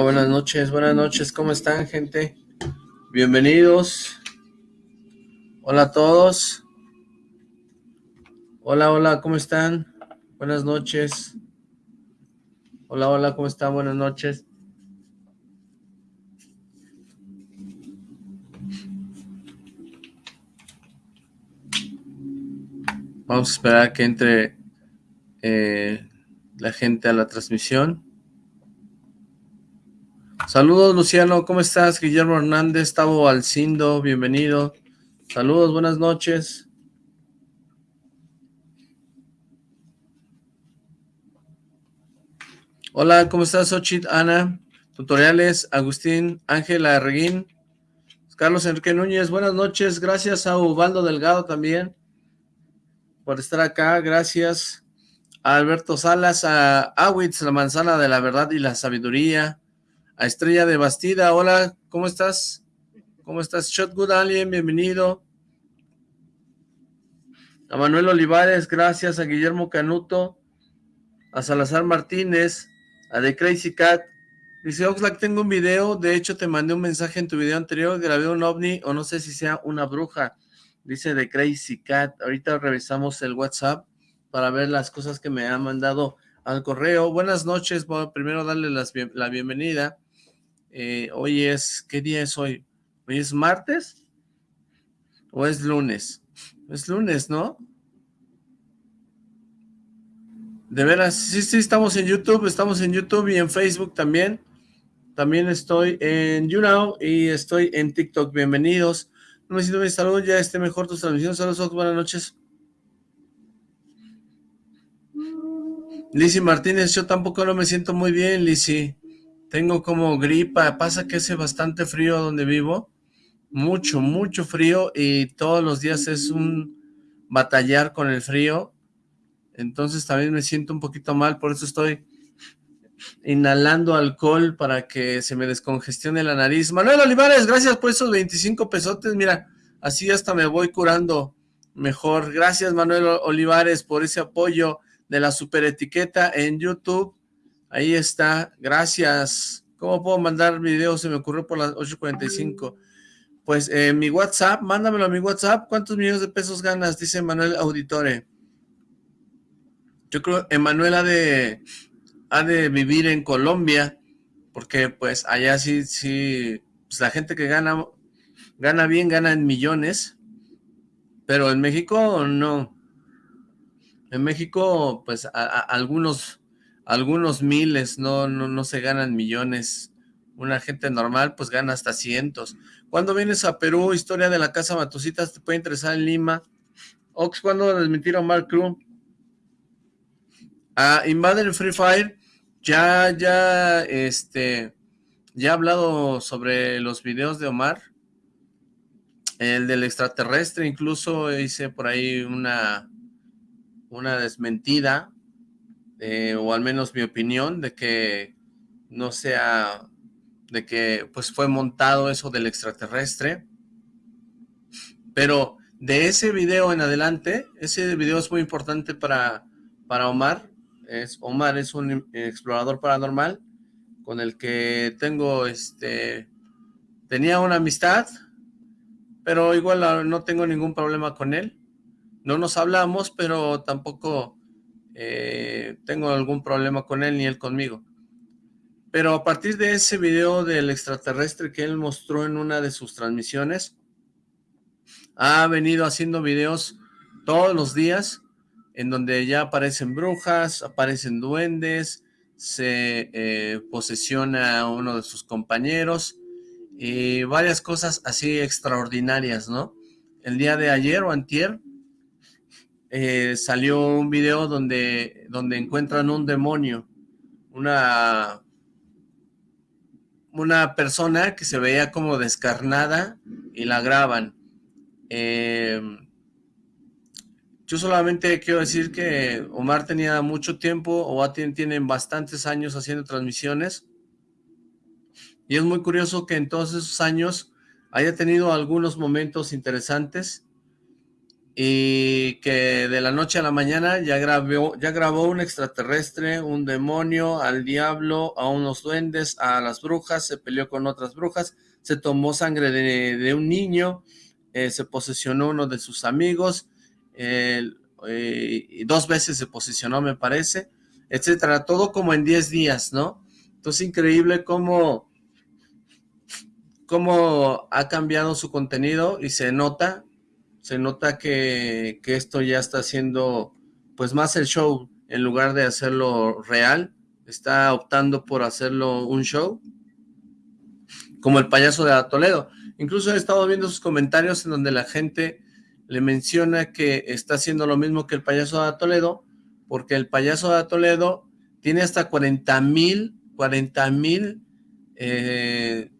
Buenas noches, buenas noches, ¿cómo están gente? Bienvenidos. Hola a todos. Hola, hola, ¿cómo están? Buenas noches. Hola, hola, ¿cómo están? Buenas noches. Vamos a esperar que entre eh, la gente a la transmisión. Saludos, Luciano, ¿cómo estás? Guillermo Hernández, Tavo Alcindo, bienvenido. Saludos, buenas noches. Hola, ¿cómo estás, Ochit, Ana? Tutoriales, Agustín, Ángela Reguín, Carlos Enrique Núñez, buenas noches. Gracias a Ubaldo Delgado también por estar acá, gracias. A Alberto Salas, a Awitz, la manzana de la verdad y la sabiduría, a Estrella de Bastida, hola, ¿cómo estás? ¿Cómo estás? Shotgood Alien, bienvenido. A Manuel Olivares, gracias. A Guillermo Canuto, a Salazar Martínez, a The Crazy Cat. Dice, Oxlack, tengo un video, de hecho te mandé un mensaje en tu video anterior, grabé un ovni, o no sé si sea una bruja. Dice The Crazy Cat. Ahorita revisamos el WhatsApp para ver las cosas que me ha mandado al correo. Buenas noches, primero darle la bienvenida eh, hoy es, ¿qué día es hoy? ¿Hoy es martes? ¿O es lunes? Es lunes, ¿no? De veras, sí, sí, estamos en YouTube, estamos en YouTube y en Facebook también. También estoy en YouNow y estoy en TikTok. Bienvenidos. No me siento bien, salud, ya esté mejor tus transmisiones. Saludos, buenas noches. Lizzy Martínez, yo tampoco no me siento muy bien, Lizzy. Tengo como gripa, pasa que hace bastante frío donde vivo, mucho, mucho frío y todos los días es un batallar con el frío, entonces también me siento un poquito mal, por eso estoy inhalando alcohol para que se me descongestione la nariz. Manuel Olivares, gracias por esos 25 pesotes, mira, así hasta me voy curando mejor. Gracias Manuel Olivares por ese apoyo de la super etiqueta en YouTube Ahí está, gracias. ¿Cómo puedo mandar video? Se me ocurrió por las 8.45. Pues eh, mi WhatsApp, mándamelo a mi WhatsApp. ¿Cuántos millones de pesos ganas? Dice Manuel Auditore. Yo creo Emanuel ha de, ha de vivir en Colombia, porque pues allá sí, sí, pues la gente que gana, gana bien, gana en millones, pero en México no. En México, pues algunos algunos miles, no, no, no se ganan millones. Una gente normal pues gana hasta cientos. Cuando vienes a Perú, historia de la Casa Matusitas, te puede interesar en Lima. Ox, ¿cuándo desmentieron Mark Crew? A Invader Free Fire, ya, ya, este, ya he hablado sobre los videos de Omar. El del extraterrestre, incluso hice por ahí una, una desmentida eh, o al menos mi opinión, de que no sea, de que pues fue montado eso del extraterrestre, pero de ese video en adelante, ese video es muy importante para, para Omar, es, Omar es un explorador paranormal con el que tengo, este, tenía una amistad, pero igual no tengo ningún problema con él, no nos hablamos, pero tampoco eh, tengo algún problema con él ni él conmigo. Pero a partir de ese video del extraterrestre que él mostró en una de sus transmisiones, ha venido haciendo videos todos los días en donde ya aparecen brujas, aparecen duendes, se eh, posesiona a uno de sus compañeros y varias cosas así extraordinarias, ¿no? El día de ayer o antier eh, salió un video donde, donde encuentran un demonio, una, una persona que se veía como descarnada y la graban. Eh, yo solamente quiero decir que Omar tenía mucho tiempo, o tienen bastantes años haciendo transmisiones, y es muy curioso que en todos esos años haya tenido algunos momentos interesantes, y que de la noche a la mañana ya grabó, ya grabó un extraterrestre, un demonio, al diablo, a unos duendes, a las brujas, se peleó con otras brujas, se tomó sangre de, un niño, eh, se posesionó uno de sus amigos, eh, dos veces se posicionó me parece, etcétera, todo como en 10 días, ¿no? Entonces increíble cómo, cómo ha cambiado su contenido y se nota, se nota que, esto ya está haciendo pues más el show en lugar de hacerlo real, está optando por hacerlo un show, como el payaso de Toledo. Incluso he estado viendo sus comentarios en donde la gente le menciona que está haciendo lo mismo que el payaso de Toledo, porque el payaso de Toledo tiene hasta 40 mil, 40 mil eh,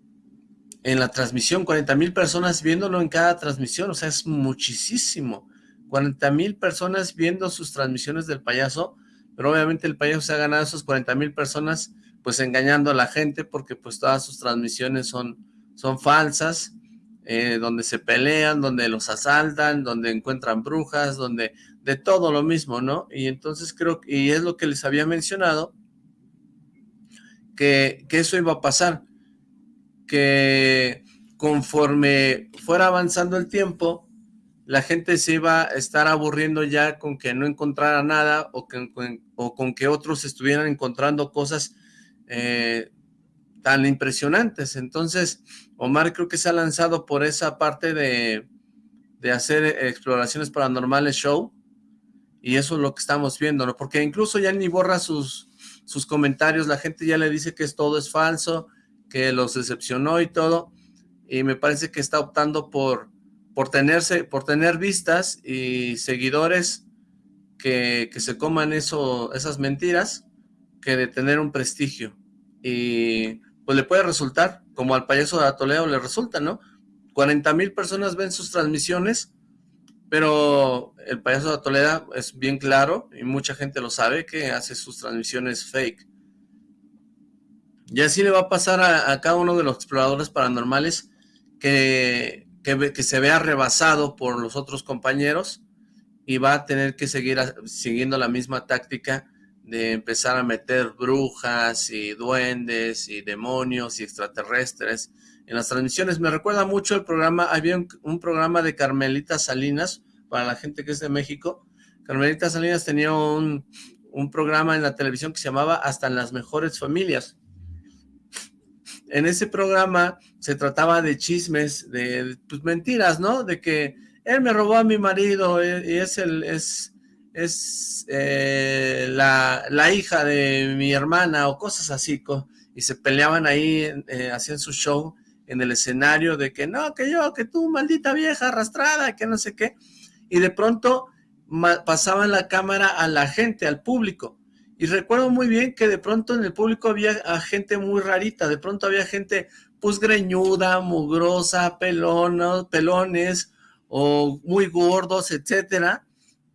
en la transmisión, 40 mil personas viéndolo en cada transmisión, o sea, es muchísimo. 40 mil personas viendo sus transmisiones del payaso, pero obviamente el payaso se ha ganado esas 40 mil personas pues engañando a la gente porque pues todas sus transmisiones son, son falsas, eh, donde se pelean, donde los asaltan, donde encuentran brujas, donde de todo lo mismo, ¿no? Y entonces creo, y es lo que les había mencionado, que, que eso iba a pasar, que conforme fuera avanzando el tiempo, la gente se iba a estar aburriendo ya con que no encontrara nada o, con que otros estuvieran encontrando cosas eh, tan impresionantes. Entonces, Omar creo que se ha lanzado por esa parte de, de hacer exploraciones paranormales show y eso es lo que estamos viendo, ¿no? Porque incluso ya ni borra sus, sus comentarios, la gente ya le dice que es, todo es falso, que los decepcionó y todo, y me parece que está optando por, por, tenerse, por tener vistas y seguidores que, que se coman eso, esas mentiras, que de tener un prestigio. Y pues le puede resultar, como al payaso de Atoleo le resulta, ¿no? 40 mil personas ven sus transmisiones, pero el payaso de Atoleda es bien claro, y mucha gente lo sabe, que hace sus transmisiones fake. Y así le va a pasar a, cada uno de los exploradores paranormales que, que, se vea rebasado por los otros compañeros y va a tener que seguir siguiendo la misma táctica de empezar a meter brujas y duendes y demonios y extraterrestres en las transmisiones. Me recuerda mucho el programa, había un, programa de Carmelita Salinas, para la gente que es de México. Carmelita Salinas tenía un, un programa en la televisión que se llamaba Hasta en las mejores familias en ese programa se trataba de chismes, de pues, mentiras, ¿no? De que él me robó a mi marido eh, y es el es es eh, la, hija de mi hermana o cosas así, y se peleaban ahí, eh, hacían su show en el escenario de que no, que yo, que tú, maldita vieja arrastrada, que no sé qué, y de pronto pasaban la cámara a la gente, al público, y recuerdo muy bien que de pronto en el público había gente muy rarita, de pronto había gente pues greñuda, mugrosa, pelonos, pelones o muy gordos, etcétera.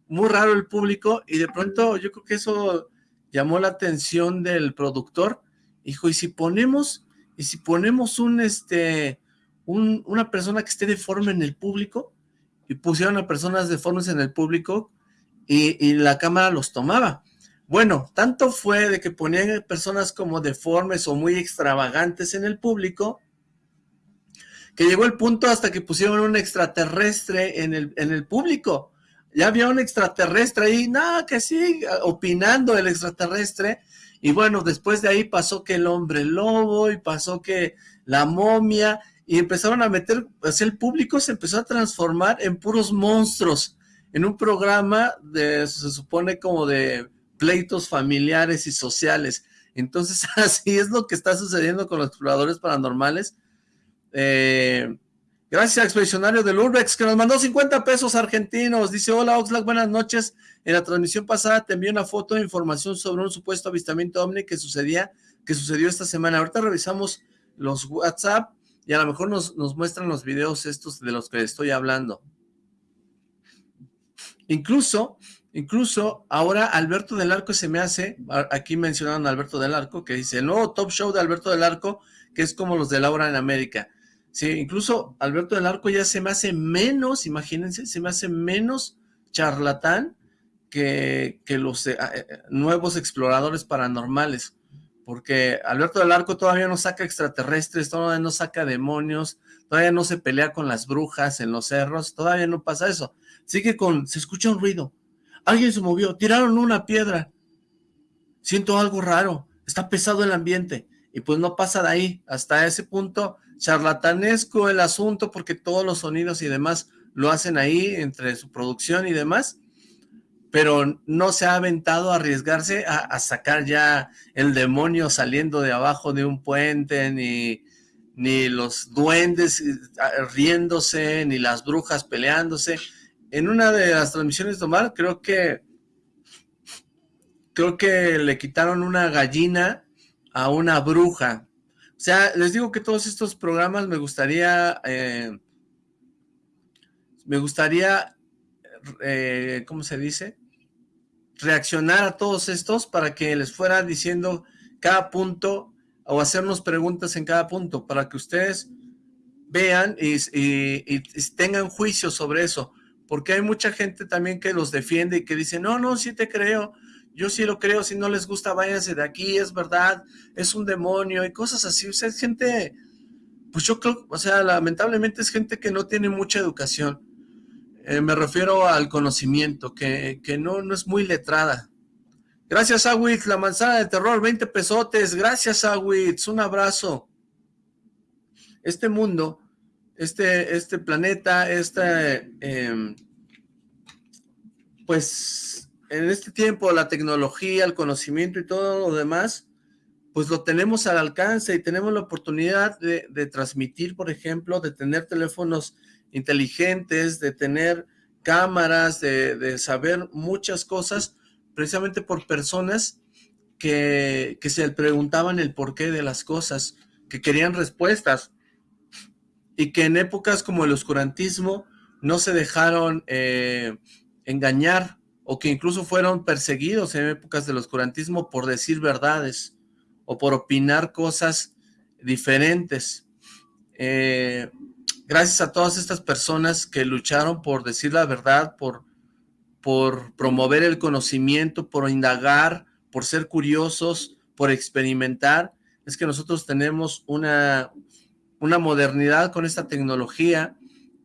Muy raro el público y de pronto yo creo que eso llamó la atención del productor. Dijo, ¿y si ponemos, y si ponemos un, este, un, una persona que esté deforme en el público? Y pusieron a personas deformes en el público y, y la cámara los tomaba. Bueno, tanto fue de que ponían personas como deformes o muy extravagantes en el público, que llegó el punto hasta que pusieron un extraterrestre en el, en el público. Ya había un extraterrestre ahí, nada, que sí, opinando el extraterrestre. Y bueno, después de ahí pasó que el hombre lobo y pasó que la momia y empezaron a meter, pues el público se empezó a transformar en puros monstruos, en un programa de, se supone como de pleitos familiares y sociales. Entonces, así es lo que está sucediendo con los exploradores paranormales. Eh, gracias al expedicionario del Urbex, que nos mandó 50 pesos argentinos. Dice, hola Oxlack, buenas noches. En la transmisión pasada te envié una foto de información sobre un supuesto avistamiento ovni que sucedía, que sucedió esta semana. Ahorita revisamos los WhatsApp y a lo mejor nos, nos muestran los videos estos de los que estoy hablando. Incluso Incluso ahora Alberto del Arco se me hace, aquí mencionaron a Alberto del Arco, que dice, el nuevo top show de Alberto del Arco, que es como los de Laura en América. Sí, incluso Alberto del Arco ya se me hace menos, imagínense, se me hace menos charlatán que, que los eh, eh, nuevos exploradores paranormales. Porque Alberto del Arco todavía no saca extraterrestres, todavía no saca demonios, todavía no se pelea con las brujas en los cerros, todavía no pasa eso. Sigue con, se escucha un ruido, alguien se movió, tiraron una piedra, siento algo raro, está pesado el ambiente, y pues no pasa de ahí, hasta ese punto charlatanesco el asunto porque todos los sonidos y demás lo hacen ahí entre su producción y demás, pero no se ha aventado a arriesgarse a, sacar ya el demonio saliendo de abajo de un puente, ni, ni los duendes eh, riéndose, ni las brujas peleándose. En una de las transmisiones de Omar, creo que creo que le quitaron una gallina a una bruja, o sea, les digo que todos estos programas me gustaría, eh, me gustaría, eh, ¿cómo se dice? Reaccionar a todos estos para que les fuera diciendo cada punto o hacernos preguntas en cada punto para que ustedes vean y, y tengan juicio sobre eso. Porque hay mucha gente también que los defiende y que dice, no, no, sí te creo, yo sí lo creo, si no les gusta, váyanse de aquí, es verdad, es un demonio y cosas así. O sea, es gente, pues yo creo, o sea, lamentablemente es gente que no tiene mucha educación. Eh, me refiero al conocimiento, que, que no, no es muy letrada. Gracias, Awitz, la manzana de terror, 20 pesotes. Gracias, Awitz, un abrazo. Este mundo, este, este planeta, este, em, pues en este tiempo la tecnología, el conocimiento y todo lo demás, pues lo tenemos al alcance y tenemos la oportunidad de, transmitir, por ejemplo, de tener teléfonos inteligentes, de tener cámaras, de, saber muchas cosas, precisamente por personas que, se preguntaban el porqué de las cosas, que querían respuestas, y que en épocas como el oscurantismo no se dejaron eh, engañar o que incluso fueron perseguidos en épocas del oscurantismo por decir verdades o por opinar cosas diferentes. Eh, gracias a todas estas personas que lucharon por decir la verdad, por, por promover el conocimiento, por indagar, por ser curiosos, por experimentar, es que nosotros tenemos una, una modernidad con esta tecnología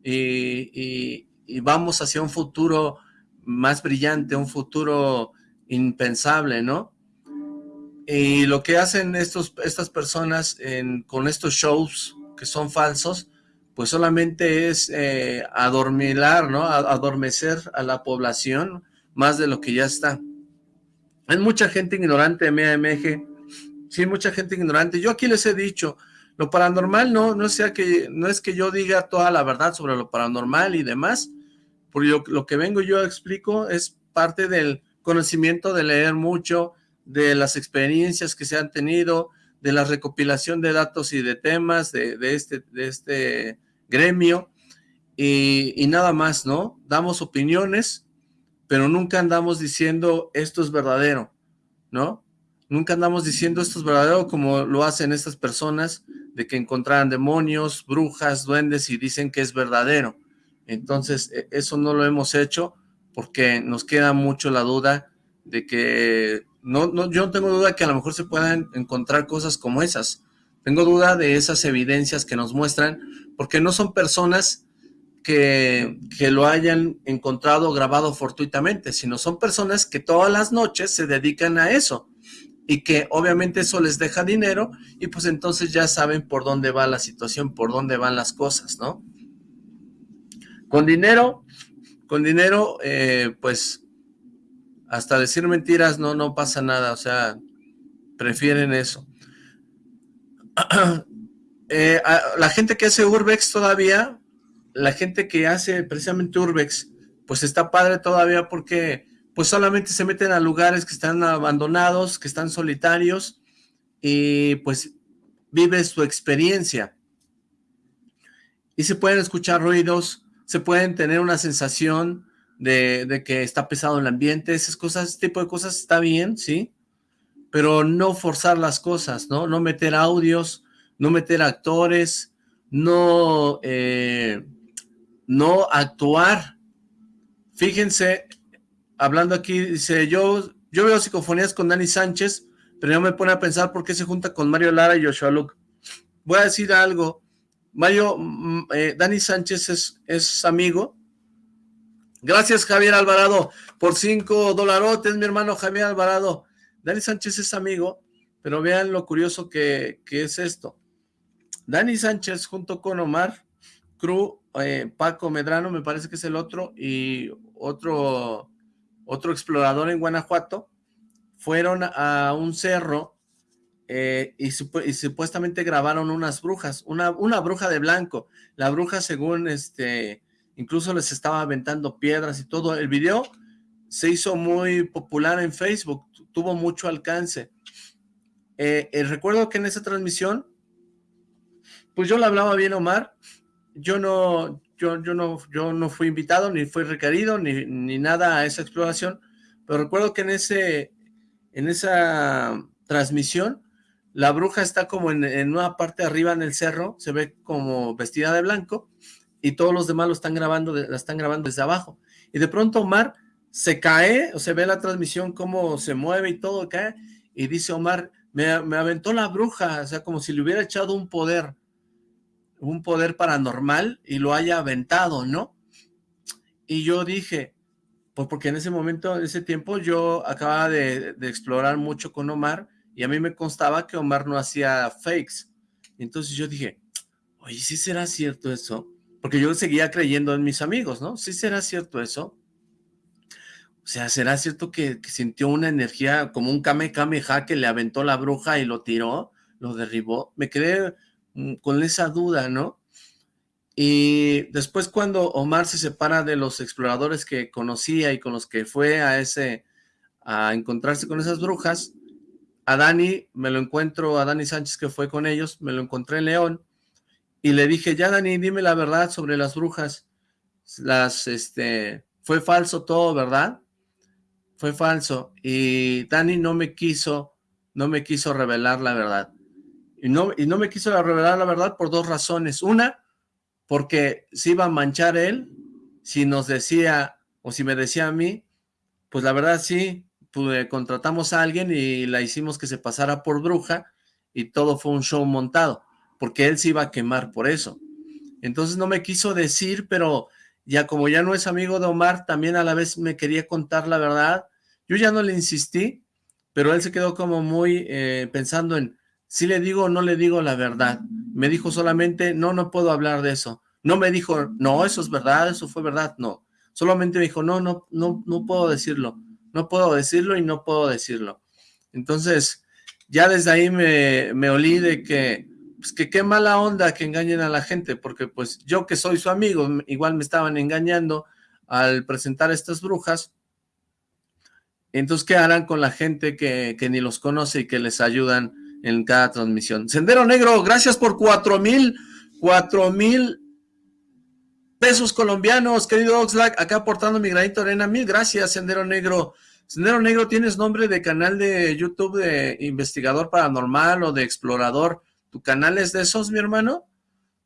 y, y vamos hacia un futuro más brillante, un futuro impensable, ¿no? Y lo que hacen estos, estas personas con estos shows que son falsos, pues solamente es eh, adormilar, ¿no? Adormecer a la población más de lo que ya está. Hay mucha gente ignorante, MAMG, sí, mucha gente ignorante. Yo aquí les he dicho, lo paranormal no, no, sea que, no es que yo diga toda la verdad sobre lo paranormal y demás, porque lo, que vengo yo explico es parte del conocimiento de leer mucho, de las experiencias que se han tenido, de la recopilación de datos y de temas de, este, de este gremio, y, nada más, ¿no? Damos opiniones, pero nunca andamos diciendo esto es verdadero, ¿no? Nunca andamos diciendo esto es verdadero como lo hacen estas personas de que encontraran demonios, brujas, duendes y dicen que es verdadero. Entonces, e, eso no lo hemos hecho porque nos queda mucho la duda de que, no, no, yo no tengo duda que a lo mejor se puedan encontrar cosas como esas. Tengo duda de esas evidencias que nos muestran, porque no son personas que, que lo hayan encontrado grabado fortuitamente, sino son personas que todas las noches se dedican a eso y que obviamente eso les deja dinero y pues entonces ya saben por dónde va la situación, por dónde van las cosas, ¿no? Con dinero, con dinero, eh, pues, hasta decir mentiras no, no pasa nada, o sea, prefieren eso. Eh, la gente que hace Urbex todavía, la gente que hace precisamente Urbex, pues está padre todavía porque pues solamente se meten a lugares que están abandonados, que están solitarios y pues vive su experiencia. Y se pueden escuchar ruidos, se pueden tener una sensación de, que está pesado el ambiente, esas cosas, ese tipo de cosas está bien, ¿sí? Pero no forzar las cosas, ¿no? No meter audios, no meter actores, no, eh, no actuar. Fíjense, hablando aquí, dice, yo, yo veo psicofonías con Dani Sánchez, pero yo me pone a pensar por qué se junta con Mario Lara y Joshua Luke. Voy a decir algo, Mario, mm, eh, Dani Sánchez es, es amigo. Gracias Javier Alvarado por cinco dolarotes, mi hermano Javier Alvarado. Dani Sánchez es amigo, pero vean lo curioso que, que es esto. Dani Sánchez junto con Omar Cru, eh, Paco Medrano, me parece que es el otro, y otro, otro explorador en Guanajuato, fueron a un cerro eh, y, supuestamente grabaron unas brujas, una, una bruja de blanco. La bruja según este, incluso les estaba aventando piedras y todo. El video se hizo muy popular en Facebook, tuvo mucho alcance. Eh, recuerdo que en esa transmisión, pues yo le hablaba bien Omar, yo no, yo, yo no, yo no fui invitado, ni fui requerido, ni, ni nada a esa exploración, pero recuerdo que en ese, en esa transmisión, la bruja está como en, en, una parte arriba en el cerro, se ve como vestida de blanco, y todos los demás lo están grabando, la están grabando desde abajo. Y de pronto Omar se cae, o se ve la transmisión cómo se mueve y todo cae, y dice Omar, me, me aventó la bruja, o sea, como si le hubiera echado un poder un poder paranormal y lo haya aventado, ¿no? Y yo dije, pues porque en ese momento, en ese tiempo, yo acababa de, explorar mucho con Omar y a mí me constaba que Omar no hacía fakes. Entonces yo dije, oye, ¿sí será cierto eso? Porque yo seguía creyendo en mis amigos, ¿no? ¿Sí será cierto eso? O sea, ¿será cierto que, sintió una energía como un Kame Kameha que le aventó la bruja y lo tiró, lo derribó? Me quedé con esa duda, ¿no? Y después cuando Omar se separa de los exploradores que conocía y con los que fue a ese, a encontrarse con esas brujas, a Dani, me lo encuentro, a Dani Sánchez que fue con ellos, me lo encontré en León, y le dije, ya Dani, dime la verdad sobre las brujas, las, este, fue falso todo, ¿verdad? Fue falso, y Dani no me quiso, no me quiso revelar la verdad. Y no, y no me quiso revelar la verdad por dos razones. Una, porque se iba a manchar él si nos decía, o si me decía a mí, pues la verdad sí, pues, contratamos a alguien y la hicimos que se pasara por bruja y todo fue un show montado, porque él se iba a quemar por eso. Entonces no me quiso decir, pero ya como ya no es amigo de Omar, también a la vez me quería contar la verdad. Yo ya no le insistí, pero él se quedó como muy eh, pensando en, si le digo o no le digo la verdad. Me dijo solamente, no, no puedo hablar de eso. No me dijo, no, eso es verdad, eso fue verdad, no. Solamente me dijo, no, no, no, no puedo decirlo. No puedo decirlo y no puedo decirlo. Entonces, ya desde ahí me, me olí de que, pues que qué mala onda que engañen a la gente, porque pues yo que soy su amigo, igual me estaban engañando al presentar estas brujas, entonces, ¿qué harán con la gente que, que ni los conoce y que les ayudan en cada transmisión. Sendero Negro, gracias por cuatro mil, cuatro mil pesos colombianos, querido Oxlack, acá aportando mi granito de arena, mil gracias, Sendero Negro. Sendero Negro, ¿tienes nombre de canal de YouTube de investigador paranormal o de explorador? ¿Tu canal es de esos, mi hermano?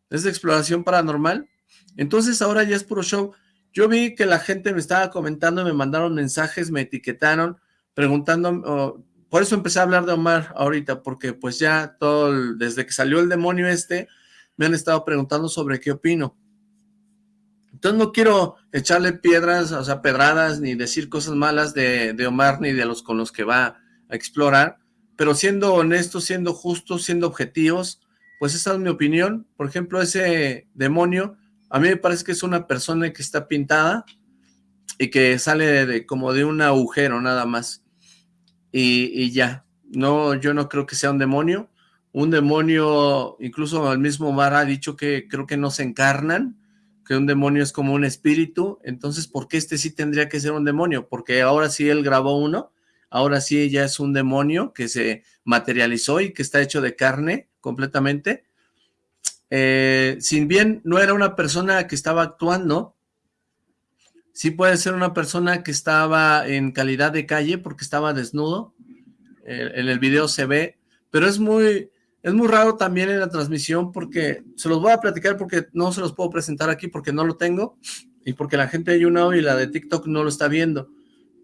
¿Es de exploración paranormal? Entonces ahora ya es puro show. Yo vi que la gente me estaba comentando, me mandaron mensajes, me etiquetaron, preguntando, por eso empecé a hablar de Omar ahorita, porque pues ya todo, desde que salió el demonio este, me han estado preguntando sobre qué opino. Entonces no quiero echarle piedras, o sea, pedradas, ni decir cosas malas de, de Omar, ni de los con los que va a explorar, pero siendo honestos, siendo justos, siendo objetivos, pues esa es mi opinión. Por ejemplo, ese demonio, a mí me parece que es una persona que está pintada y que sale de, como de un agujero nada más y, ya. No, yo no creo que sea un demonio. Un demonio, incluso el mismo Mar ha dicho que creo que no se encarnan, que un demonio es como un espíritu. Entonces, ¿por qué este sí tendría que ser un demonio? Porque ahora sí él grabó uno, ahora sí ya es un demonio que se materializó y que está hecho de carne completamente. Eh, sin bien no era una persona que estaba actuando, Sí puede ser una persona que estaba en calidad de calle porque estaba desnudo. en el video se ve, pero es muy, Es muy raro también en la transmisión porque se los voy a platicar porque no se los puedo presentar aquí porque no lo tengo y porque la gente de YouNow y la de TikTok no lo está viendo.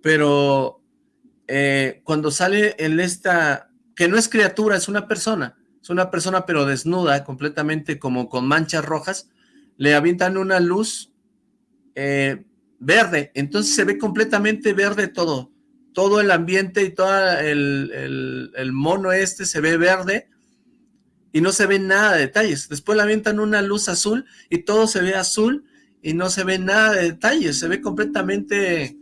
Pero eh, cuando sale en esta, que no es criatura, es una persona, es una persona pero desnuda, completamente como con manchas rojas, le avientan una luz eh, verde, entonces se ve completamente verde todo, todo el ambiente y todo el, el, mono este se ve verde y no se ve nada de detalles. Después le avientan una luz azul y todo se ve azul y no se ve nada de detalles, se ve completamente,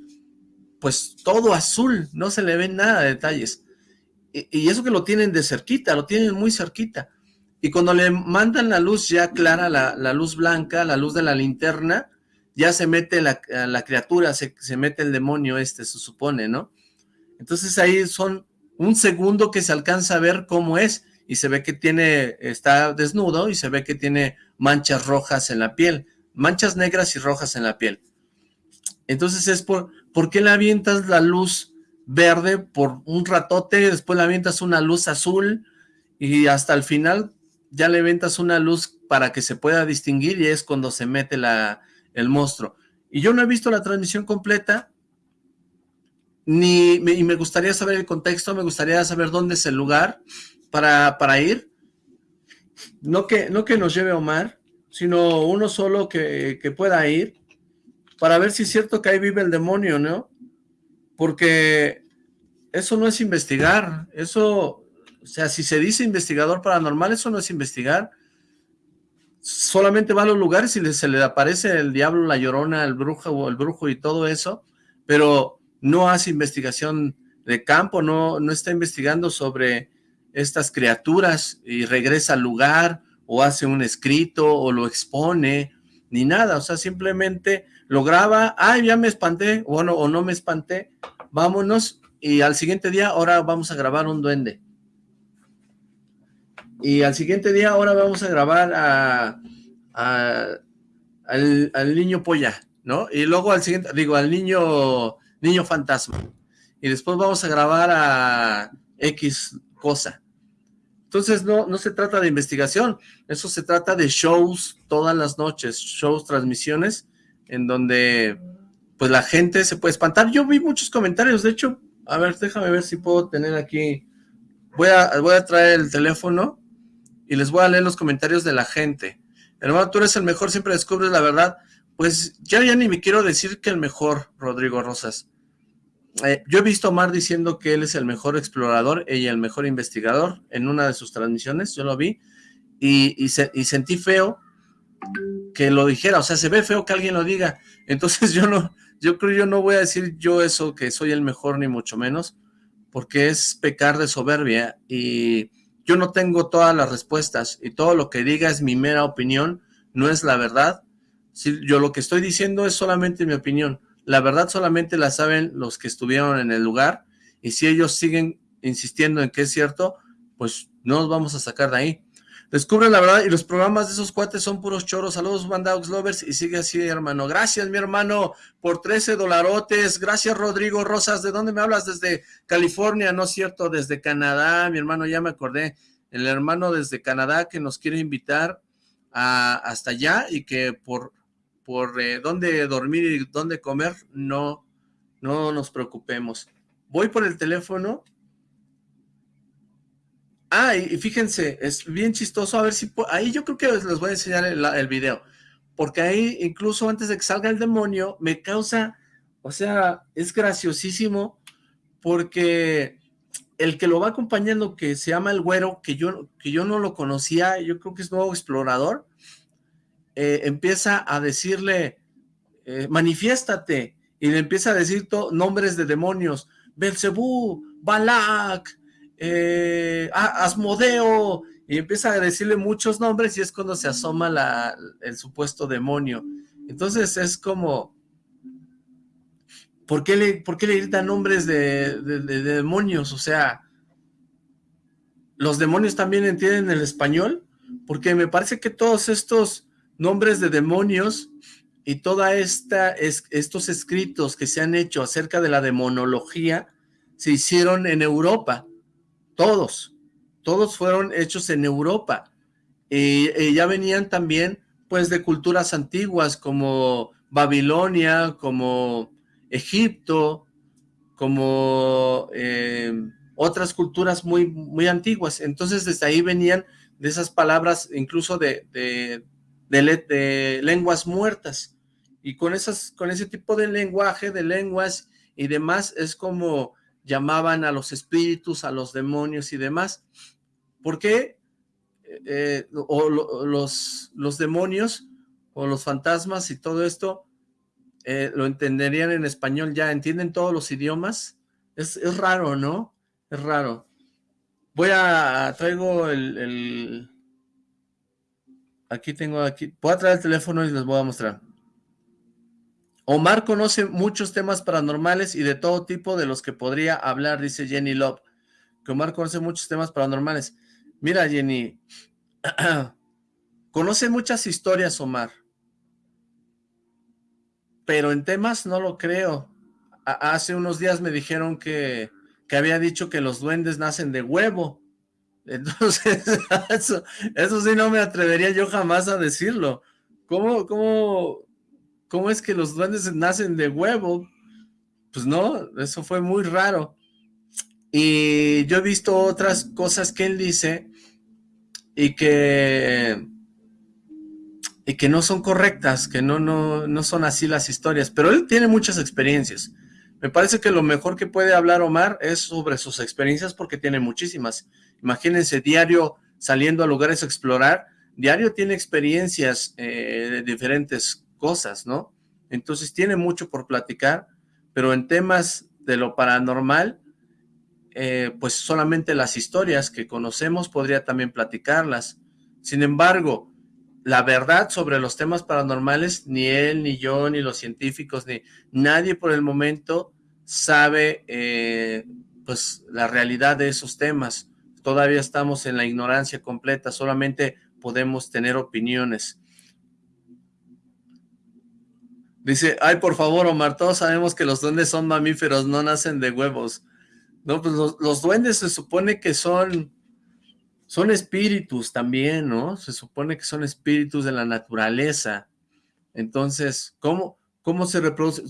pues todo azul, no se le ve nada de detalles. Y, y eso que lo tienen de cerquita, lo tienen muy cerquita. Y cuando le mandan la luz ya clara, la, la luz blanca, la luz de la linterna, ya se mete la, la criatura, se, se, mete el demonio este, se supone, ¿no? Entonces ahí son un segundo que se alcanza a ver cómo es, y se ve que tiene, está desnudo, y se ve que tiene manchas rojas en la piel, manchas negras y rojas en la piel. Entonces es por, ¿por qué le avientas la luz verde por un ratote, después le avientas una luz azul, y hasta el final ya le avientas una luz para que se pueda distinguir, y es cuando se mete la, el monstruo. Y yo no he visto la transmisión completa, ni y me gustaría saber el contexto, me gustaría saber dónde es el lugar para, para ir. No que, no que nos lleve Omar, sino uno solo que, que pueda ir, para ver si es cierto que ahí vive el demonio, ¿no? Porque eso no es investigar, eso, o sea, si se dice investigador paranormal, eso no es investigar, solamente va a los lugares y se le aparece el diablo, la llorona, el brujo o el brujo y todo eso, pero no hace investigación de campo, no, no está investigando sobre estas criaturas y regresa al lugar o hace un escrito o lo expone, ni nada, o sea, simplemente lo graba, ay, ya me espanté, o no, o no me espanté, vámonos, y al siguiente día, ahora vamos a grabar un duende y al siguiente día ahora vamos a grabar a, al, niño polla, ¿no? Y luego al siguiente, digo, al niño, niño fantasma. Y después vamos a grabar a X cosa. Entonces no, no se trata de investigación, eso se trata de shows todas las noches, shows, transmisiones, en donde pues la gente se puede espantar. Yo vi muchos comentarios, de hecho, a ver, déjame ver si puedo tener aquí, voy a, voy a traer el teléfono y les voy a leer los comentarios de la gente. Hermano, tú eres el mejor, siempre descubres la verdad. Pues ya, ya ni me quiero decir que el mejor, Rodrigo Rosas. Eh, yo he visto a Omar diciendo que él es el mejor explorador y el mejor investigador en una de sus transmisiones, yo lo vi, y, y, sentí feo que lo dijera, o sea, se ve feo que alguien lo diga, entonces yo no, yo creo yo no voy a decir yo eso, que soy el mejor ni mucho menos, porque es pecar de soberbia y yo no tengo todas las respuestas y todo lo que diga es mi mera opinión, no es la verdad. Si yo lo que estoy diciendo es solamente mi opinión. La verdad solamente la saben los que estuvieron en el lugar y si ellos siguen insistiendo en que es cierto, pues no nos vamos a sacar de ahí. Descubre la verdad y los programas de esos cuates son puros choros. Saludos, Bandaux Lovers, y sigue así, hermano. Gracias, mi hermano, por 13 dolarotes. Gracias, Rodrigo Rosas. ¿De dónde me hablas? Desde California, ¿no es cierto? Desde Canadá, mi hermano, ya me acordé. El hermano desde Canadá que nos quiere invitar a, hasta allá y que por, por eh, dónde dormir y dónde comer, no, no nos preocupemos. Voy por el teléfono Ah, y, fíjense, es bien chistoso, a ver si... Ahí yo creo que les voy a enseñar el, video, porque ahí incluso antes de que salga el demonio, me causa, o sea, es graciosísimo, porque el que lo va acompañando, que se llama el güero, que yo, que yo no lo conocía, yo creo que es nuevo explorador, eh, empieza a decirle, eh, manifiéstate, y le empieza a decir nombres de demonios, Belcebú, Balak, eh, Asmodeo, y empieza a decirle muchos nombres y es cuando se asoma el supuesto demonio. Entonces es como, ¿por qué le, por qué le gritan nombres de, demonios? O sea, ¿los demonios también entienden el español? Porque me parece que todos estos nombres de demonios y toda esta estos escritos que se han hecho acerca de la demonología se hicieron en Europa todos, todos fueron hechos en Europa. Y, ya venían también, pues, de culturas antiguas como Babilonia, como Egipto, como eh, otras culturas muy, muy antiguas. Entonces, desde ahí venían de esas palabras, incluso de, de, de, lenguas muertas. Y con, esas, con ese tipo de lenguaje, de lenguas y demás, es como llamaban a los espíritus, a los demonios y demás. ¿Por qué? Eh, o los, los demonios o los fantasmas y todo esto eh, lo entenderían en español ya, entienden todos los idiomas. Es, es raro, ¿no? Es raro. Voy a, traigo el, aquí tengo, aquí, voy a traer el teléfono y les voy a mostrar. Omar conoce muchos temas paranormales y de todo tipo de los que podría hablar, dice Jenny Love. Que Omar conoce muchos temas paranormales. Mira, Jenny, conoce muchas historias, Omar. Pero en temas no lo creo. hace unos días me dijeron que que había dicho que los duendes nacen de huevo. Entonces, eso, eso sí no me atrevería yo jamás a decirlo. ¿Cómo, cómo, cómo es que los duendes nacen de huevo? Pues no, eso fue muy raro. Y yo he visto otras cosas que él dice y que y que no son correctas, que no, no, no son así las historias, pero él tiene muchas experiencias. Me parece que lo mejor que puede hablar Omar es sobre sus experiencias porque tiene muchísimas. Imagínense, diario saliendo a lugares a explorar, diario tiene experiencias eh, de diferentes cosas, ¿no? Entonces tiene mucho por platicar, pero en temas de lo paranormal, eh, pues solamente las historias que conocemos podría también platicarlas. Sin embargo, la verdad sobre los temas paranormales, ni él, ni yo, ni los científicos, ni nadie por el momento sabe eh, pues la realidad de esos temas. Todavía estamos en la ignorancia completa, solamente podemos tener opiniones. Dice, ay, por favor, Omar, todos sabemos que los duendes son mamíferos, no nacen de huevos. No, pues los, duendes se supone que son son espíritus también, ¿no? Se supone que son espíritus de la naturaleza. Entonces, ¿cómo, cómo, se, reproduce,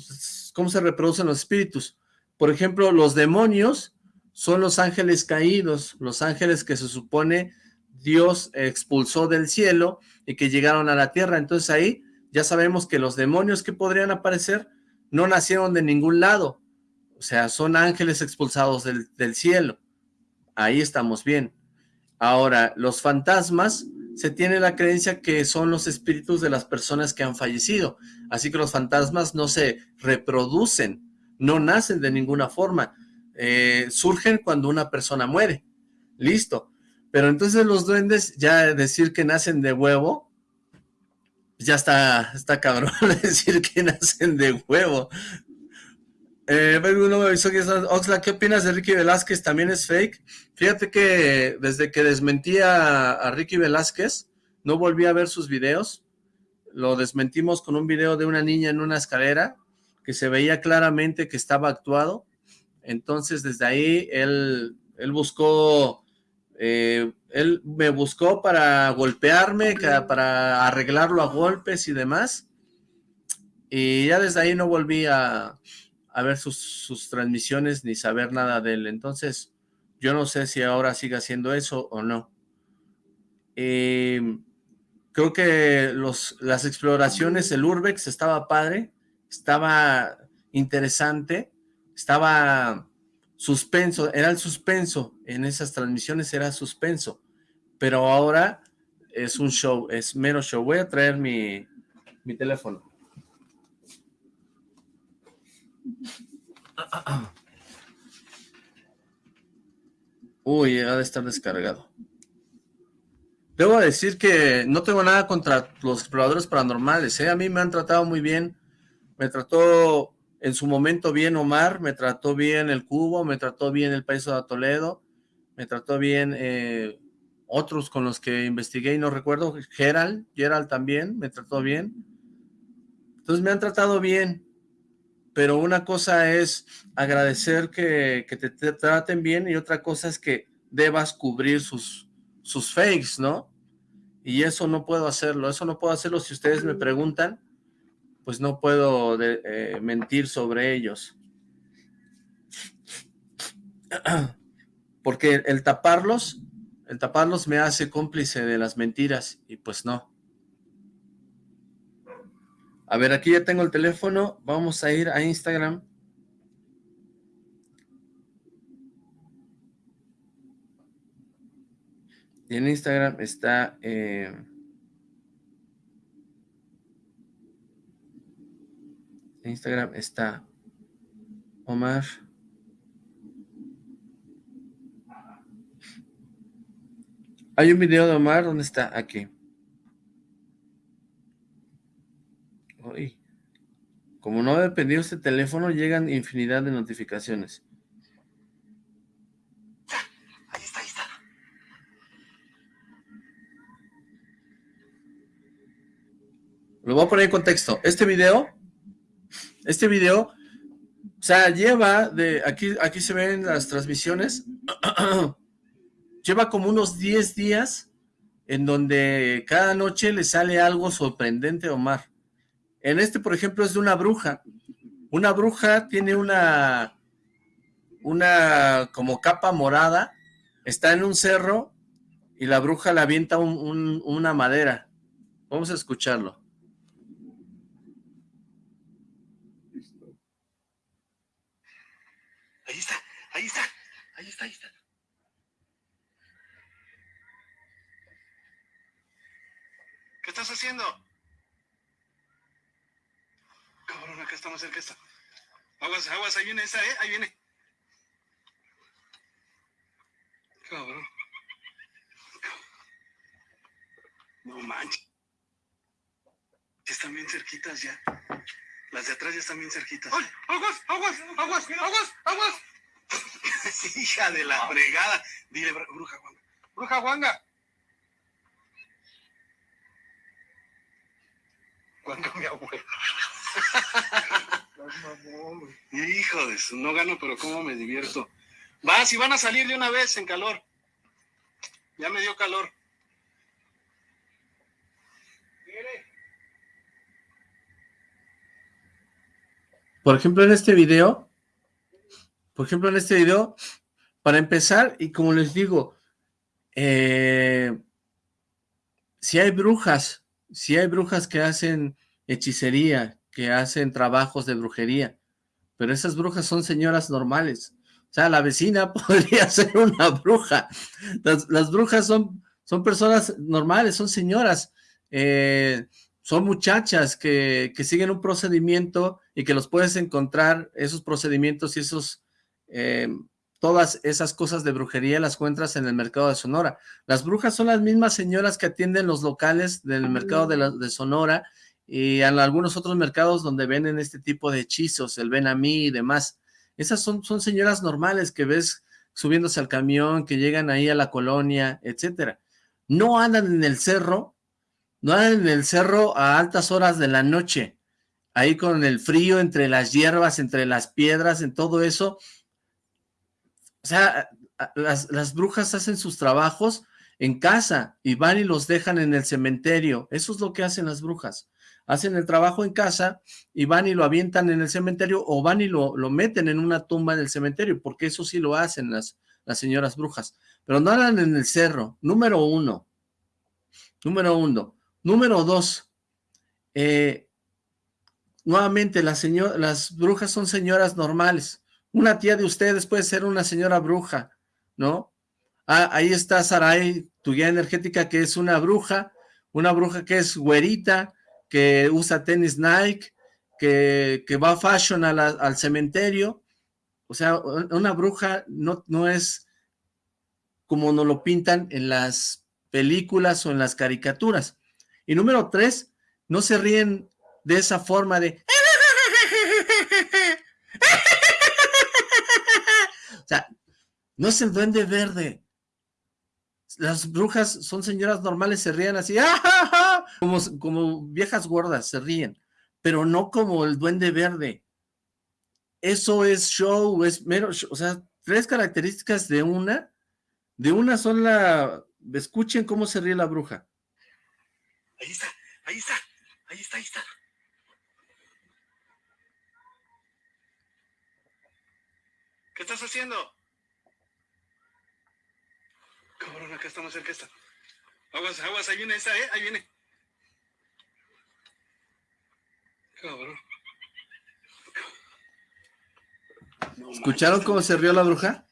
cómo se reproducen los espíritus? Por ejemplo, los demonios son los ángeles caídos, los ángeles que se supone Dios expulsó del cielo y que llegaron a la tierra. Entonces ahí ya sabemos que los demonios que podrían aparecer no nacieron de ningún lado. O sea, son ángeles expulsados del, cielo. Ahí estamos bien. Ahora, los fantasmas, se tiene la creencia que son los espíritus de las personas que han fallecido. Así que los fantasmas no se reproducen, no nacen de ninguna forma. Eh, surgen cuando una persona muere. Listo. Pero entonces los duendes, ya decir que nacen de huevo, ya está, está cabrón decir que nacen de huevo. Eh, Oxla, ¿qué opinas de Ricky Velázquez? ¿También es fake? Fíjate que desde que desmentí a, Ricky Velázquez, no volví a ver sus videos. Lo desmentimos con un video de una niña en una escalera, que se veía claramente que estaba actuado. Entonces, desde ahí, él, él buscó, eh, él me buscó para golpearme, para arreglarlo a golpes y demás. Y ya desde ahí no volví a a ver sus, transmisiones ni saber nada de él. Entonces, yo no sé si ahora sigue haciendo eso o no. Eh, creo que los, las exploraciones, el Urbex estaba padre, estaba interesante, estaba suspenso, era el suspenso, en esas transmisiones era suspenso, pero ahora es un show, es menos show. Voy a traer mi, mi teléfono. Uy, ha de estar descargado. Debo decir que no tengo nada contra los exploradores paranormales, ¿eh? A mí me han tratado muy bien. Me trató en su momento bien Omar, me trató bien el Cubo, me trató bien el País de Toledo, me trató bien eh, otros con los que investigué y no recuerdo, Gerald, Gerald también me trató bien. Entonces me han tratado bien, pero una cosa es agradecer que, te, traten bien y otra cosa es que debas cubrir sus, sus fakes, ¿no? Y eso no puedo hacerlo, eso no puedo hacerlo si ustedes me preguntan, pues no puedo eh, mentir sobre ellos. Porque el taparlos, el taparlos me hace cómplice de las mentiras, y pues no. A ver, aquí ya tengo el teléfono, vamos a ir a Instagram. En Instagram está... Eh, en Instagram está Omar. Hay un video de Omar, ¿dónde está? Aquí. Como no ha dependido este teléfono, llegan infinidad de notificaciones. Ahí está, ahí está. Lo voy a poner en contexto. Este video, este video, o sea, lleva de, aquí, aquí se ven las transmisiones, lleva como unos 10 días en donde cada noche le sale algo sorprendente a Omar. En este, por ejemplo, es de una bruja. Una bruja tiene una, una como capa morada, está en un cerro y la bruja le avienta una madera. Vamos a escucharlo. Ahí está, ahí está, ahí está, ahí está. Estás haciendo? Cabrón, acá está más cerca esta. Aguas, aguas, ahí viene esa, ¿eh? Ahí viene. Cabrón. No manches. Están bien cerquitas ya. Las de atrás ya están bien cerquitas. ¡Ay! ¡Aguas! ¡Aguas! ¡Aguas! ¡Aguas! ¡Aguas! Hija de la fregada. Dile, bruja Juanga. Bruja Juanga. Cuando mi abuelo. Hijo de su, no gano, pero cómo me divierto. Va, si van a salir de una vez en calor. Ya me dio calor. Por ejemplo, en este video, por ejemplo, en este video, para empezar, y como les digo, eh, si hay brujas, si hay brujas que hacen hechicería, que hacen trabajos de brujería, pero esas brujas son señoras normales. O sea, la vecina podría ser una bruja. Las, brujas son, son personas normales, son señoras, eh, son muchachas que, que, siguen un procedimiento y que los puedes encontrar, esos procedimientos y esos, eh, todas esas cosas de brujería las encuentras en el mercado de Sonora. Las brujas son las mismas señoras que atienden los locales del mercado de, de Sonora y en algunos otros mercados donde venden este tipo de hechizos, el ven a mí y demás. Esas son, son señoras normales que ves subiéndose al camión, que llegan ahí a la colonia, etcétera. No andan en el cerro, no andan en el cerro a altas horas de la noche, ahí con el frío entre las hierbas, entre las piedras, en todo eso. O sea, las, las brujas hacen sus trabajos en casa y van y los dejan en el cementerio. Eso es lo que hacen las brujas. Hacen el trabajo en casa y van y lo avientan en el cementerio o van y lo, lo meten en una tumba en el cementerio, porque eso sí lo hacen las, las señoras brujas, pero no andan en el cerro, número uno, número uno, número dos, eh, nuevamente las, las brujas son señoras normales, una tía de ustedes puede ser una señora bruja, ¿no? Ah, ahí está Sarai, tu guía energética, que es una bruja, una bruja que es güerita, que usa tenis Nike, que, va fashion al cementerio. O sea, una bruja no, no es como nos lo pintan en las películas o en las caricaturas. Y número tres, no se ríen de esa forma de... O sea, no es el duende verde. Las brujas son señoras normales, se ríen así. ¡Ah, como, como viejas gordas, se ríen, pero no como el duende verde. Eso es show, es mero, o sea, tres características de una De una sola... Escuchen cómo se ríe la bruja. Ahí está, ahí está, ahí está, ahí está. ¿Qué estás haciendo? Cabrón, acá estamos cerca está. Aguas, aguas, ahí viene esa, ¿eh? Ahí viene. Cabrón. ¿Escucharon cómo se rió la bruja?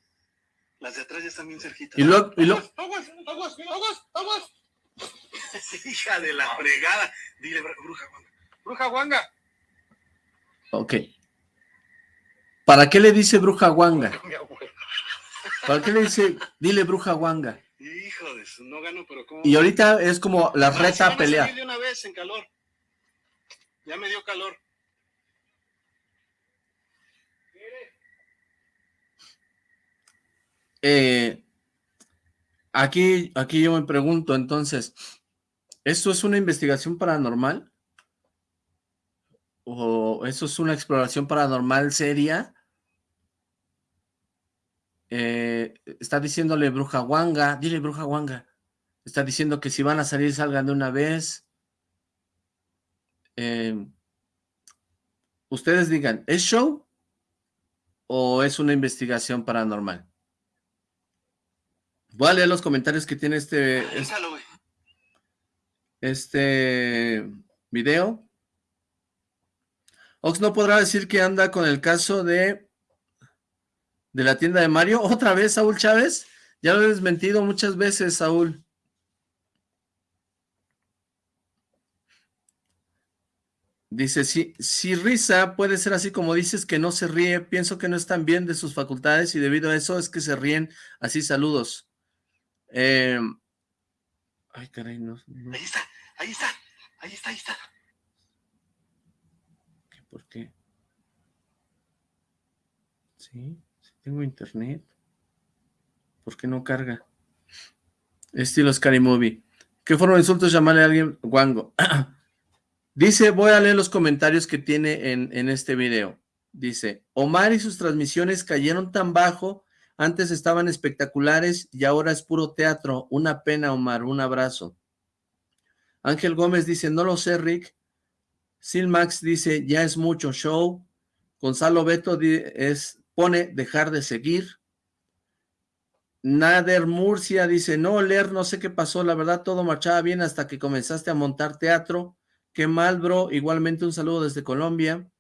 Las de atrás ya están bien cerquitas. Y luego, y Aguas, aguas, aguas, aguas, aguas. Hija de la fregada. Dile, bruja guanga. Bruja guanga. Ok. ¿Para qué le dice bruja guanga? ¿Para qué le dice, dile bruja guanga? Hijo de su, no gano, pero ¿cómo? Y ahorita es como la reta a pelear. de una vez en calor. Ya me dio calor. Eh, aquí, aquí yo me pregunto, entonces, ¿esto es una investigación paranormal? ¿O eso es una exploración paranormal seria? Eh, está diciéndole bruja guanga, dile bruja guanga. Está diciendo que si van a salir salgan de una vez. Eh, ustedes digan, ¿es show o es una investigación paranormal? Voy a leer los comentarios que tiene este, este video. Ox no podrá decir que anda con el caso de de la tienda de Mario. ¿Otra vez, Saúl Chávez? Ya lo he desmentido muchas veces, Saúl. Dice, si, si risa puede ser así como dices que no se ríe, pienso que no están bien de sus facultades y debido a eso es que se ríen así, saludos. Eh, ay, caray, no, Ahí está, ahí está, ahí está, ahí está. ¿Por qué? Sí, sí tengo internet. ¿Por qué no carga? Estilo Scary Movie. ¿Qué forma de insultos llamarle a alguien guango? Dice, voy a leer los comentarios que tiene en, en este video. Dice, Omar y sus transmisiones cayeron tan bajo antes estaban espectaculares y ahora es puro teatro. Una pena, Omar. Un abrazo. Ángel Gómez dice, no lo sé, Rick. Silmax dice, ya es mucho show. Gonzalo Beto es, pone dejar de seguir. Nader Murcia dice, no, leer, no sé qué pasó, la verdad todo marchaba bien hasta que comenzaste a montar teatro. Qué mal, bro. Igualmente un saludo desde Colombia.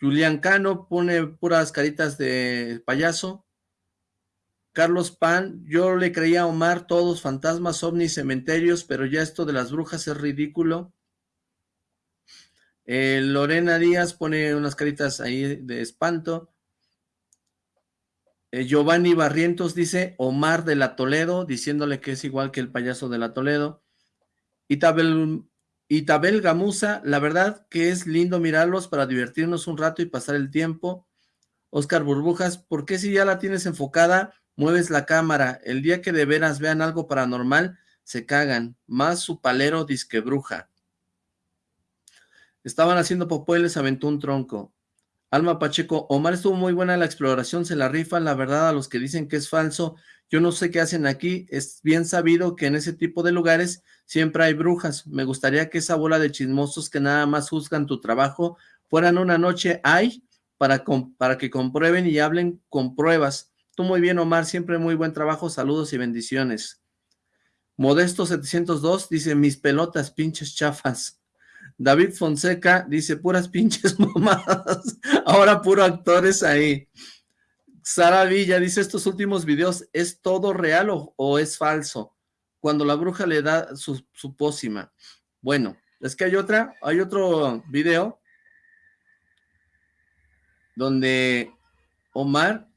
Julián Cano pone puras caritas de payaso. Carlos Pan, yo le creía a Omar todos fantasmas, ovnis, cementerios, pero ya esto de las brujas es ridículo. Eh, Lorena Díaz pone unas caritas ahí de espanto. Eh, Giovanni Barrientos dice Omar de la Toledo, diciéndole que es igual que el payaso de la Toledo. Itabel y Tabel Gamusa, la verdad que es lindo mirarlos para divertirnos un rato y pasar el tiempo. Oscar Burbujas, ¿por qué si ya la tienes enfocada, mueves la cámara? El día que de veras vean algo paranormal, se cagan. Más su palero disque bruja. Estaban haciendo popó y les aventó un tronco. Alma Pacheco, Omar estuvo muy buena la exploración, se la rifa, la verdad a los que dicen que es falso, yo no sé qué hacen aquí, es bien sabido que en ese tipo de lugares siempre hay brujas. Me gustaría que esa bola de chismosos que nada más juzgan tu trabajo fueran una noche hay para, para que comprueben y hablen con pruebas. Tú muy bien, Omar, siempre muy buen trabajo, saludos y bendiciones. Modesto 702 dice, mis pelotas, pinches chafas. David Fonseca dice, puras pinches mamadas, ahora puro actores ahí. Sara Villa dice, estos últimos videos, ¿es todo real o es falso? cuando la bruja le da su, pócima. Bueno, es que hay otra, hay otro video donde Omar,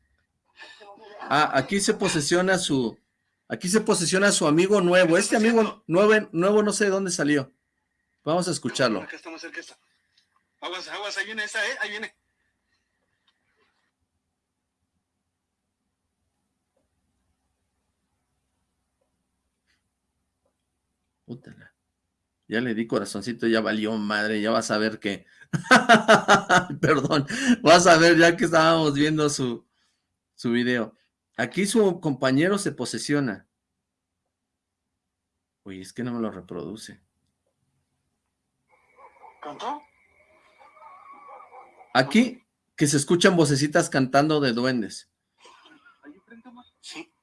ah, aquí se posesiona su, aquí se posesiona su amigo nuevo, este amigo nuevo, nuevo no sé de dónde salió. Vamos a escucharlo. Acá estamos cerca, Aguas, aguas, ahí viene esa, ¿eh? Ahí viene. Ya le di corazoncito, ya valió madre, ya vas a ver que... Perdón, vas a ver ya que estábamos viendo su, su video. Aquí su compañero se posesiona. Uy, es que no me lo reproduce. ¿Cantó? Aquí, que se escuchan vocecitas cantando de duendes. Sí.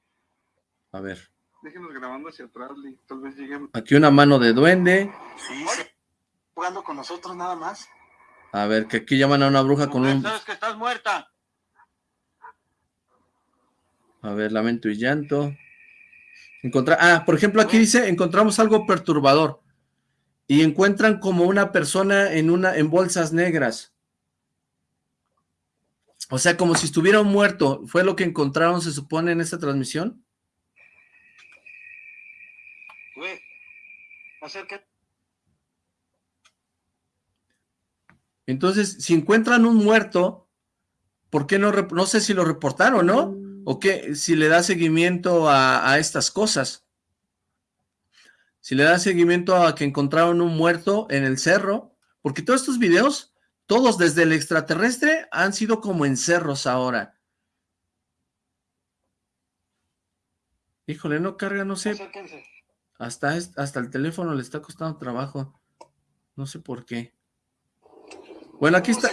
A ver. Déjenos grabando hacia atrás, tal vez lleguen. Aquí una mano de duende. Sí, sí. Jugando con nosotros nada más. A ver, que aquí llaman a una bruja con un... Sabes que estás muerta. A ver, lamento y llanto. Encontrar, ah, por ejemplo, aquí dice, encontramos algo perturbador. Y encuentran como una persona en una en bolsas negras. O sea, como si estuviera muerto. ¿Fue lo que encontraron, se supone, en esta transmisión? Güey, acércate. Entonces, si encuentran un muerto, ¿por qué no? No sé si lo reportaron, ¿no? ¿O qué? Si le da seguimiento a, estas cosas. Si le da seguimiento a que encontraron un muerto en el cerro, porque todos estos videos, todos desde el extraterrestre, han sido como en cerros ahora. Híjole, no carga, no sé. Hasta, hasta el teléfono le está costando trabajo. No sé por qué. Bueno, aquí está.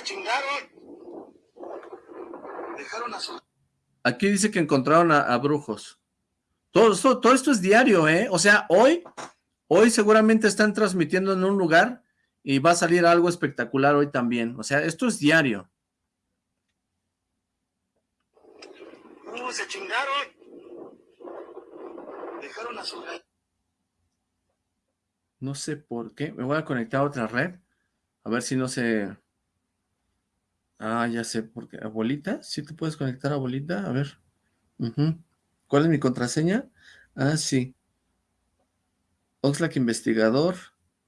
Aquí dice que encontraron a, brujos. Todo esto, todo esto es diario, ¿eh? O sea, hoy, hoy seguramente están transmitiendo en un lugar y va a salir algo espectacular hoy también. O sea, esto es diario. Uh, se chingaron. Dejaron a su... No sé por qué. Me voy a conectar a otra red. A ver si no se... Ah, ya sé, porque abuelita, ¿sí te puedes conectar a abuelita? A ver. ¿Cuál es mi contraseña? Ah, sí. Oxlack Investigador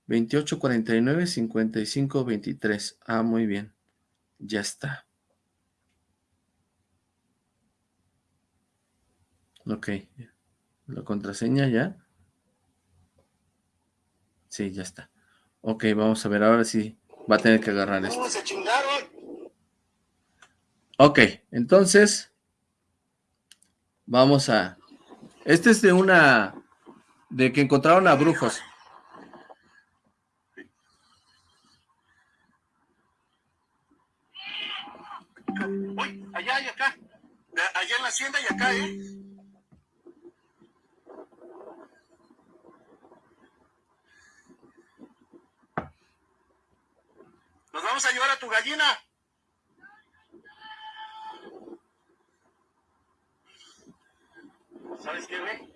2849-5523. Ah, muy bien. Ya está. Ok. La contraseña ya. Sí, ya está. Ok, vamos a ver ahora sí va a tener que agarrar esto. se chingaron? Ok, entonces vamos a... Este es de una... de que encontraron a brujos. Uy, allá y acá. Allá en la hacienda y acá, ¿eh? Nos vamos a llevar a tu gallina. ¿Sabes qué, güey?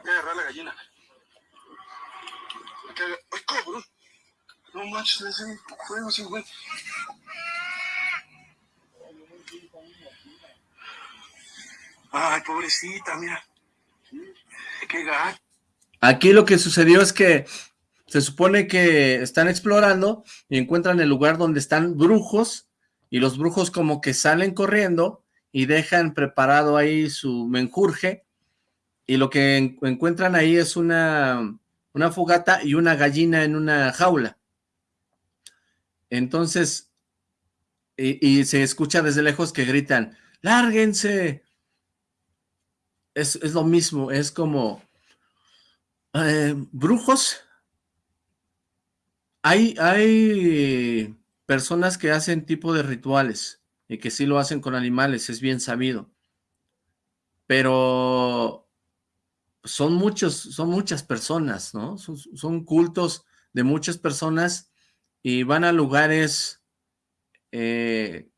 Hay que agarrar la gallina. ¡Ay, cabrón! No manches, le hacen fuego sin güey. Ay, pobrecita, mira. Qué gato. Aquí lo que sucedió es que se supone que están explorando y encuentran el lugar donde están brujos y los brujos como que salen corriendo y dejan preparado ahí su menjurje y lo que encuentran ahí es una, una fogata y una gallina en una jaula. Entonces, y, se escucha desde lejos que gritan, ¡lárguense! Es, lo mismo, es como, eh, brujos, hay, hay personas que hacen tipo de rituales, y que sí lo hacen con animales, es bien sabido. Pero son muchos, son muchas personas, ¿no? Son, cultos de muchas personas y van a lugares, eh,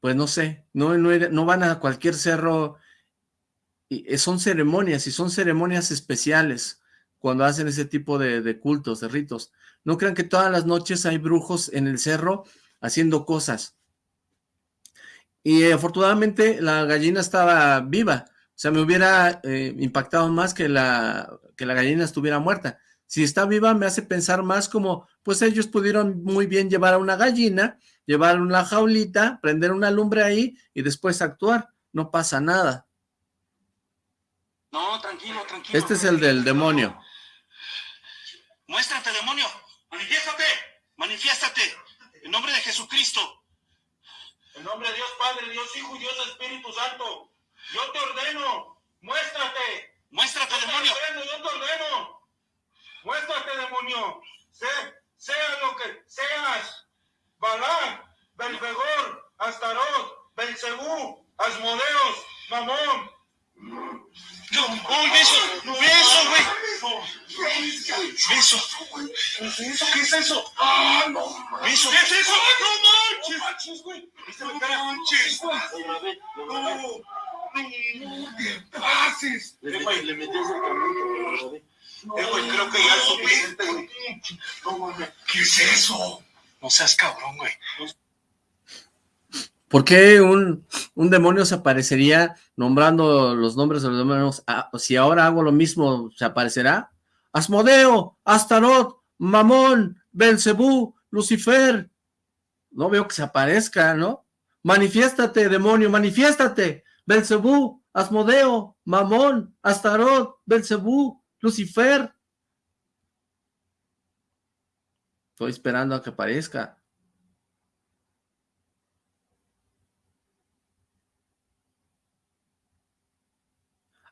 pues no sé, no, no, van a cualquier cerro, y eh, son ceremonias, y son ceremonias especiales cuando hacen ese tipo de cultos, de ritos. No crean que todas las noches hay brujos en el cerro haciendo cosas. Y afortunadamente la gallina estaba viva. O sea, me hubiera eh, impactado más que la, que la gallina estuviera muerta. Si está viva me hace pensar más como, pues ellos pudieron muy bien llevar a una gallina, llevar una jaulita, prender una lumbre ahí y después actuar. No pasa nada. No, tranquilo, tranquilo. Este es el del demonio. Muéstrate, demonio. Manifiéstate. Manifiéstate. En nombre de Jesucristo. En nombre de Dios Padre, Dios Hijo y Dios Espíritu Santo, yo te ordeno, muéstrate. Muéstrate, demonio. yo te ordeno. Muéstrate, demonio. Sé, sea lo que seas. Balá, Belfegor, Astarot, Belcebú, Asmodeos, Mamón, no, beso, beso, güey. Beso. ¿Eso qué es eso? Ah, no. Beso. ¿Qué es eso? No manches, güey. No manches. No, no te pases. Le metí ese camino. Eh, güey, creo que ya es suficiente, güey. No mames. ¿Qué es eso? No seas cabrón, güey. ¿Por qué un, demonio se aparecería nombrando los nombres de los demonios? Ah, si ahora hago lo mismo, ¿se aparecerá? Asmodeo, Astarot, Mamón, Belcebú, Lucifer. No veo que se aparezca, ¿no? Manifiéstate, demonio, manifiéstate. Belcebú, Asmodeo, Mamón, Astarot, Belcebú, Lucifer. Estoy esperando a que aparezca.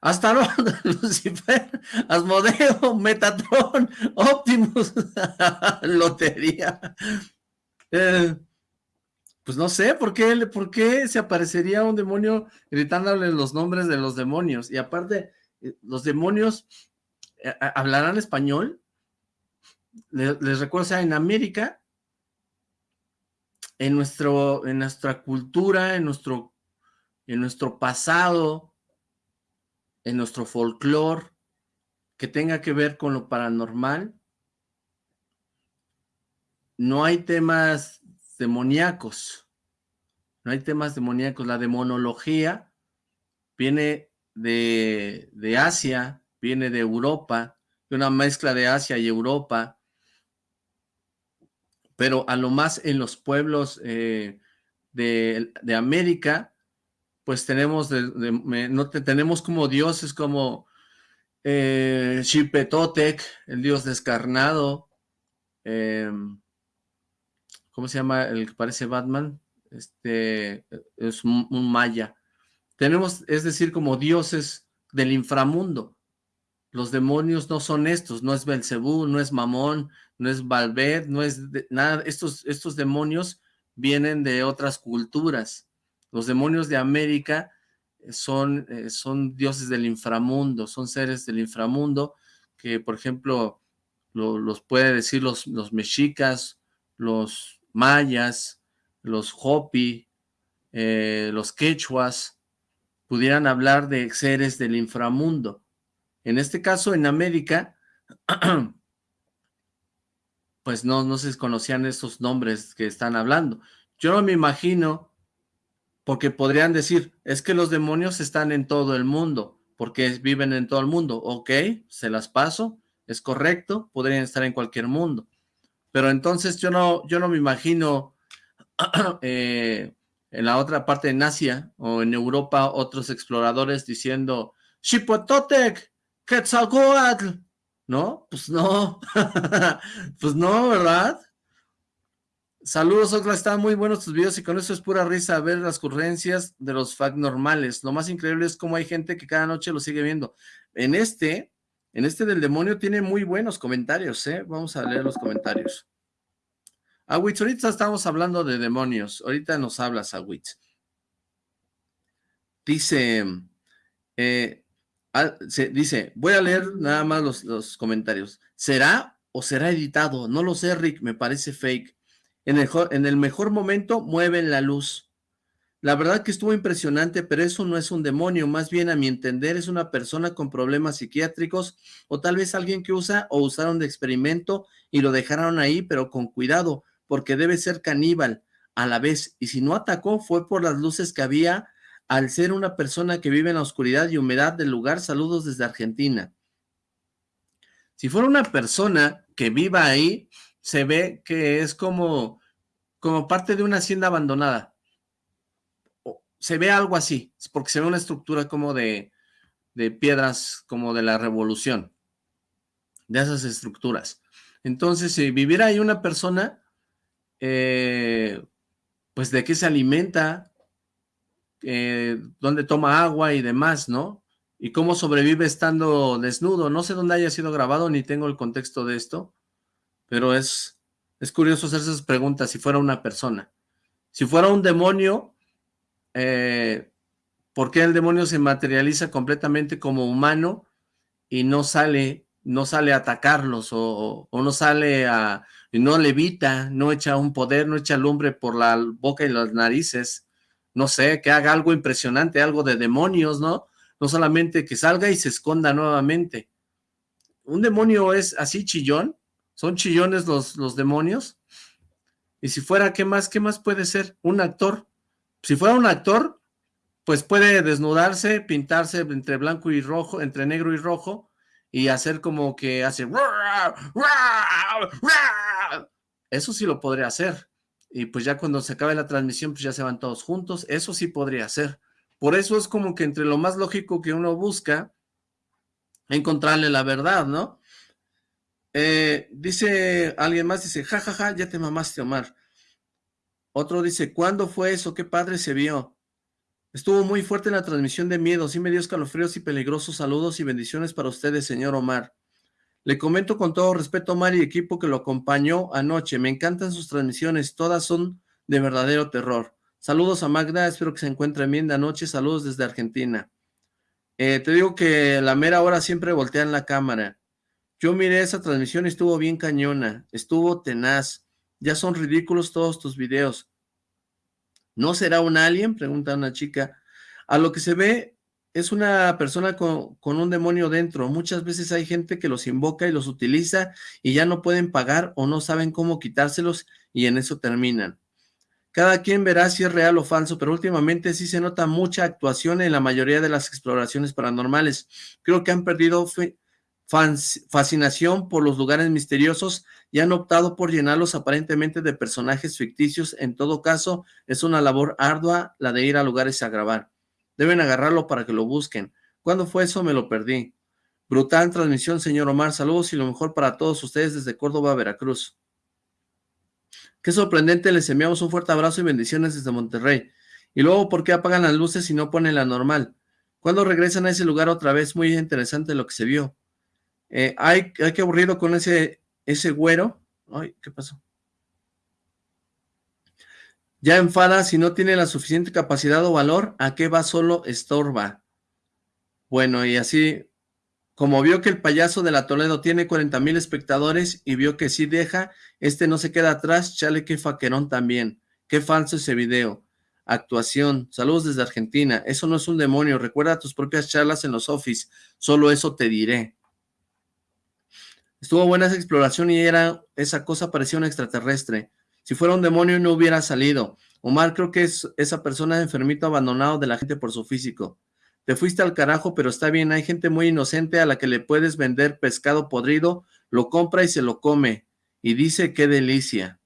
Astaroth, Lucifer, Asmodeo, Metatron, Optimus, Lotería. Eh, pues no sé, ¿por qué, ¿por qué se aparecería un demonio gritándole los nombres de los demonios? Y aparte, eh, los demonios eh, hablarán español. Les, recuerdo, o sea, en América, en, nuestro, en nuestra cultura, en nuestro, en nuestro pasado, en nuestro folclore que tenga que ver con lo paranormal, no hay temas demoníacos, no hay temas demoníacos, la demonología viene de, de Asia, viene de Europa, de una mezcla de Asia y Europa, pero a lo más en los pueblos eh, de, de América pues tenemos, no tenemos como dioses como eh, Xipetotec, el dios descarnado, em, ¿cómo se llama el que parece Batman? Este, es un, maya. Tenemos, es decir, como dioses del inframundo. Los demonios no son estos, no es Belcebú, no es Mamón, no es Valved, no es nada. Estos, estos demonios vienen de otras culturas. Los demonios de América eh, son, eh, son dioses del inframundo, son seres del inframundo que, por ejemplo, los puede decir los, los mexicas, los mayas, los hopi, eh, los quechuas, pudieran hablar de seres del inframundo. En este caso, en América, pues no, no se conocían esos nombres que están hablando. Yo no me imagino porque podrían decir, es que los demonios están en todo el mundo, porque viven en todo el mundo. Ok, se las paso, es correcto, podrían estar en cualquier mundo. Pero entonces yo no, yo no me imagino eh, en la otra parte de Asia o en Europa otros exploradores diciendo, Xipototec, Quetzalcoatl, ¿no? Pues no, pues no, ¿verdad? Saludos, Ocla, están muy buenos tus videos y con eso es pura risa ver las ocurrencias de los fact normales. Lo más increíble es cómo hay gente que cada noche lo sigue viendo. En este, en este del demonio tiene muy buenos comentarios, ¿eh? Vamos a leer los comentarios. Awitz, ahorita estamos hablando de demonios. Ahorita nos hablas, Awitz. Dice, eh, dice, voy a leer nada más los, los comentarios. ¿Será o será editado? No lo sé, Rick, me parece fake. En el, en el mejor momento mueven la luz. La verdad que estuvo impresionante, pero eso no es un demonio, más bien a mi entender es una persona con problemas psiquiátricos o tal vez alguien que usa o usaron de experimento y lo dejaron ahí, pero con cuidado, porque debe ser caníbal a la vez. Y si no atacó fue por las luces que había al ser una persona que vive en la oscuridad y humedad del lugar. Saludos desde Argentina. Si fuera una persona que viva ahí, se ve que es como, como parte de una hacienda abandonada. Se ve algo así, porque se ve una estructura como de, de piedras, como de la revolución, de esas estructuras. Entonces, si viviera ahí una persona, eh, pues de qué se alimenta, eh, dónde toma agua y demás, ¿no? Y cómo sobrevive estando desnudo. No sé dónde haya sido grabado, ni tengo el contexto de esto, pero es, es curioso hacer esas preguntas si fuera una persona. Si fuera un demonio, eh, ¿por qué el demonio se materializa completamente como humano y no sale, no sale a atacarlos o, no sale a, no levita, no echa un poder, no echa lumbre por la boca y las narices? No sé, que haga algo impresionante, algo de demonios, ¿no? No solamente que salga y se esconda nuevamente. Un demonio es así chillón, son chillones los, los demonios. Y si fuera, ¿qué más? ¿Qué más puede ser? Un actor. Si fuera un actor, pues puede desnudarse, pintarse entre blanco y rojo, entre negro y rojo, y hacer como que hace... Eso sí lo podría hacer. Y pues ya cuando se acabe la transmisión, pues ya se van todos juntos. Eso sí podría ser. Por eso es como que entre lo más lógico que uno busca, encontrarle la verdad, ¿no? Eh, dice alguien más, dice, jajaja, ja, ja, ya te mamaste, Omar. Otro dice, ¿cuándo fue eso? Qué padre se vio. Estuvo muy fuerte la transmisión de miedo, sí me dio escalofríos y peligrosos saludos y bendiciones para ustedes, señor Omar. Le comento con todo respeto a Omar y equipo que lo acompañó anoche. Me encantan sus transmisiones, todas son de verdadero terror. Saludos a Magda, espero que se encuentren bien de anoche. Saludos desde Argentina. Eh, te digo que la mera hora siempre voltean la cámara. Yo miré esa transmisión y estuvo bien cañona, estuvo tenaz. Ya son ridículos todos tus videos. ¿No será un alien? Pregunta una chica. A lo que se ve es una persona con, un demonio dentro. Muchas veces hay gente que los invoca y los utiliza y ya no pueden pagar o no saben cómo quitárselos y en eso terminan. Cada quien verá si es real o falso, pero últimamente sí se nota mucha actuación en la mayoría de las exploraciones paranormales. Creo que han perdido fascinación por los lugares misteriosos y han optado por llenarlos aparentemente de personajes ficticios. En todo caso, es una labor ardua la de ir a lugares a grabar. Deben agarrarlo para que lo busquen. ¿Cuándo fue eso? Me lo perdí. Brutal transmisión, señor Omar. Saludos y lo mejor para todos ustedes desde Córdoba, Veracruz. Qué sorprendente, les enviamos un fuerte abrazo y bendiciones desde Monterrey. Y luego, ¿por qué apagan las luces y no ponen la normal? ¿Cuándo regresan a ese lugar otra vez? Muy interesante lo que se vio. Eh, ay, ay, qué aburrido con ese, ese güero. Ay, ¿qué pasó? Ya enfada, si no tiene la suficiente capacidad o valor, ¿a qué va solo estorba? Bueno, y así, como vio que el payaso de la Toledo tiene 40 mil espectadores y vio que sí deja, este no se queda atrás, chale que faquerón también. Qué falso ese video. Actuación, saludos desde Argentina, eso no es un demonio, recuerda tus propias charlas en los office, solo eso te diré. Estuvo buena esa exploración y era esa cosa parecía un extraterrestre. Si fuera un demonio no hubiera salido. Omar creo que es esa persona enfermito abandonado de la gente por su físico. Te fuiste al carajo, pero está bien, hay gente muy inocente a la que le puedes vender pescado podrido, lo compra y se lo come. Y dice qué delicia.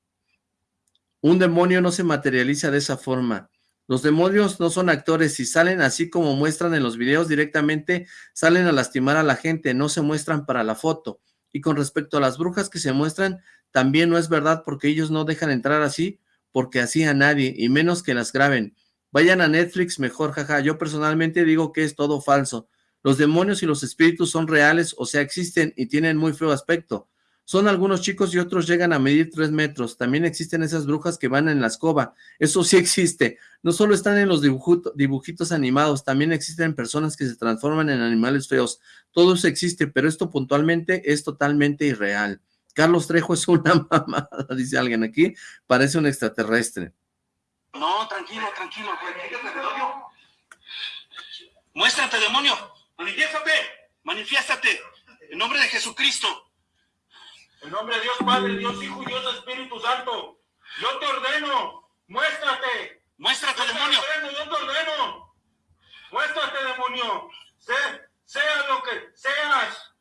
Un demonio no se materializa de esa forma. Los demonios no son actores, si salen así como muestran en los videos directamente, salen a lastimar a la gente, no se muestran para la foto. Y con respecto a las brujas que se muestran, también no es verdad porque ellos no dejan entrar así, porque así a nadie, y menos que las graben. Vayan a Netflix mejor, jaja. Yo personalmente digo que es todo falso. Los demonios y los espíritus son reales, o sea, existen y tienen muy feo aspecto. Son algunos chicos y otros llegan a medir tres metros. También existen esas brujas que van en la escoba. Eso sí existe. No solo están en los dibujitos animados, también existen personas que se transforman en animales feos. Todo eso existe, pero esto puntualmente es totalmente irreal. Carlos Trejo es una mamada, dice alguien aquí. Parece un extraterrestre. No, tranquilo, tranquilo. Muéstrate, demonio. Manifiéstate. Manifiéstate. En nombre de Jesucristo. En nombre de Dios Padre, Dios Hijo y Dios Espíritu Santo, yo te ordeno, muéstrate. Muéstrate, demonio. yo te ordeno. Muéstrate, demonio. sea lo que seas.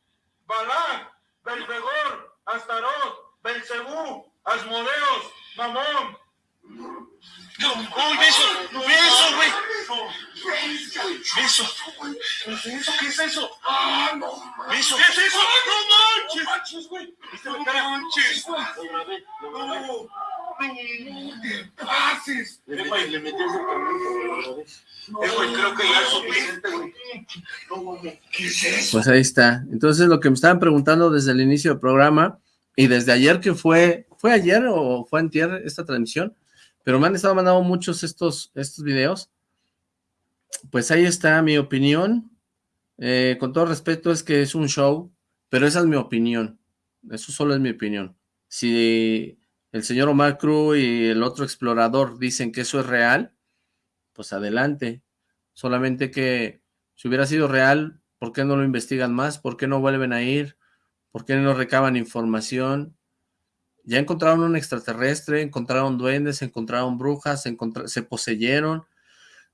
Balak, Belfegor, Astarot, Belcebú, Asmodeos, Mamón. ¡Uy, beso! ¡Beso, güey! ¡Beso! ¿Eso qué es eso? ¡Ah, no! ¿Beso? ¿Qué es eso? ¡No manches! ¡No manches, güey! ¡No manches! pases. Le, le, le metió ese eh, creo que ya es suficiente, güey. ¿Qué es eso? Pues ahí está. Entonces, lo que me estaban preguntando desde el inicio del programa, y desde ayer que fue, ¿fue ayer o fue antier esta transmisión? Pero me han estado mandando muchos estos, estos videos. Pues ahí está mi opinión. Eh, con todo respeto, es que es un show, pero esa es mi opinión. Eso solo es mi opinión. Si el señor Omar Cruz y el otro explorador dicen que eso es real, pues adelante. Solamente que si hubiera sido real, ¿por qué no lo investigan más? ¿Por qué no vuelven a ir? ¿Por qué no recaban información? Ya encontraron un extraterrestre, encontraron duendes, encontraron brujas, se, se poseyeron,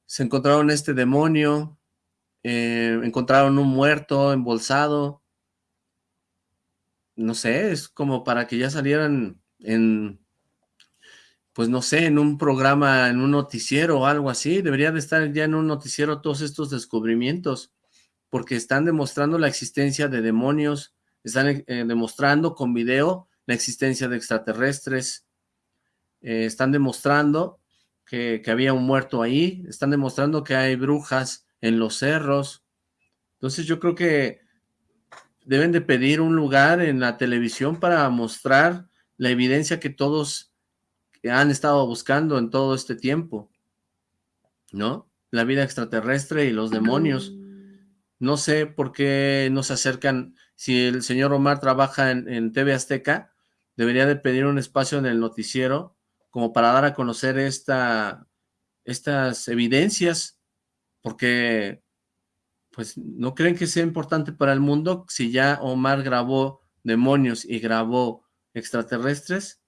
se encontraron este demonio, eh, encontraron un muerto embolsado. No sé, es como para que ya salieran en, pues no sé, en un programa, en un noticiero o algo así. Debería de estar ya en un noticiero todos estos descubrimientos, porque están demostrando la existencia de demonios, están eh, demostrando con video la existencia de extraterrestres, eh, están demostrando que, había un muerto ahí, están demostrando que hay brujas, en los cerros. Entonces yo creo que deben de pedir un lugar en la televisión para mostrar la evidencia que todos han estado buscando en todo este tiempo, ¿no? La vida extraterrestre y los demonios. No sé por qué no se acercan, si el señor Omar trabaja en, en TV Azteca, debería de pedir un espacio en el noticiero como para dar a conocer esta, estas evidencias porque pues no creen que sea importante para el mundo si ya Omar grabó demonios y grabó extraterrestres.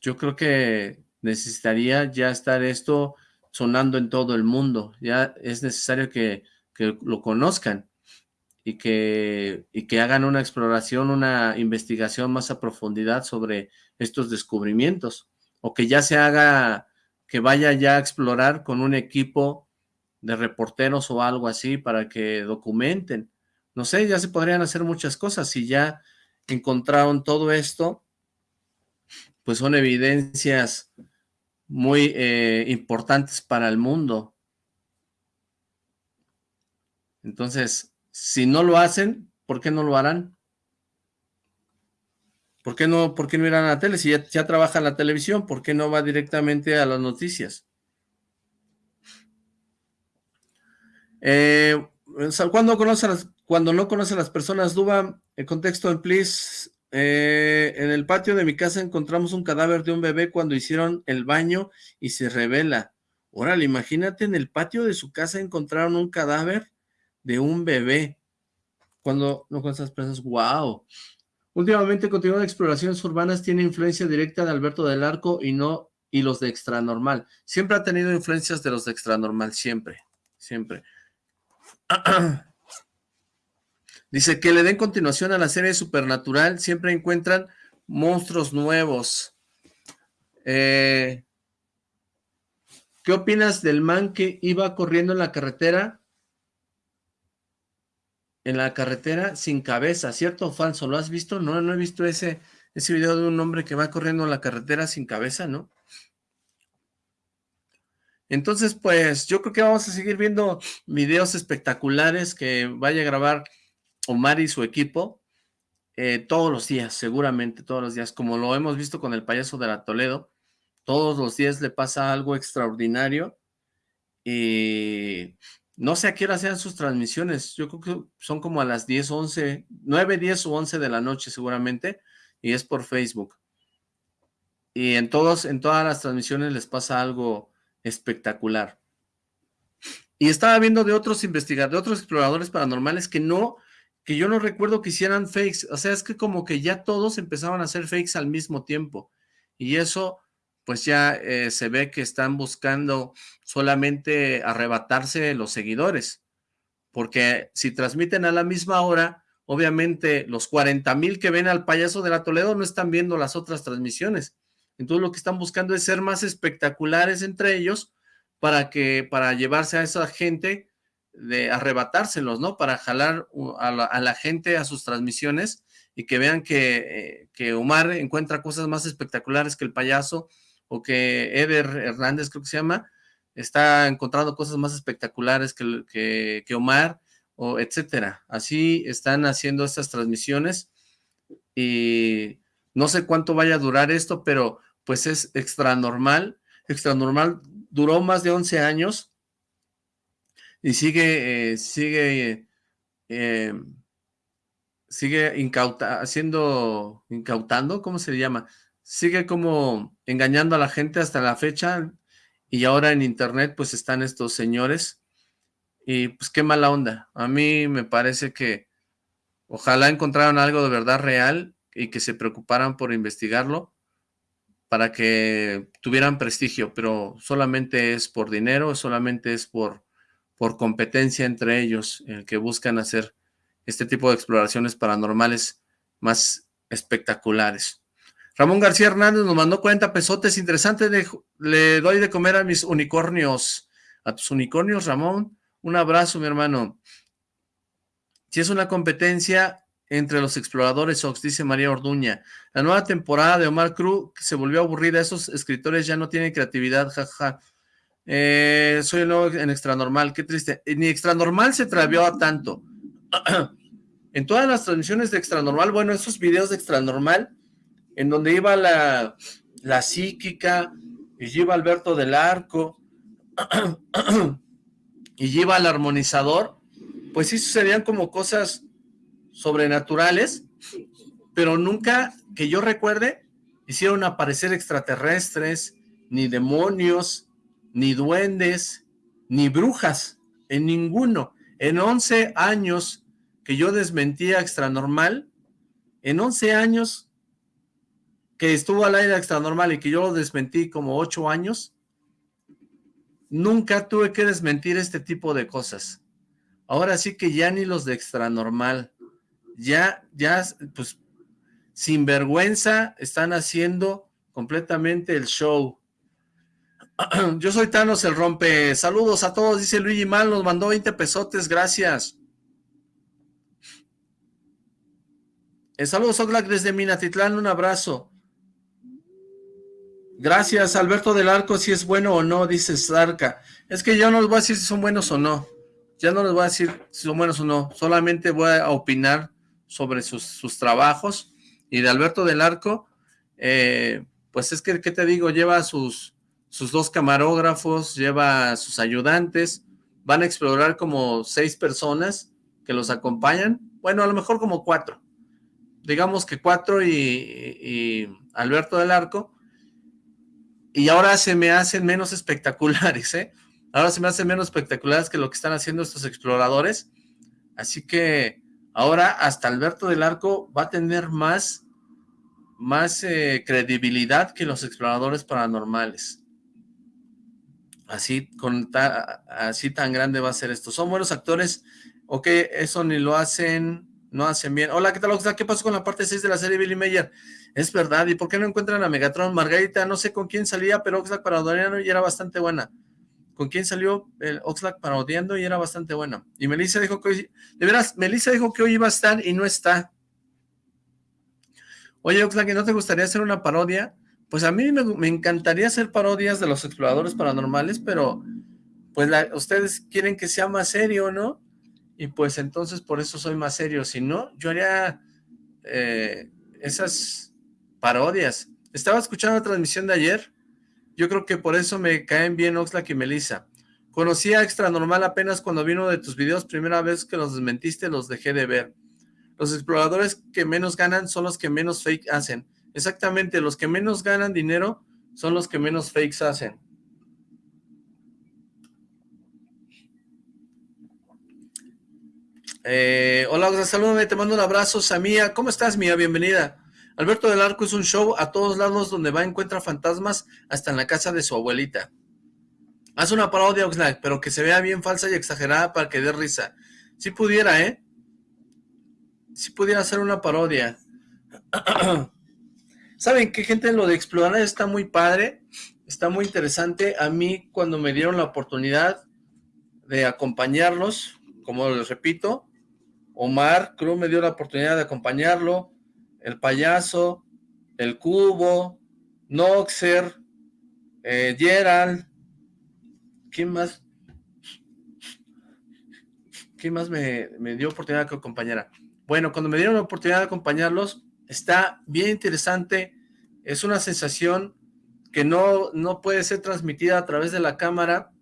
Yo creo que necesitaría ya estar esto sonando en todo el mundo. Ya es necesario que, que lo conozcan y que, y que hagan una exploración, una investigación más a profundidad sobre estos descubrimientos. O que ya se haga que vaya ya a explorar con un equipo de reporteros o algo así para que documenten. No sé, ya se podrían hacer muchas cosas. Si ya encontraron todo esto, pues son evidencias muy eh, importantes para el mundo. Entonces, si no lo hacen, ¿por qué no lo harán? ¿Por qué no, por qué no irán a la tele? Si ya, trabaja en la televisión, ¿por qué no va directamente a las noticias? Eh, cuando, cuando no conoce a las personas, Duba, el contexto en Please, eh, en el patio de mi casa encontramos un cadáver de un bebé cuando hicieron el baño y se revela. Órale, imagínate, en el patio de su casa encontraron un cadáver de un bebé. Cuando no con esas personas, wow. Últimamente continúa de exploraciones urbanas, tiene influencia directa de Alberto del Arco y no y los de Extranormal. Siempre ha tenido influencias de los de Extranormal, siempre, siempre. Dice que le den continuación a la serie Supernatural, siempre encuentran monstruos nuevos. Eh, ¿Qué opinas del man que iba corriendo en la carretera en la carretera sin cabeza, ¿cierto o falso? ¿Lo has visto? No, no he visto ese, ese video de un hombre que va corriendo en la carretera sin cabeza, ¿no? Entonces, pues, yo creo que vamos a seguir viendo videos espectaculares que vaya a grabar Omar y su equipo eh, todos los días, seguramente todos los días, como lo hemos visto con el payaso de la Toledo, todos los días le pasa algo extraordinario y no sé a qué hora sean sus transmisiones. Yo creo que son como a las 10, 11, 9, 10 o 11 de la noche seguramente. Y es por Facebook. Y en, todos, en todas las transmisiones les pasa algo espectacular. Y estaba viendo de otros investigadores, de otros exploradores paranormales que no, que yo no recuerdo que hicieran fakes. O sea, es que como que ya todos empezaban a hacer fakes al mismo tiempo. Y eso pues ya eh, se ve que están buscando solamente arrebatarse los seguidores, porque si transmiten a la misma hora, obviamente los 40 mil que ven al payaso de la Toledo no están viendo las otras transmisiones, entonces lo que están buscando es ser más espectaculares entre ellos para que, para llevarse a esa gente, de arrebatárselos, ¿no? Para jalar a la, a la gente a sus transmisiones y que vean que, eh, que Omar encuentra cosas más espectaculares que el payaso o que Eder Hernández, creo que se llama, está encontrando cosas más espectaculares que, que, Omar, o etcétera. Así están haciendo estas transmisiones y no sé cuánto vaya a durar esto, pero pues es extra normal. Extra normal duró más de 11 años y sigue, eh, sigue, eh, sigue incauta, haciendo, incautando, ¿cómo se llama? Sigue como engañando a la gente hasta la fecha y ahora en internet pues están estos señores y pues qué mala onda. A mí me parece que ojalá encontraran algo de verdad real y que se preocuparan por investigarlo para que tuvieran prestigio, pero solamente es por dinero, solamente es por, por competencia entre ellos, el que buscan hacer este tipo de exploraciones paranormales más espectaculares. Ramón García Hernández nos mandó 40 pesotes, interesante, le doy de comer a mis unicornios, a tus unicornios, Ramón, un abrazo, mi hermano. Si es una competencia, entre los exploradores Ox, dice María Orduña. La nueva temporada de Omar Cruz se volvió aburrida, esos escritores ya no tienen creatividad, jaja. Eh, soy el nuevo en Extra Normal, qué triste. Ni Extra Normal se travió a tanto. en todas las transmisiones de Extra Normal, bueno, esos videos de Extra Normal, en donde iba la, la psíquica, y iba Alberto del Arco, y iba el armonizador, pues sí sucedían como cosas sobrenaturales, pero nunca, que yo recuerde, hicieron aparecer extraterrestres, ni demonios, ni duendes, ni brujas, en ninguno. En 11 años que yo desmentía extranormal, en 11 años que estuvo al aire extranormal y que yo lo desmentí como 8 años, nunca tuve que desmentir este tipo de cosas. Ahora sí que ya ni los de extranormal, ya, ya, pues, sin vergüenza, están haciendo completamente el show. Yo soy Thanos el rompe. Saludos a todos, dice Luigi Mal, nos mandó 20 pesotes, gracias. Eh, saludos Oxlack desde Minatitlán, un abrazo. Gracias, Alberto del Arco, si es bueno o no, dice Zarca. Es que yo no les voy a decir si son buenos o no. Ya no les voy a decir si son buenos o no. Solamente voy a opinar sobre sus, trabajos, y de Alberto del Arco, eh, pues es que, ¿qué te digo? Lleva sus, sus dos camarógrafos, lleva sus ayudantes, van a explorar como seis personas que los acompañan, bueno, a lo mejor como cuatro, digamos que cuatro y, y Alberto del Arco, y ahora se me hacen menos espectaculares, ¿eh? Ahora se me hacen menos espectaculares que lo que están haciendo estos exploradores, así que Ahora hasta Alberto del Arco va a tener más, más eh, credibilidad que los exploradores paranormales. Así, con así tan grande va a ser esto. Son buenos actores, ok, eso ni lo hacen, no hacen bien. Hola, ¿qué tal, Oxlack? ¿Qué pasó con la parte 6 de la serie Billy Mayer? Es verdad, ¿y por qué no encuentran a Megatron? Margarita, no sé con quién salía, pero Oxlack Paranormal y era bastante buena con quién salió el Oxlack parodiando y era bastante buena. Y Melissa dijo que hoy, de veras, Melissa dijo que hoy iba a estar y no está. Oye, Oxlack, ¿no te gustaría hacer una parodia? Pues a mí me, encantaría hacer parodias de los exploradores paranormales, pero pues ustedes quieren que sea más serio, ¿no? Y pues entonces por eso soy más serio. Si no, yo haría eh, esas parodias. Estaba escuchando la transmisión de ayer yo creo que por eso me caen bien Oxlack y Melissa. Conocí a Extra Normal apenas cuando vino de tus videos, primera vez que los desmentiste, los dejé de ver. Los exploradores que menos ganan son los que menos fake hacen. Exactamente, los que menos ganan dinero son los que menos fakes hacen. Eh, hola, saludos, te mando un abrazo, Samía. ¿Cómo estás, Mía? Bienvenida. Alberto del Arco es un show a todos lados donde va encuentra fantasmas hasta en la casa de su abuelita. Haz una parodia, Oxlack, pero que se vea bien falsa y exagerada para que dé risa. Si pudiera, ¿eh? Si pudiera hacer una parodia. ¿Saben qué, gente? Lo de explorar está muy padre, está muy interesante. A mí, cuando me dieron la oportunidad de acompañarlos, como les repito, Omar Cruz me dio la oportunidad de acompañarlo, el payaso, el cubo, Noxer, eh, Gerald, ¿quién más? ¿Quién más me, me dio oportunidad que acompañara? Bueno, cuando me dieron la oportunidad de acompañarlos, está bien interesante, es una sensación que no, no puede ser transmitida a través de la cámara,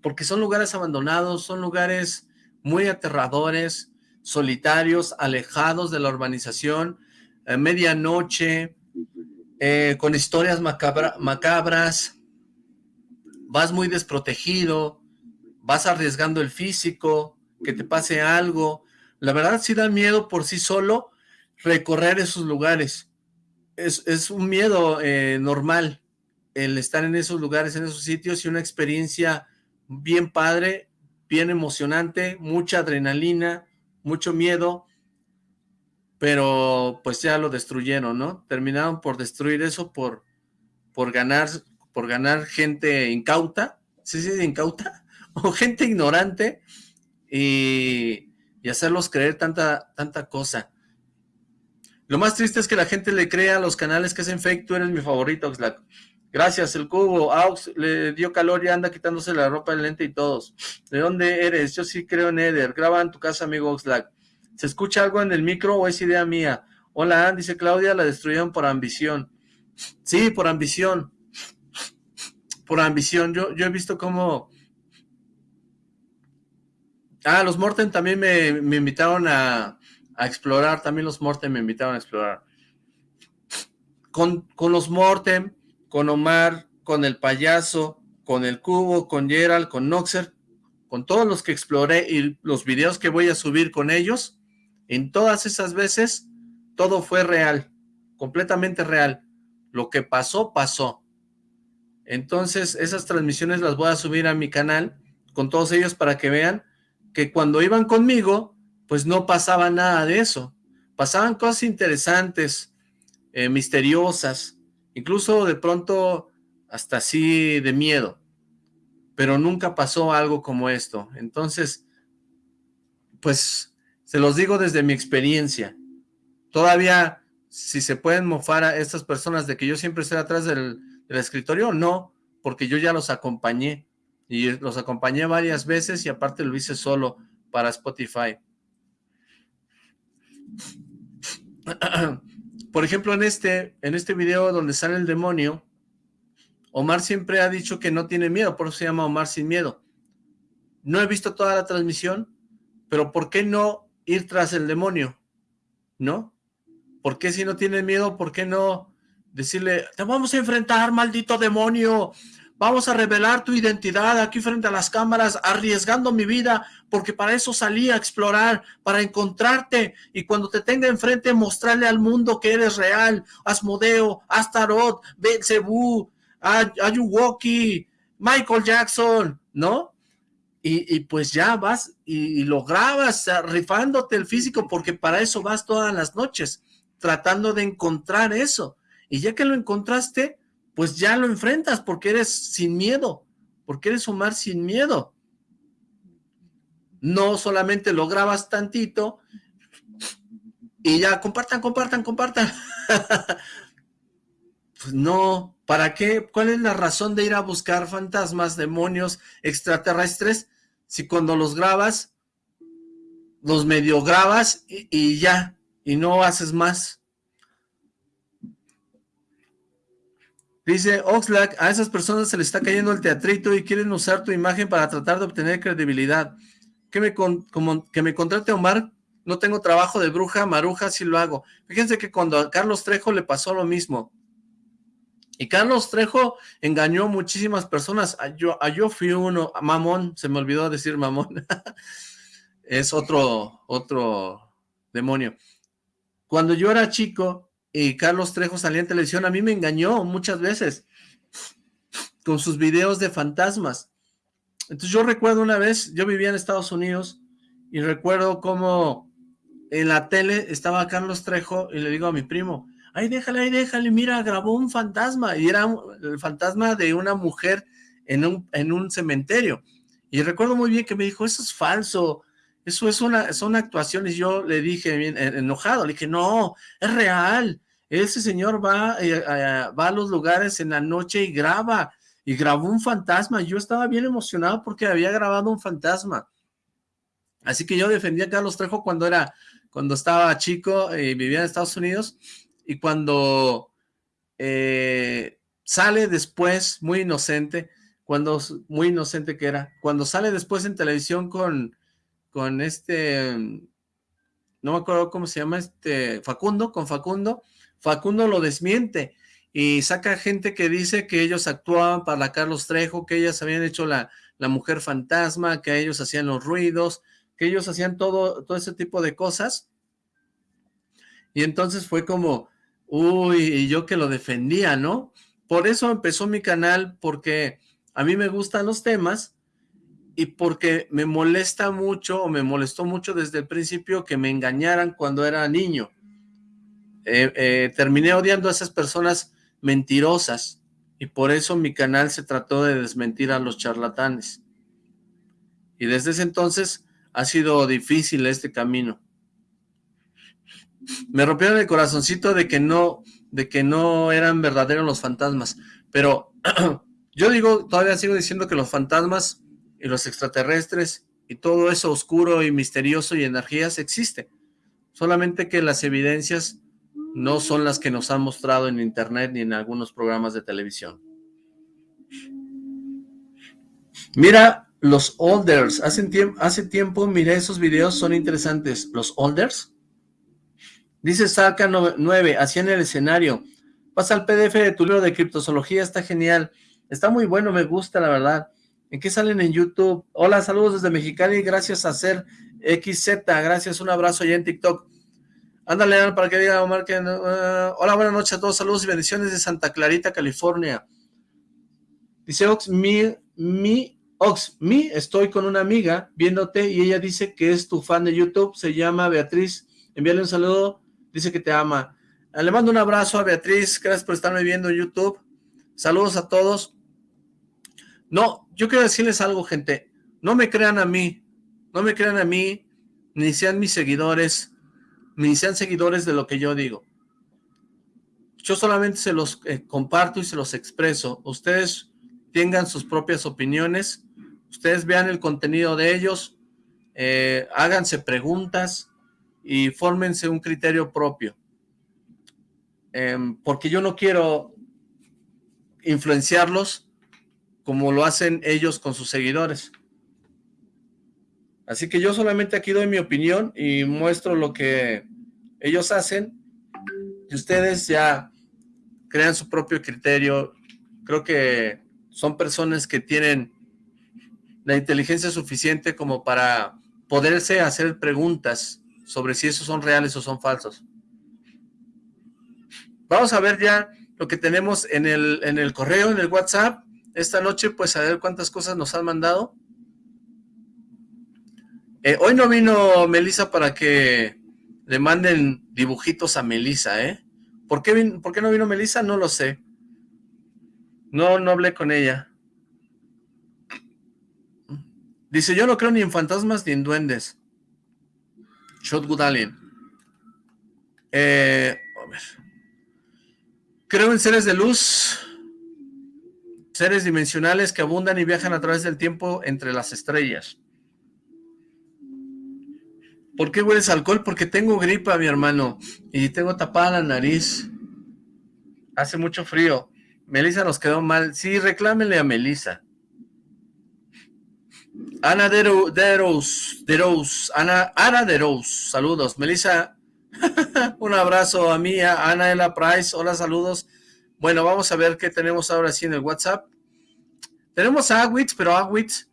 porque son lugares abandonados, son lugares muy aterradores, solitarios, alejados de la urbanización, a medianoche, eh, con historias macabras, vas muy desprotegido, vas arriesgando el físico, que te pase algo. La verdad sí da miedo por sí solo recorrer esos lugares. Es, un miedo eh, normal el estar en esos lugares, en esos sitios y una experiencia bien padre, bien emocionante, mucha adrenalina, mucho miedo, pero pues ya lo destruyeron, ¿no? Terminaron por destruir eso, por, por ganar, por ganar gente incauta, ¿sí sí incauta? O gente ignorante y, y hacerlos creer tanta, tanta cosa. Lo más triste es que la gente le crea a los canales que hacen fake, tú eres mi favorito, Oxlack. Gracias, el cubo. Aux le dio calor y anda quitándose la ropa, el lente y todos. ¿De dónde eres? Yo sí creo en Eder. Graba en tu casa, amigo Oxlack. ¿Se escucha algo en el micro o es idea mía? Hola, dice Claudia, la destruyeron por ambición. Sí, por ambición. Por ambición. Yo, yo he visto cómo... Ah, los Morten también me, invitaron a, a, explorar. También los Morten me invitaron a explorar. Con, con los Morten con Omar, con el payaso, con el cubo, con Gerald, con Noxer, con todos los que exploré y los videos que voy a subir con ellos, en todas esas veces, todo fue real, completamente real. Lo que pasó, pasó. Entonces, esas transmisiones las voy a subir a mi canal con todos ellos para que vean que cuando iban conmigo, pues no pasaba nada de eso. Pasaban cosas interesantes, eh, misteriosas, incluso de pronto hasta así de miedo, pero nunca pasó algo como esto. Entonces, pues, se los digo desde mi experiencia. Todavía, si se pueden mofar a estas personas de que yo siempre estoy atrás del, del escritorio, no, porque yo ya los acompañé, y los acompañé varias veces y aparte lo hice solo para Spotify. por ejemplo, en este, en este video donde sale el demonio, Omar siempre ha dicho que no tiene miedo, por eso se llama Omar sin miedo. No he visto toda la transmisión, pero ¿por qué no ir tras el demonio? ¿No? ¿Por qué si no tiene miedo, por qué no decirle, te vamos a enfrentar, maldito demonio, vamos a revelar tu identidad aquí frente a las cámaras, arriesgando mi vida, porque para eso salí a explorar, para encontrarte, y cuando te tenga enfrente, mostrarle al mundo que eres real, Asmodeo, Astaroth, Belzebú, Ayuwoki, Michael Jackson, ¿no? Y, pues ya vas y, y lo grabas rifándote el físico, porque para eso vas todas las noches, tratando de encontrar eso, y ya que lo encontraste, pues ya lo enfrentas porque eres sin miedo, porque eres Omar sin miedo. No solamente lo grabas tantito y ya compartan, compartan, compartan. pues no, ¿para qué? ¿Cuál es la razón de ir a buscar fantasmas, demonios, extraterrestres, si cuando los grabas, los medio grabas y, y ya, y no haces más? Dice Oxlack, a esas personas se les está cayendo el teatrito y quieren usar tu imagen para tratar de obtener credibilidad. Que me, como, que me contrate Omar, no tengo trabajo de bruja, maruja, sí lo hago. Fíjense que cuando a Carlos Trejo le pasó lo mismo. Y Carlos Trejo engañó muchísimas personas. Yo, yo fui uno, mamón, se me olvidó decir mamón. es otro, otro demonio. Cuando yo era chico, y Carlos Trejo salía en televisión, a mí me engañó muchas veces con sus videos de fantasmas. Entonces yo recuerdo una vez, yo vivía en Estados Unidos y recuerdo cómo en la tele estaba Carlos Trejo y le digo a mi primo, ay déjale, ay déjale, mira, grabó un fantasma y era el fantasma de una mujer en un, en un cementerio. Y recuerdo muy bien que me dijo, eso es falso, eso es una, son actuaciones. Yo le dije bien enojado, le dije, no, es real. Ese señor va, eh, va a los lugares en la noche y graba, y grabó un fantasma. Yo estaba bien emocionado porque había grabado un fantasma. Así que yo defendía a Carlos Trejo cuando era, cuando estaba chico y vivía en Estados Unidos, y cuando eh, sale después, muy inocente, cuando, muy inocente que era, cuando sale después en televisión con, con este, no me acuerdo cómo se llama, este, Facundo, con Facundo, Facundo lo desmiente y saca gente que dice que ellos actuaban para Carlos Trejo, que ellas habían hecho la, la mujer fantasma, que ellos hacían los ruidos, que ellos hacían todo, todo ese tipo de cosas. Y entonces fue como, uy, y yo que lo defendía, ¿no? Por eso empezó mi canal, porque a mí me gustan los temas y porque me molesta mucho, o me molestó mucho desde el principio que me engañaran cuando era niño. Eh, eh, terminé odiando a esas personas mentirosas y por eso mi canal se trató de desmentir a los charlatanes. Y desde ese entonces ha sido difícil este camino. Me rompieron el corazoncito de que no, de que no eran verdaderos los fantasmas. Pero yo digo, todavía sigo diciendo que los fantasmas y los extraterrestres y todo eso oscuro y misterioso y energías existe. Solamente que las evidencias no son las que nos han mostrado en internet ni en algunos programas de televisión. Mira los Olders. Hace, hace tiempo miré esos videos, son interesantes. ¿Los Olders? Dice Saca 9, así en el escenario. Pasa al PDF de tu libro de criptozoología, está genial. Está muy bueno, me gusta, la verdad. ¿En qué salen en YouTube? Hola, saludos desde Mexicali, gracias a ser XZ, gracias, un abrazo allá en TikTok. Ándale, para que diga Omar que... Uh, hola, buenas noches a todos, saludos y bendiciones de Santa Clarita, California. Dice Ox, mi, mi, Ox, mi, estoy con una amiga viéndote y ella dice que es tu fan de YouTube, se llama Beatriz. Envíale un saludo dice que te ama. Ah, le mando un abrazo a Beatriz, gracias por estarme viendo en YouTube. Saludos a todos. No, yo quiero decirles algo, gente. No me crean a mí, no me crean a mí, ni sean mis seguidores, ni sean seguidores de lo que yo digo. Yo solamente se los eh, comparto y se los expreso. Ustedes tengan sus propias opiniones, ustedes vean el contenido de ellos, eh, háganse preguntas, y fórmense un criterio propio. Em, porque yo no quiero influenciarlos como lo hacen ellos con sus seguidores. Así que yo solamente aquí doy mi opinión y muestro lo que ellos hacen y ustedes ya crean su propio criterio. Creo que son personas que tienen la inteligencia suficiente como para poderse hacer preguntas sobre si esos son reales o son falsos. Vamos a ver ya lo que tenemos en el, en el correo, en el WhatsApp. Esta noche, pues a ver cuántas cosas nos han mandado. Eh, hoy no vino Melisa para que le manden dibujitos a Melisa, ¿eh? ¿Por qué, ¿Por qué no vino Melisa? No lo sé. No, no hablé con ella. Dice, yo no creo ni en fantasmas ni en duendes. Shotwood Alien. Eh, a ver. Creo en seres de luz, seres dimensionales que abundan y viajan a través del tiempo entre las estrellas. ¿Por qué hueles alcohol? Porque tengo gripa, mi hermano, y tengo tapada la nariz. Hace mucho frío. Melissa nos quedó mal. Sí, reclámenle a Melissa. Ana Deros, Deros, Ana, Ana Deros, saludos. Melissa, un abrazo a mí, a Ana Ela Price, hola, saludos. Bueno, vamos a ver qué tenemos ahora sí en el WhatsApp. Tenemos a Awitz, pero Awitz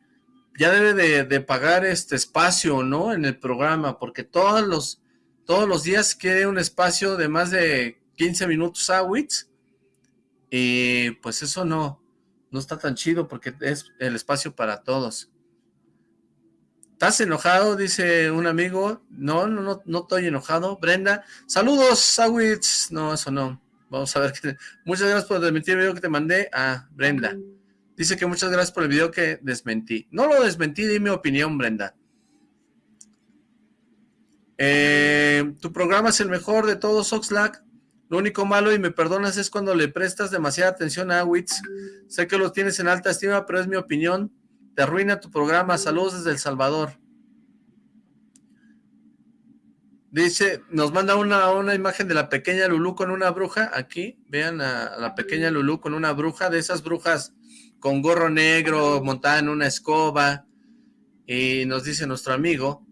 ya debe de, pagar este espacio, ¿no? En el programa, porque todos los, todos los días quiere un espacio de más de 15 minutos Awitz. Y pues eso no, no está tan chido porque es el espacio para todos. ¿Estás enojado? Dice un amigo. No, no, no, no estoy enojado. Brenda, saludos, Sawitz. No, eso no. Vamos a ver. Muchas gracias por desmentir el video que te mandé a Brenda. Dice que muchas gracias por el video que desmentí. No lo desmentí, di mi opinión, Brenda. Eh, tu programa es el mejor de todos, Oxlack. Lo único malo, y me perdonas, es cuando le prestas demasiada atención a Wits. Sé que lo tienes en alta estima, pero es mi opinión. Te arruina tu programa. Saludos desde El Salvador. Dice, nos manda una, una imagen de la pequeña Lulú con una bruja. Aquí, vean a, la pequeña Lulú con una bruja, de esas brujas con gorro negro, montada en una escoba. Y nos dice nuestro amigo,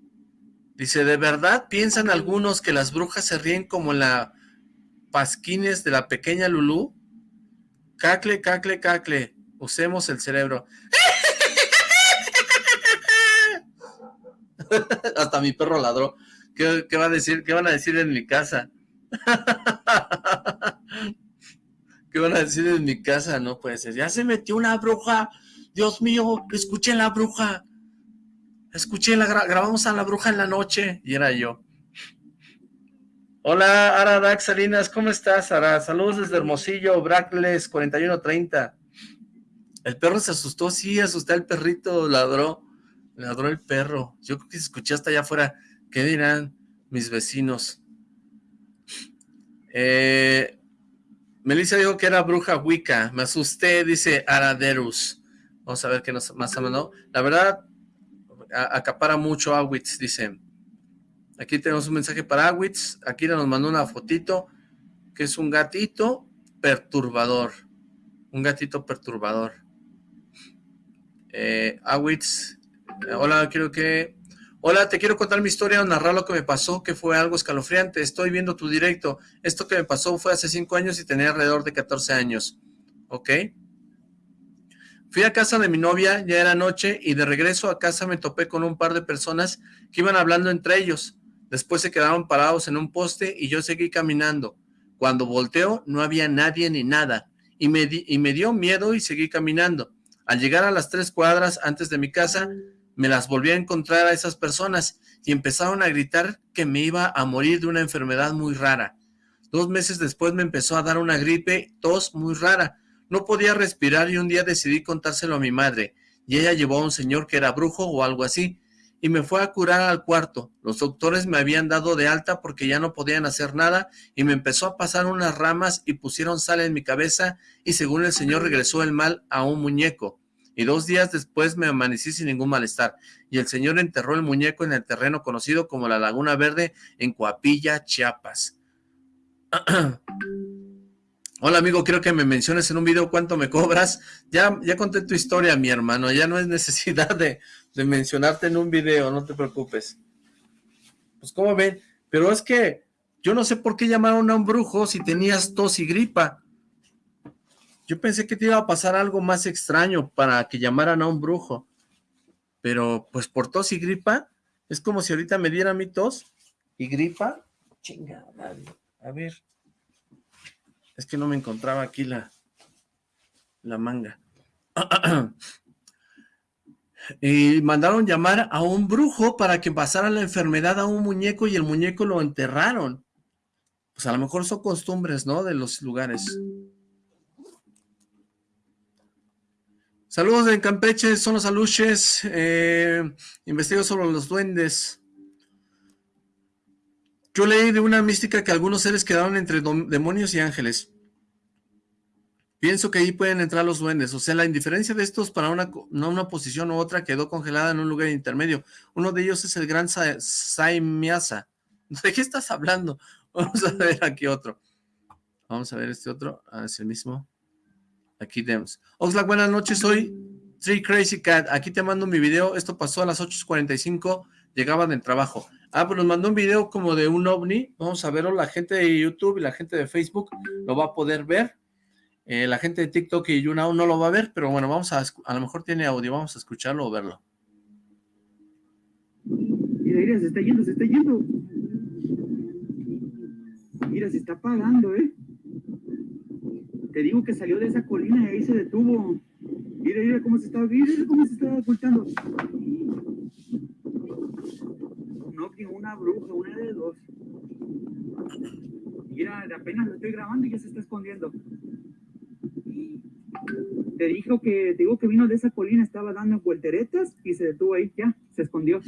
dice, ¿de verdad piensan algunos que las brujas se ríen como la pasquines de la pequeña Lulú? Cacle, cacle, cacle. Usemos el cerebro. Hasta mi perro ladró. ¿Qué, va a decir? ¿Qué van a decir en mi casa? ¿Qué van a decir en mi casa? No puede ser. Ya se metió una bruja. Dios mío, escuché la bruja. Escuché, la grabamos a la bruja en la noche. Y era yo. Hola, Ara Dax Salinas, ¿cómo estás, Ara? Saludos desde Hermosillo, Brackles 4130. El perro se asustó, sí, asusté al perrito, ladró. Ladró el perro. Yo creo que se escuché hasta allá afuera. ¿Qué dirán mis vecinos? Eh, Melissa dijo que era bruja Wicca. Me asusté, dice Araderus. Vamos a ver qué nos más mandado. La verdad, acapara mucho Awitz, dice. Aquí tenemos un mensaje para Awitz. Aquí nos mandó una fotito, que es un gatito perturbador. Un gatito perturbador. Eh, Awitz, hola, quiero que Hola, te quiero contar mi historia o narrar lo que me pasó, que fue algo escalofriante. Estoy viendo tu directo. Esto que me pasó fue hace 5 años y tenía alrededor de 14 años. ¿Ok? Fui a casa de mi novia, ya era noche, y de regreso a casa me topé con un par de personas que iban hablando entre ellos. Después se quedaron parados en un poste y yo seguí caminando. Cuando volteo no había nadie ni nada, y me, y me dio miedo y seguí caminando. Al llegar a las tres cuadras antes de mi casa, me las volví a encontrar a esas personas y empezaron a gritar que me iba a morir de una enfermedad muy rara. Dos meses después me empezó a dar una gripe, tos muy rara. No podía respirar y un día decidí contárselo a mi madre y ella llevó a un señor que era brujo o algo así y me fue a curar al cuarto. Los doctores me habían dado de alta porque ya no podían hacer nada y me empezó a pasar unas ramas y pusieron sal en mi cabeza y según el señor regresó el mal a un muñeco y dos días después me amanecí sin ningún malestar, y el señor enterró el muñeco en el terreno conocido como la Laguna Verde en Coapilla, Chiapas. Hola amigo, quiero que me menciones en un video cuánto me cobras. Ya, ya conté tu historia, mi hermano, ya no es necesidad de, de mencionarte en un video, no te preocupes. Pues como ven, pero es que yo no sé por qué llamaron a un brujo si tenías tos y gripa. Yo pensé que te iba a pasar algo más extraño para que llamaran a un brujo. Pero pues por tos y gripa, es como si ahorita me diera mi tos y gripa. Chinga, A ver. Es que no me encontraba aquí la, la manga. y mandaron llamar a un brujo para que pasara la enfermedad a un muñeco y el muñeco lo enterraron. Pues a lo mejor son costumbres, ¿no? De los lugares. Saludos de Campeche, son los aluches. Eh, investigo sobre los duendes. Yo leí de una mística que algunos seres quedaron entre demonios y ángeles. Pienso que ahí pueden entrar los duendes. O sea, la indiferencia de estos para una, una posición u otra quedó congelada en un lugar intermedio. Uno de ellos es el gran Sa Saimiasa. ¿De qué estás hablando? Vamos a ver aquí otro. Vamos a ver este otro. Ah, es el mismo. Aquí tenemos. Oxlack, buenas noches, soy Three Crazy Cat. Aquí te mando mi video. Esto pasó a las 8.45. Llegaba del trabajo. Ah, pues nos mandó un video como de un ovni. Vamos a verlo. La gente de YouTube y la gente de Facebook lo va a poder ver. Eh, la gente de TikTok y YouNow no lo va a ver, pero bueno, vamos a, a lo mejor tiene audio. Vamos a escucharlo o verlo. Mira, mira, se está yendo, se está yendo. Mira, se está apagando, ¿eh? Te digo que salió de esa colina y ahí se detuvo. Mira, mira cómo se está, mira cómo se está ocultando. No, que una bruja, una de dos. Mira, apenas lo estoy grabando y ya se está escondiendo. Te dijo que, te digo que vino de esa colina, estaba dando vuelteretas y se detuvo ahí, ya, se escondió.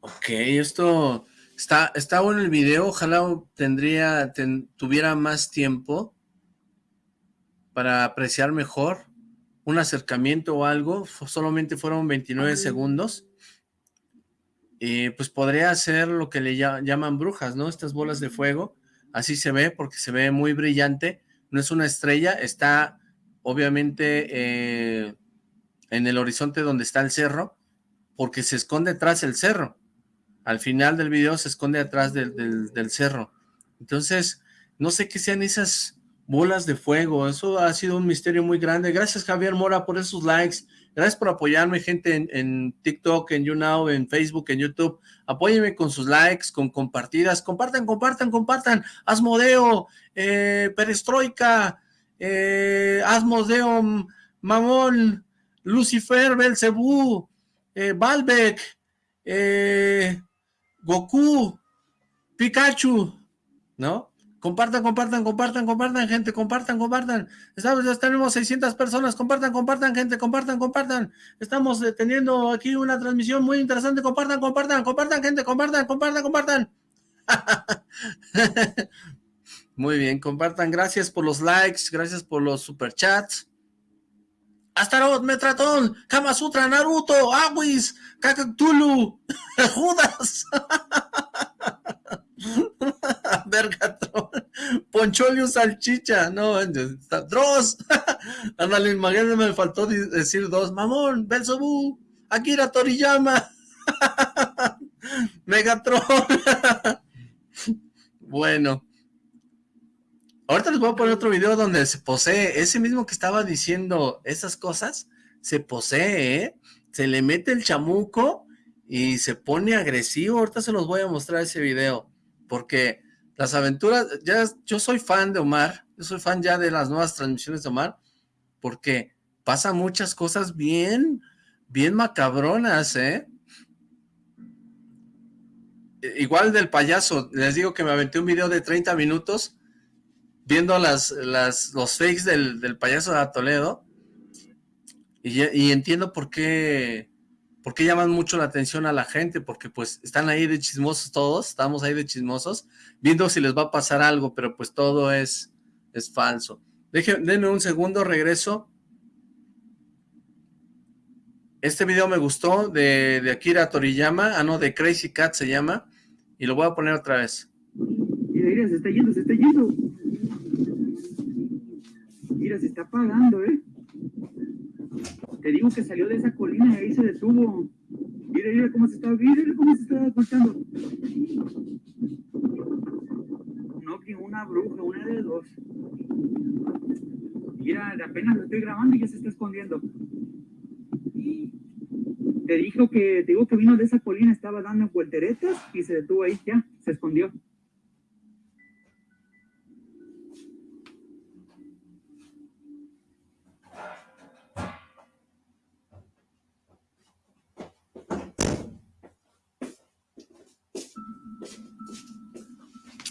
Ok, esto está, está bueno el video, ojalá tendría, tuviera más tiempo para apreciar mejor un acercamiento o algo, solamente fueron 29 segundos, y pues podría ser lo que le llaman brujas, ¿no? Estas bolas de fuego, así se ve porque se ve muy brillante, no es una estrella, está obviamente eh, en el horizonte donde está el cerro, porque se esconde tras el cerro, al final del video se esconde atrás del, del cerro, entonces no sé qué sean esas bolas de fuego, eso ha sido un misterio muy grande, gracias Javier Mora por esos likes, Gracias por apoyarme, gente, en, TikTok, en YouNow, en Facebook, en YouTube. Apóyenme con sus likes, con compartidas. Compartan, compartan, compartan. Asmodeo, eh, Perestroika, eh, Asmodeo, Mamón, Lucifer, Belcebú, eh, Balbec, eh, Goku, Pikachu, ¿no? Compartan, compartan, compartan, compartan, gente, compartan, compartan. Estamos, ya tenemos 600 personas, compartan, compartan, gente, compartan, compartan. Estamos eh, teniendo aquí una transmisión muy interesante, compartan, compartan, compartan, gente, compartan, compartan, compartan. muy bien, compartan, gracias por los likes, gracias por los superchats. Astaroth, Metratón, Kama Sutra, Naruto, Awis, Kakatulu, Judas. Vergatron, Poncholius Salchicha, no, Dross, ándale, imagínate, me faltó decir dos, Mamón, Belzebú, Akira Toriyama, Megatron, bueno, ahorita les voy a poner otro video donde se posee, ese mismo que estaba diciendo esas cosas, se posee, ¿eh? se le mete el chamuco y se pone agresivo, ahorita se los voy a mostrar ese video, porque las aventuras, ya yo soy fan de Omar, yo soy fan ya de las nuevas transmisiones de Omar, porque pasa muchas cosas bien, bien macabronas, ¿eh? Igual del payaso, les digo que me aventé un video de 30 minutos viendo las, los fakes del, payaso de Toledo y, entiendo por qué ¿Por qué llaman mucho la atención a la gente? Porque pues están ahí de chismosos todos, estamos ahí de chismosos, viendo si les va a pasar algo, pero pues todo es, es falso. denme un segundo, regreso. Este video me gustó, de, de, Akira Toriyama, ah no, de Crazy Cat se llama, y lo voy a poner otra vez. Mira, se está yendo, se está yendo. Mira, se está apagando, ¿eh? Te digo que salió de esa colina y ahí se detuvo. Mira, mira cómo se está, mira cómo se está ocultando. No, que una bruja, una de dos. Mira, apenas lo estoy grabando y ya se está escondiendo. Te dijo que, te digo que vino de esa colina, estaba dando vuelteretas y se detuvo ahí, ya, se escondió.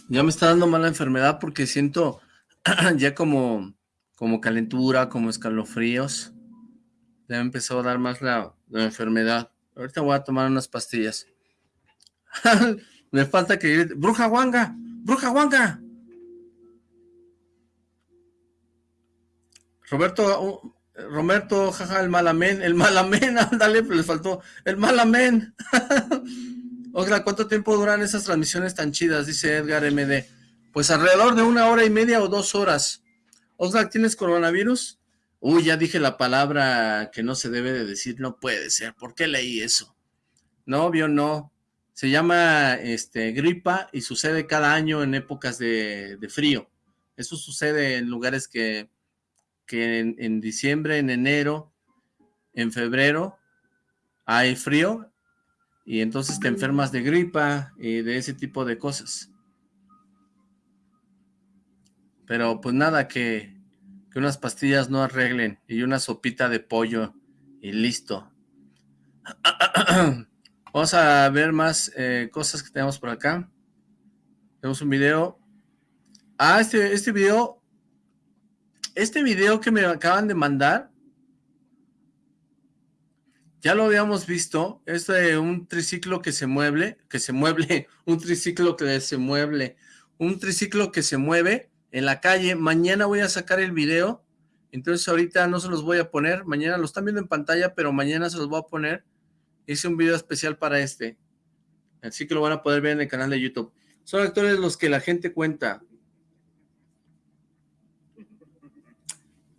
Ya me está dando mala enfermedad porque siento ya como, como calentura, como escalofríos. Ya me empezó a dar más la, enfermedad. Ahorita voy a tomar unas pastillas. me falta que... ¡Bruja Wanga! ¡Bruja Wanga! Roberto, uh, Roberto, jaja, el malamén, el malamén, ándale, les faltó, el malamén. Oiga, ¿cuánto tiempo duran esas transmisiones tan chidas? Dice Edgar MD. Pues alrededor de una hora y media o dos horas. Oxlack, ¿tienes coronavirus? Uy, ya dije la palabra que no se debe de decir, no puede ser. ¿Por qué leí eso? No, obvio no. Se llama este, gripa y sucede cada año en épocas de, frío. Eso sucede en lugares que, que en diciembre, en enero, en febrero hay frío y entonces te enfermas de gripa y de ese tipo de cosas. Pero pues nada, que, unas pastillas no arreglen y una sopita de pollo y listo. Vamos a ver más eh, cosas que tenemos por acá. Tenemos un video. Ah, este, este video, este video que me acaban de mandar, Ya lo habíamos visto, es de un triciclo que se mueve, que se mueve, un triciclo que se mueve, un triciclo que se mueve en la calle. Mañana voy a sacar el video, entonces ahorita no se los voy a poner, mañana lo están viendo en pantalla, pero mañana se los voy a poner. Hice un video especial para este, así que lo van a poder ver en el canal de YouTube. Son actores los que la gente cuenta.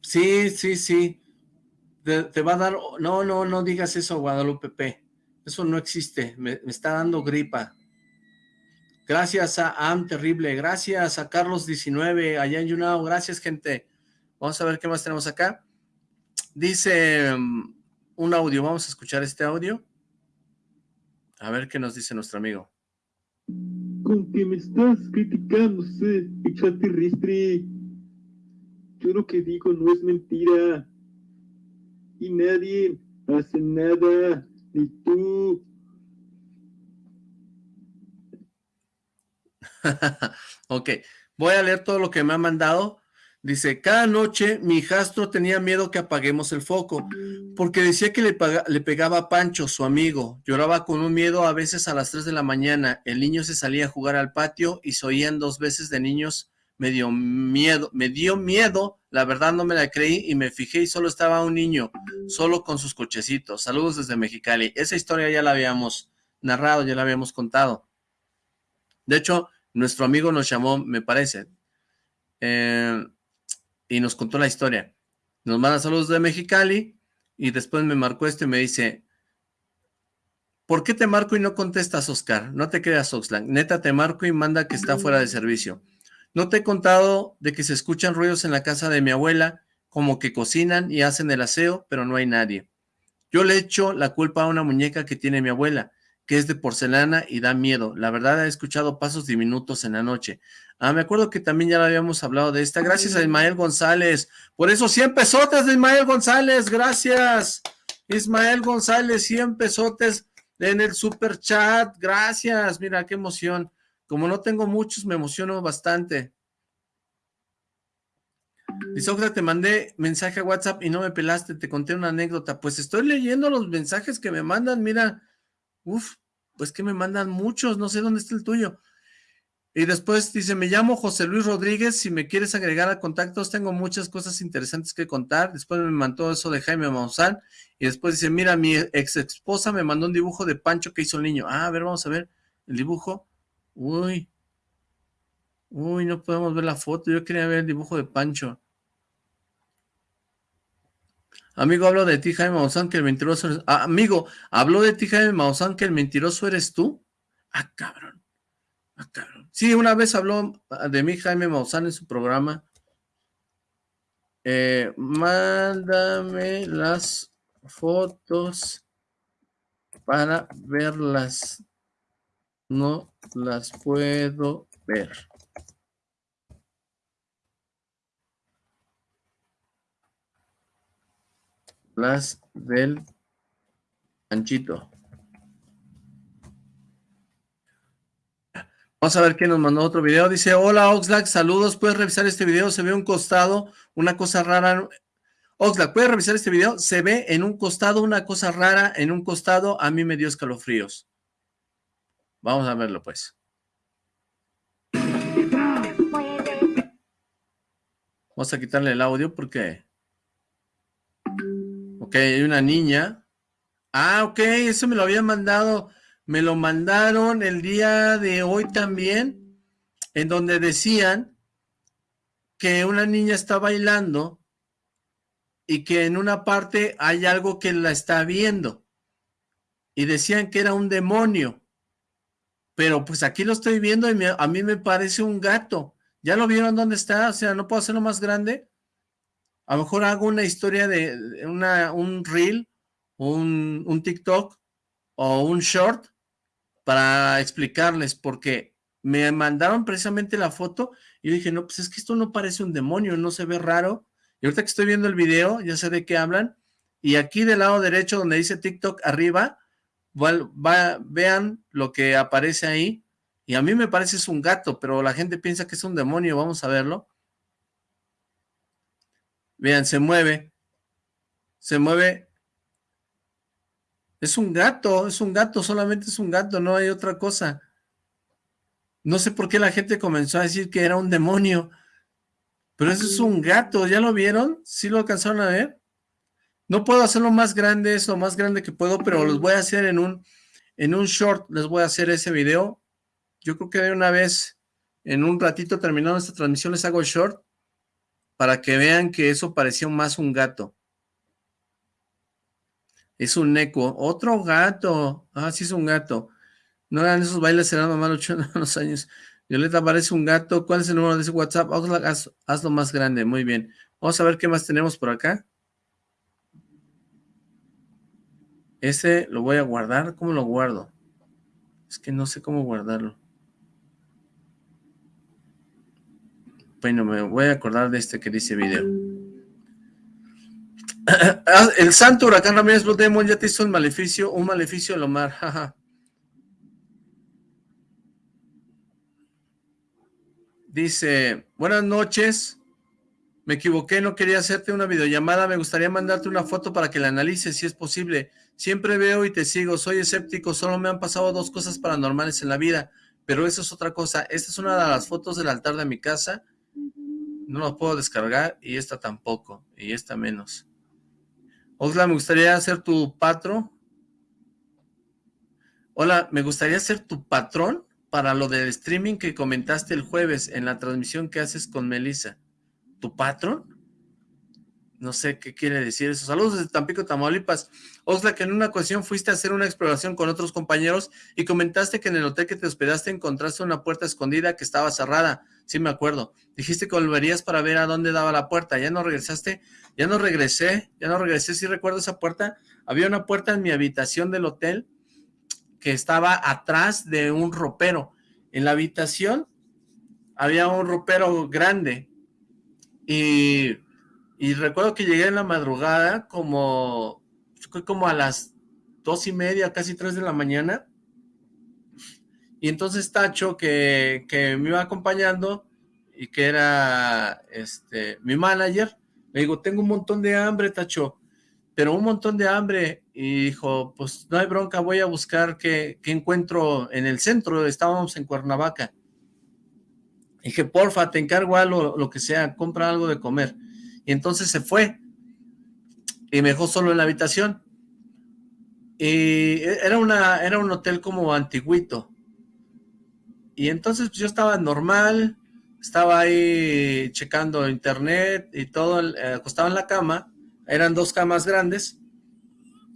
Sí, sí, sí te, va a dar, no, no, no digas eso, Guadalupe P. Eso no existe, me, está dando gripa. Gracias a Am Terrible, gracias a Carlos 19, allá en Yunao, gracias gente. Vamos a ver qué más tenemos acá. Dice um, un audio, vamos a escuchar este audio. A ver qué nos dice nuestro amigo. Con que me estás criticando, sé. Yo lo que digo no es mentira y nadie hace nada, ni tú. ok, voy a leer todo lo que me ha mandado. Dice, cada noche mi hijastro tenía miedo que apaguemos el foco, porque decía que le, le, pegaba a Pancho, su amigo. Lloraba con un miedo a veces a las 3 de la mañana. El niño se salía a jugar al patio y se oían dos veces de niños me dio miedo, me dio miedo, la verdad no me la creí y me fijé y solo estaba un niño, solo con sus cochecitos. Saludos desde Mexicali. Esa historia ya la habíamos narrado, ya la habíamos contado. De hecho, nuestro amigo nos llamó, me parece, eh, y nos contó la historia. Nos manda saludos de Mexicali y después me marcó esto y me dice, ¿por qué te marco y no contestas, Oscar? No te creas, Oxlack. Neta, te marco y manda que está fuera de servicio. No te he contado de que se escuchan ruidos en la casa de mi abuela, como que cocinan y hacen el aseo, pero no hay nadie. Yo le echo la culpa a una muñeca que tiene mi abuela, que es de porcelana y da miedo. La verdad he escuchado pasos diminutos en la noche. Ah, me acuerdo que también ya habíamos hablado de esta. Gracias a Ismael González. Por eso 100 pesotes de Ismael González. Gracias. Ismael González, 100 pesotes en el super chat. Gracias. Mira, qué emoción. Como no tengo muchos, me emociono bastante. Dice, te mandé mensaje a WhatsApp y no me pelaste, te conté una anécdota. Pues estoy leyendo los mensajes que me mandan, mira. Uf, pues que me mandan muchos, no sé dónde está el tuyo. Y después dice, me llamo José Luis Rodríguez, si me quieres agregar a contactos, tengo muchas cosas interesantes que contar. Después me mandó eso de Jaime Maussan. Y después dice, mira, mi ex esposa me mandó un dibujo de Pancho que hizo el niño. Ah, a ver, vamos a ver el dibujo. Uy. Uy, no podemos ver la foto. Yo quería ver el dibujo de Pancho. Amigo, hablo de ti, Jaime Maussan, que el mentiroso eres... Ah, amigo, habló de ti, Jaime Maussan, que el mentiroso eres tú. Ah, cabrón. Ah, cabrón. Sí, una vez habló de mí, Jaime Maussan, en su programa. Eh, mándame las fotos para verlas. No las puedo ver. Las del Panchito. Vamos a ver quién nos mandó otro video. Dice, hola Oxlack, saludos. ¿Puedes revisar este video? Se ve un costado, una cosa rara. Oxlack, ¿puedes revisar este video? Se ve en un costado una cosa rara, en un costado. A mí me dio escalofríos. Vamos a verlo pues. Vamos a quitarle el audio porque... Ok, hay una niña. Ah, ok, eso me lo habían mandado. Me lo mandaron el día de hoy también, en donde decían que una niña está bailando y que en una parte hay algo que la está viendo. Y decían que era un demonio. Pero pues aquí lo estoy viendo y a mí me parece un gato. ¿Ya lo vieron dónde está? O sea, ¿no puedo hacerlo más grande? A lo mejor hago una historia de una, un reel, un, un TikTok o un short para explicarles, porque me mandaron precisamente la foto y dije, no, pues es que esto no parece un demonio, no se ve raro. Y ahorita que estoy viendo el video, ya sé de qué hablan. Y aquí del lado derecho, donde dice TikTok arriba, vean lo que aparece ahí. Y a mí me parece es un gato, pero la gente piensa que es un demonio. Vamos a verlo. Vean, se mueve. Se mueve. Es un gato, es un gato, solamente es un gato, no hay otra cosa. No sé por qué la gente comenzó a decir que era un demonio. Pero eso es un gato, ¿ya lo vieron? ¿Sí lo alcanzaron a ver? No puedo hacerlo más grande, es lo más grande que puedo, pero los voy a hacer en un, en un short, les voy a hacer ese video. Yo creo que de una vez, en un ratito terminando esta transmisión, les hago el short para que vean que eso parecía más un gato. Es un eco. Otro gato. Ah, sí es un gato. No eran esos bailes, serán mamá los años. Violeta parece un gato. ¿Cuál es el número de ese WhatsApp? hazlo más grande. Muy bien. Vamos a ver qué más tenemos por acá. Ese lo voy a guardar. ¿Cómo lo guardo? Es que no sé cómo guardarlo. Bueno, me voy a acordar de este que dice video. El santo huracán Ramírez Blue Demon ya te hizo un maleficio, un maleficio Lomar, jaja. Dice, buenas noches, me equivoqué, no quería hacerte una videollamada, me gustaría mandarte una foto para que la analices si es posible. Siempre veo y te sigo, soy escéptico, solo me han pasado dos cosas paranormales en la vida, pero eso es otra cosa. Esta es una de las fotos del altar de mi casa, no la puedo descargar y esta tampoco, y esta menos. Hola, me gustaría ser tu patro. Hola, me gustaría ser tu patrón para lo del streaming que comentaste el jueves en la transmisión que haces con Melissa. ¿Tu patrón? No sé qué quiere decir eso. Saludos desde Tampico, Tamaulipas. Osla, que en una ocasión fuiste a hacer una exploración con otros compañeros y comentaste que en el hotel que te hospedaste encontraste una puerta escondida que estaba cerrada. Sí me acuerdo. Dijiste que volverías para ver a dónde daba la puerta. ¿Ya no regresaste? Ya no regresé. Ya no regresé. Sí recuerdo esa puerta. Había una puerta en mi habitación del hotel que estaba atrás de un ropero. En la habitación había un ropero grande y y recuerdo que llegué en la madrugada como, fue como a las dos y media, casi tres de la mañana. Y entonces Tacho, que, que me iba acompañando y que era este mi manager, le digo, tengo un montón de hambre, Tacho, pero un montón de hambre. Y dijo, pues no hay bronca, voy a buscar qué, encuentro en el centro, estábamos en Cuernavaca. dije, porfa, te encargo algo, lo que sea, compra algo de comer. Y entonces se fue y me dejó solo en la habitación. Y era, una, era un hotel como antiguito. Y entonces pues, yo estaba normal, estaba ahí checando internet y todo, eh, acostado en la cama. Eran dos camas grandes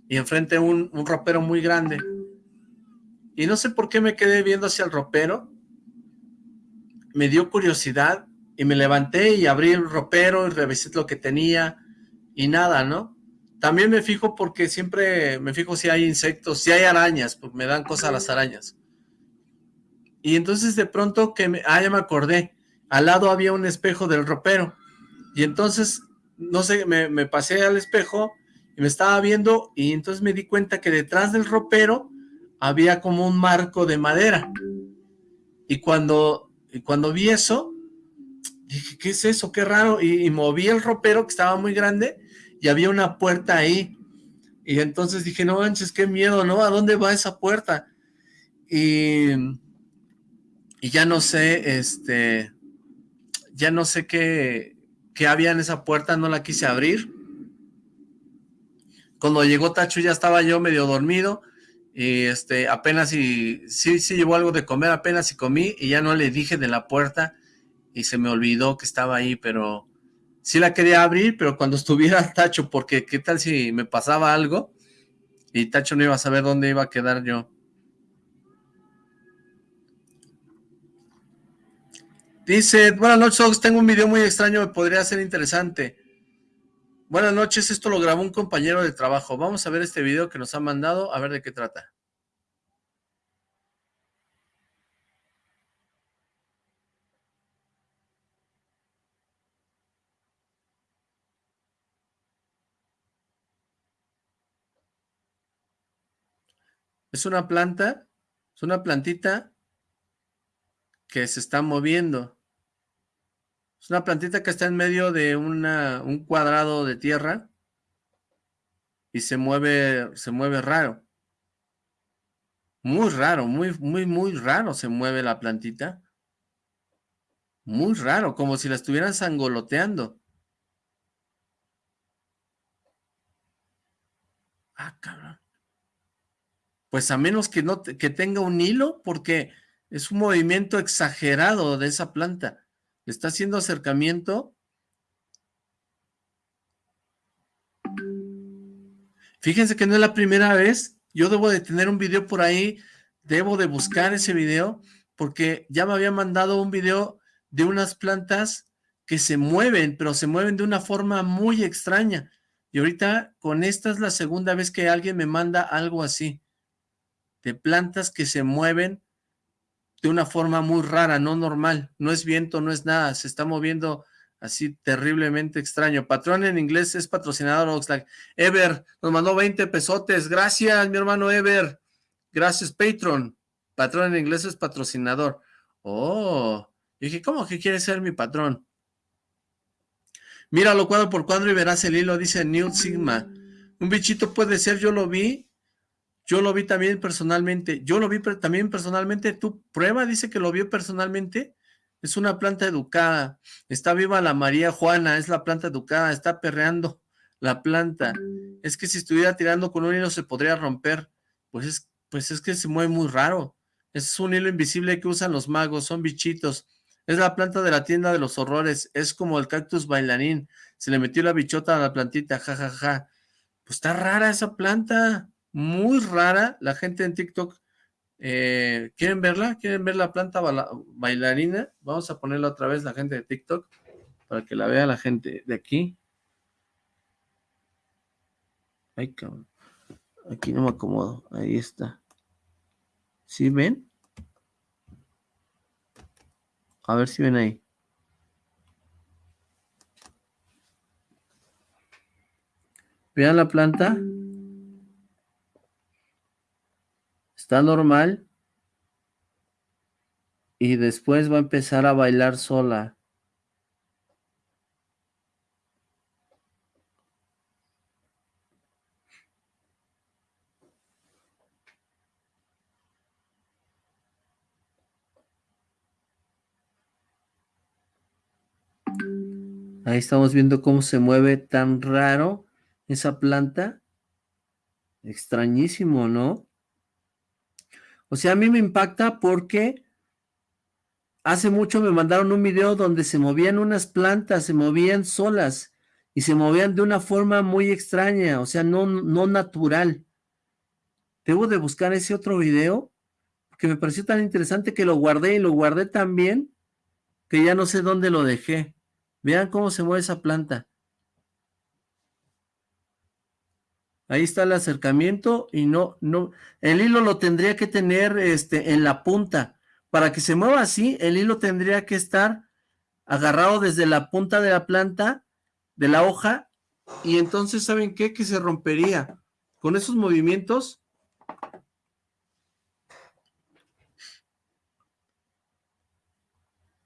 y enfrente un, un ropero muy grande. Y no sé por qué me quedé viendo hacia el ropero. Me dio curiosidad y me levanté y abrí el ropero y revisé lo que tenía y nada, ¿no? También me fijo porque siempre me fijo si hay insectos, si hay arañas, porque me dan cosas las arañas. Y entonces de pronto que me, ah, ya me acordé, al lado había un espejo del ropero. Y entonces, no sé, me, me pasé al espejo y me estaba viendo y entonces me di cuenta que detrás del ropero había como un marco de madera. Y cuando, y cuando vi eso, dije, ¿qué es eso? Qué raro. Y, moví el ropero que estaba muy grande y había una puerta ahí. Y entonces dije, no manches, qué miedo, ¿no? ¿A dónde va esa puerta? Y, y ya no sé, este, ya no sé qué, qué había en esa puerta, no la quise abrir. Cuando llegó Tacho ya estaba yo medio dormido y este, apenas y, sí, sí llevó algo de comer, apenas y comí y ya no le dije de la puerta y se me olvidó que estaba ahí, pero sí la quería abrir, pero cuando estuviera Tacho, porque qué tal si me pasaba algo y Tacho no iba a saber dónde iba a quedar yo. Dice, buenas noches, tengo un video muy extraño, me podría ser interesante. Buenas noches, esto lo grabó un compañero de trabajo. Vamos a ver este video que nos ha mandado, a ver de qué trata. Es una planta, es una plantita que se está moviendo. Es una plantita que está en medio de un cuadrado de tierra y se mueve, se mueve raro. Muy raro, muy, muy, muy raro se mueve la plantita. Muy raro, como si la estuvieran sangoloteando. Ah, cabrón. Pues a menos que, no que tenga un hilo, porque es un movimiento exagerado de esa planta. está haciendo acercamiento. Fíjense que no es la primera vez. Yo debo de tener un video por ahí. Debo de buscar ese video, porque ya me había mandado un video de unas plantas que se mueven, pero se mueven de una forma muy extraña. Y ahorita con esta es la segunda vez que alguien me manda algo así de plantas que se mueven de una forma muy rara, no normal, no es viento, no es nada, se está moviendo así terriblemente extraño. Patrón en inglés es patrocinador Oxlack. Ever nos mandó 20 pesotes, gracias mi hermano Ever, gracias Patron. Patrón en inglés es patrocinador. Oh, dije, ¿cómo que quiere ser mi patrón? Míralo cuadro por cuadro y verás el hilo, dice New Sigma. Un bichito puede ser, yo lo vi, yo lo vi también personalmente. Yo lo vi también personalmente. Tú prueba, dice que lo vio personalmente. Es una planta educada. Está viva la María Juana, es la planta educada. Está perreando la planta. Es que si estuviera tirando con un hilo se podría romper. Pues es, pues es que se mueve muy raro. Es un hilo invisible que usan los magos, son bichitos. Es la planta de la tienda de los horrores. Es como el cactus bailarín. Se le metió la bichota a la plantita, jajaja. Ja, ja. Pues está rara esa planta muy rara. La gente en TikTok, eh, ¿quieren verla? ¿Quieren ver la planta bailarina? Vamos a ponerla otra vez la gente de TikTok para que la vea la gente de aquí. Ay, cabrón. Aquí no me acomodo. Ahí está. ¿Sí ven? A ver si ven ahí. Vean la planta. Está normal y después va a empezar a bailar sola. Ahí estamos viendo cómo se mueve tan raro esa planta. Extrañísimo, ¿no? O sea, a mí me impacta porque hace mucho me mandaron un video donde se movían unas plantas, se movían solas y se movían de una forma muy extraña, o sea, no, no natural. Debo de buscar ese otro video que me pareció tan interesante que lo guardé y lo guardé tan bien que ya no sé dónde lo dejé. Vean cómo se mueve esa planta. Ahí está el acercamiento y no, no, el hilo lo tendría que tener este, en la punta. Para que se mueva así, el hilo tendría que estar agarrado desde la punta de la planta, de la hoja, y entonces, ¿saben qué? Que se rompería. Con esos movimientos,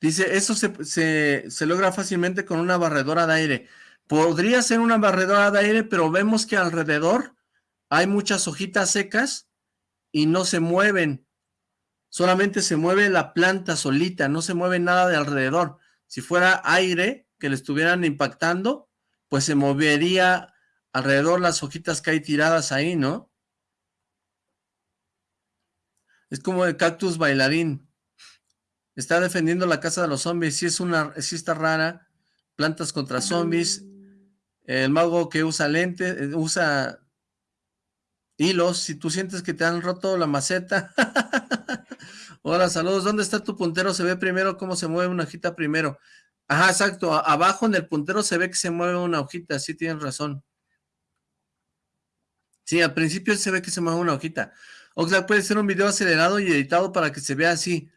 Dice, eso se, se, se, logra fácilmente con una barredora de aire. Podría ser una barredora de aire, pero vemos que alrededor hay muchas hojitas secas y no se mueven. Solamente se mueve la planta solita, no se mueve nada de alrededor. Si fuera aire que le estuvieran impactando, pues se movería alrededor las hojitas que hay tiradas ahí, ¿no? Es como el cactus bailarín. Está defendiendo la casa de los zombies. Sí, es una, sí está rara. Plantas contra zombies. El mago que usa lentes, eh, usa hilos, si tú sientes que te han roto la maceta. Hola, saludos. ¿Dónde está tu puntero? Se ve primero cómo se mueve una hojita primero. Ajá, exacto. Abajo en el puntero se ve que se mueve una hojita. Sí, tienes razón. Sí, al principio se ve que se mueve una hojita. Oxlack puede ser un video acelerado y editado para que se vea así.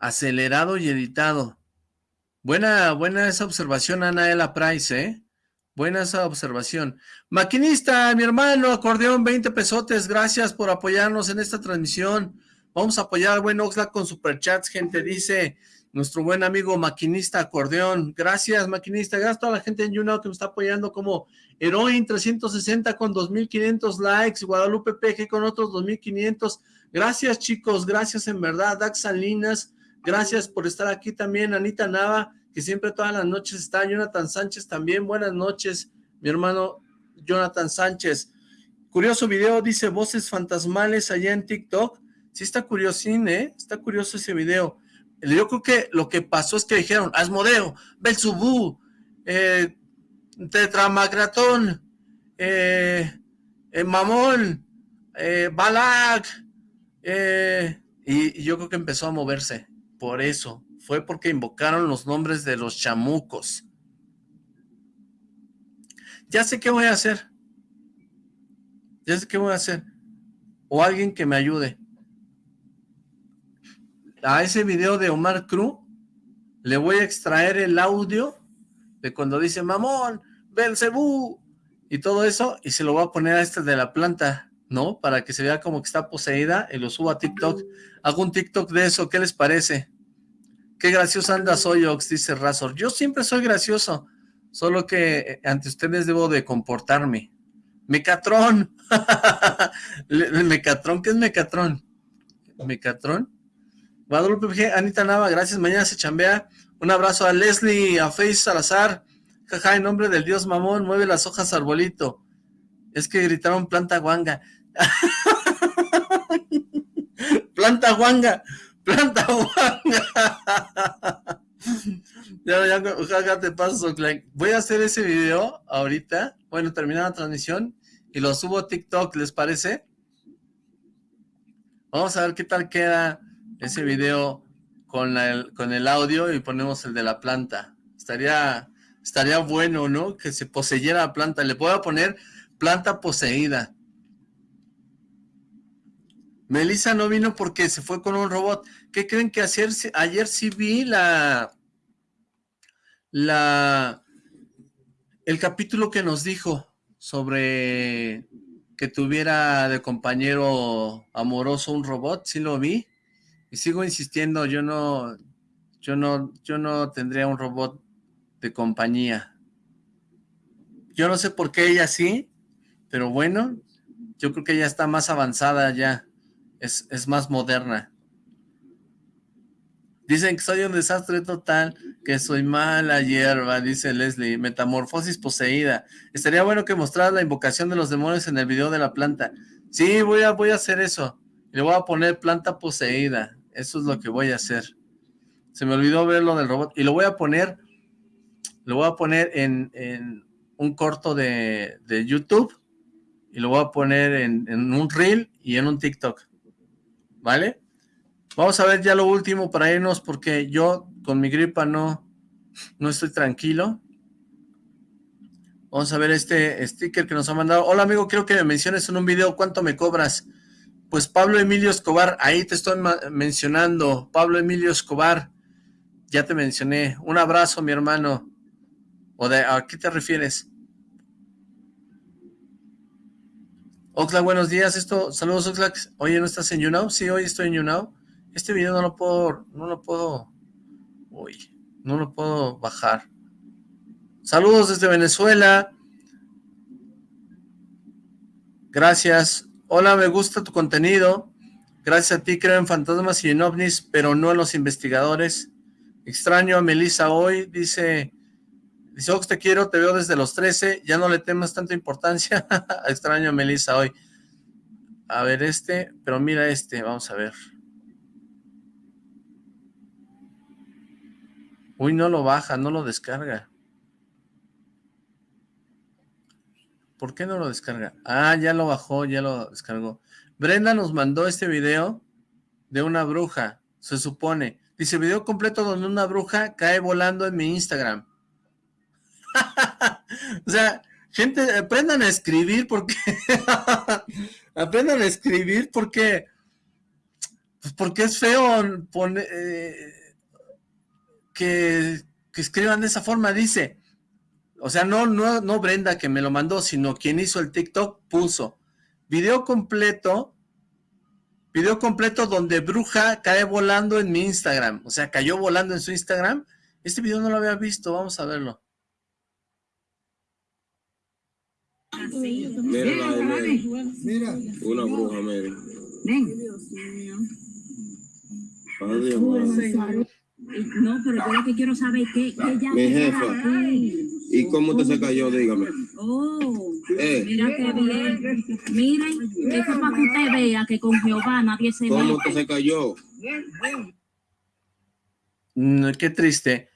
Acelerado y editado. Buena, buena esa observación, Anaela Price, ¿eh? Buena esa observación. Maquinista, mi hermano, acordeón, 20 pesotes. Gracias por apoyarnos en esta transmisión. Vamos a apoyar al buen Oxlack con superchats, gente. Dice, nuestro buen amigo maquinista acordeón. Gracias, maquinista. Gracias a toda la gente en YouNow que me está apoyando como Heroin 360 con 2500 likes, Guadalupe PG con otros 2500. Gracias, chicos. Gracias en verdad. Dax Salinas, gracias por estar aquí también. Anita Nava, que siempre todas las noches está. Jonathan Sánchez también. Buenas noches, mi hermano Jonathan Sánchez. Curioso video, dice voces fantasmales allá en TikTok. Sí está curiosín, ¿eh? Está curioso ese video. Yo creo que lo que pasó es que dijeron, Asmodeo, Belzubú, eh, Tetramagratón, eh, eh, Mamón, eh, Balak, eh, y, y yo creo que empezó a moverse, por eso, fue porque invocaron los nombres de los chamucos. Ya sé qué voy a hacer, ya sé qué voy a hacer, o alguien que me ayude a ese video de Omar Cruz le voy a extraer el audio de cuando dice mamón, Belcebú y todo eso y se lo voy a poner a este de la planta, ¿no? Para que se vea como que está poseída y lo subo a TikTok. Hago un TikTok de eso, ¿qué les parece? Qué gracioso anda soy, Ox, dice Razor. Yo siempre soy gracioso, solo que eh, ante ustedes debo de comportarme. Mecatrón. Mecatrón, ¿qué es Mecatrón? Mecatrón. Guadalupe PG, Anita Nava, gracias, mañana se chambea. Un abrazo a Leslie, a Face Salazar. Jaja, en nombre del dios mamón, mueve las hojas arbolito. Es que gritaron planta guanga. planta guanga, planta guanga. ya, ya, te paso, Voy a hacer ese video ahorita. Bueno, terminar la transmisión y lo subo a TikTok, ¿les parece? Vamos a ver qué tal queda ese video con el, con el audio y ponemos el de la planta. Estaría, estaría bueno, ¿no? Que se poseyera la planta. Le puedo poner planta poseída. Melissa no vino porque se fue con un robot. ¿Qué creen que ayer, ayer sí vi la... la... el capítulo que nos dijo sobre que tuviera de compañero amoroso un robot? Sí lo vi. Y sigo insistiendo, yo no, yo no, yo no tendría un robot de compañía. Yo no sé por qué ella sí, pero bueno, yo creo que ella está más avanzada ya, es, es más moderna. Dicen que soy un desastre total, que soy mala hierba, dice Leslie. Metamorfosis poseída. Estaría bueno que mostraras la invocación de los demonios en el video de la planta. Sí, voy a, voy a hacer eso. Le voy a poner planta poseída. Eso es lo que voy a hacer. Se me olvidó ver lo del robot. Y lo voy a poner, lo voy a poner en, un corto de, YouTube. Y lo voy a poner en, en un reel y en un TikTok. ¿Vale? Vamos a ver ya lo último para irnos porque yo con mi gripa no, no estoy tranquilo. Vamos a ver este sticker que nos ha mandado. Hola amigo, quiero que me menciones en un video cuánto me cobras. Pues Pablo Emilio Escobar, ahí te estoy mencionando, Pablo Emilio Escobar, ya te mencioné. Un abrazo, mi hermano. ¿O de a qué te refieres? Oxlack, buenos días. Esto, saludos Oxlack. Oye, ¿no estás en YouNow? Sí, hoy estoy en YouNow. Este video no lo puedo, no lo puedo, uy, no lo puedo bajar. Saludos desde Venezuela. Gracias. Hola, me gusta tu contenido. Gracias a ti creo en fantasmas y en ovnis, pero no en los investigadores. Extraño a Melissa hoy, dice, dice, Ox, te quiero, te veo desde los 13, ya no le temas tanta importancia. Extraño a Melissa hoy. A ver este, pero mira este, vamos a ver. Uy, no lo baja, no lo descarga. ¿Por qué no lo descarga? Ah, ya lo bajó, ya lo descargó. Brenda nos mandó este video de una bruja, se supone. Dice, video completo donde una bruja cae volando en mi Instagram. o sea, gente, aprendan a escribir porque... aprendan a escribir porque... Pues porque es feo poner, eh, que, que escriban de esa forma. Dice, o sea, no, no, no Brenda que me lo mandó, sino quien hizo el TikTok puso video completo Video completo donde bruja cae volando en mi Instagram. O sea, cayó volando en su Instagram. Este video no lo había visto, vamos a verlo. Mira, mira. Una bruja, mira. Adiós, no, pero yo lo que quiero saber es que, que ella... Mi jefa. ¿Y cómo te se cayó? Dígame. Oh, Eh. mira qué bien. Miren, eso para que usted vea que con Jehová nadie se ¿Cómo te se cayó? Mm, qué triste.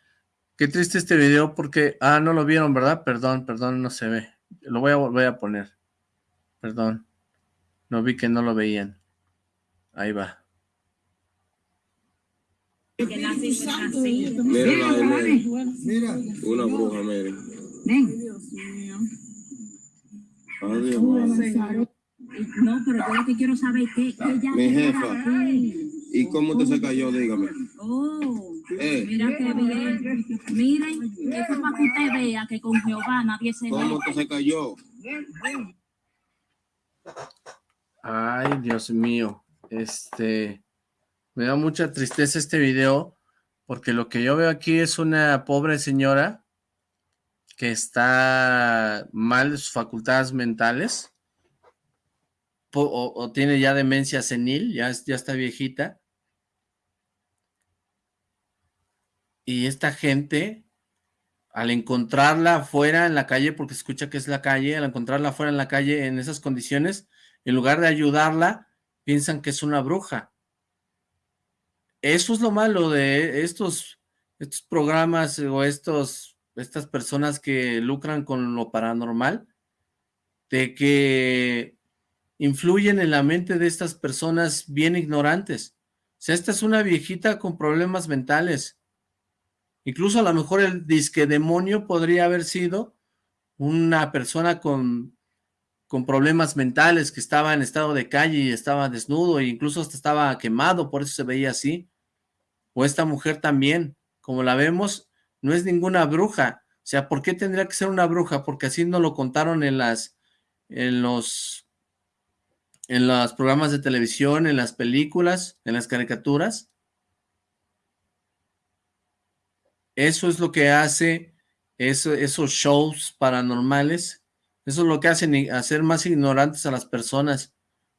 Qué triste este video porque... Ah, no lo vieron, ¿verdad? Perdón, perdón, no se ve. Lo voy a volver a poner. Perdón. No vi que no lo veían. Ahí va. Mira, mira. Una bruja, mira. Adiós. No, pero yo lo que quiero saber es que ella... Mi jefa. ¿Y cómo te se cayó? Dígame. Oh, Eh. mira qué bien. Miren, eso para que usted vea que con Jehová nadie se ¿Cómo te se cayó? Ay, Dios mío. Este... Me da mucha tristeza este video porque lo que yo veo aquí es una pobre señora que está mal de sus facultades mentales o, o tiene ya demencia senil, ya, es- ya está viejita. Y esta gente, al encontrarla afuera en la calle, porque escucha que es la calle, al encontrarla afuera en la calle en esas condiciones, en lugar de ayudarla, piensan que es una bruja. Eso es lo malo de estos, estos programas o estos, estas personas que lucran con lo paranormal, de que influyen en la mente de estas personas bien ignorantes. O sea, esta es una viejita con problemas mentales. Incluso a lo mejor el disque demonio podría haber sido una persona con, con problemas mentales que estaba en estado de calle y estaba desnudo e incluso hasta estaba quemado, por eso se veía así. O esta mujer también, como la vemos, no es ninguna bruja. O sea, ¿por qué tendría que ser una bruja? Porque así nos lo contaron en las, en los, en los programas de televisión, en las películas, en las caricaturas. Eso es lo que hace eso, esos shows paranormales. Eso es lo que hacen hacer más ignorantes a las personas.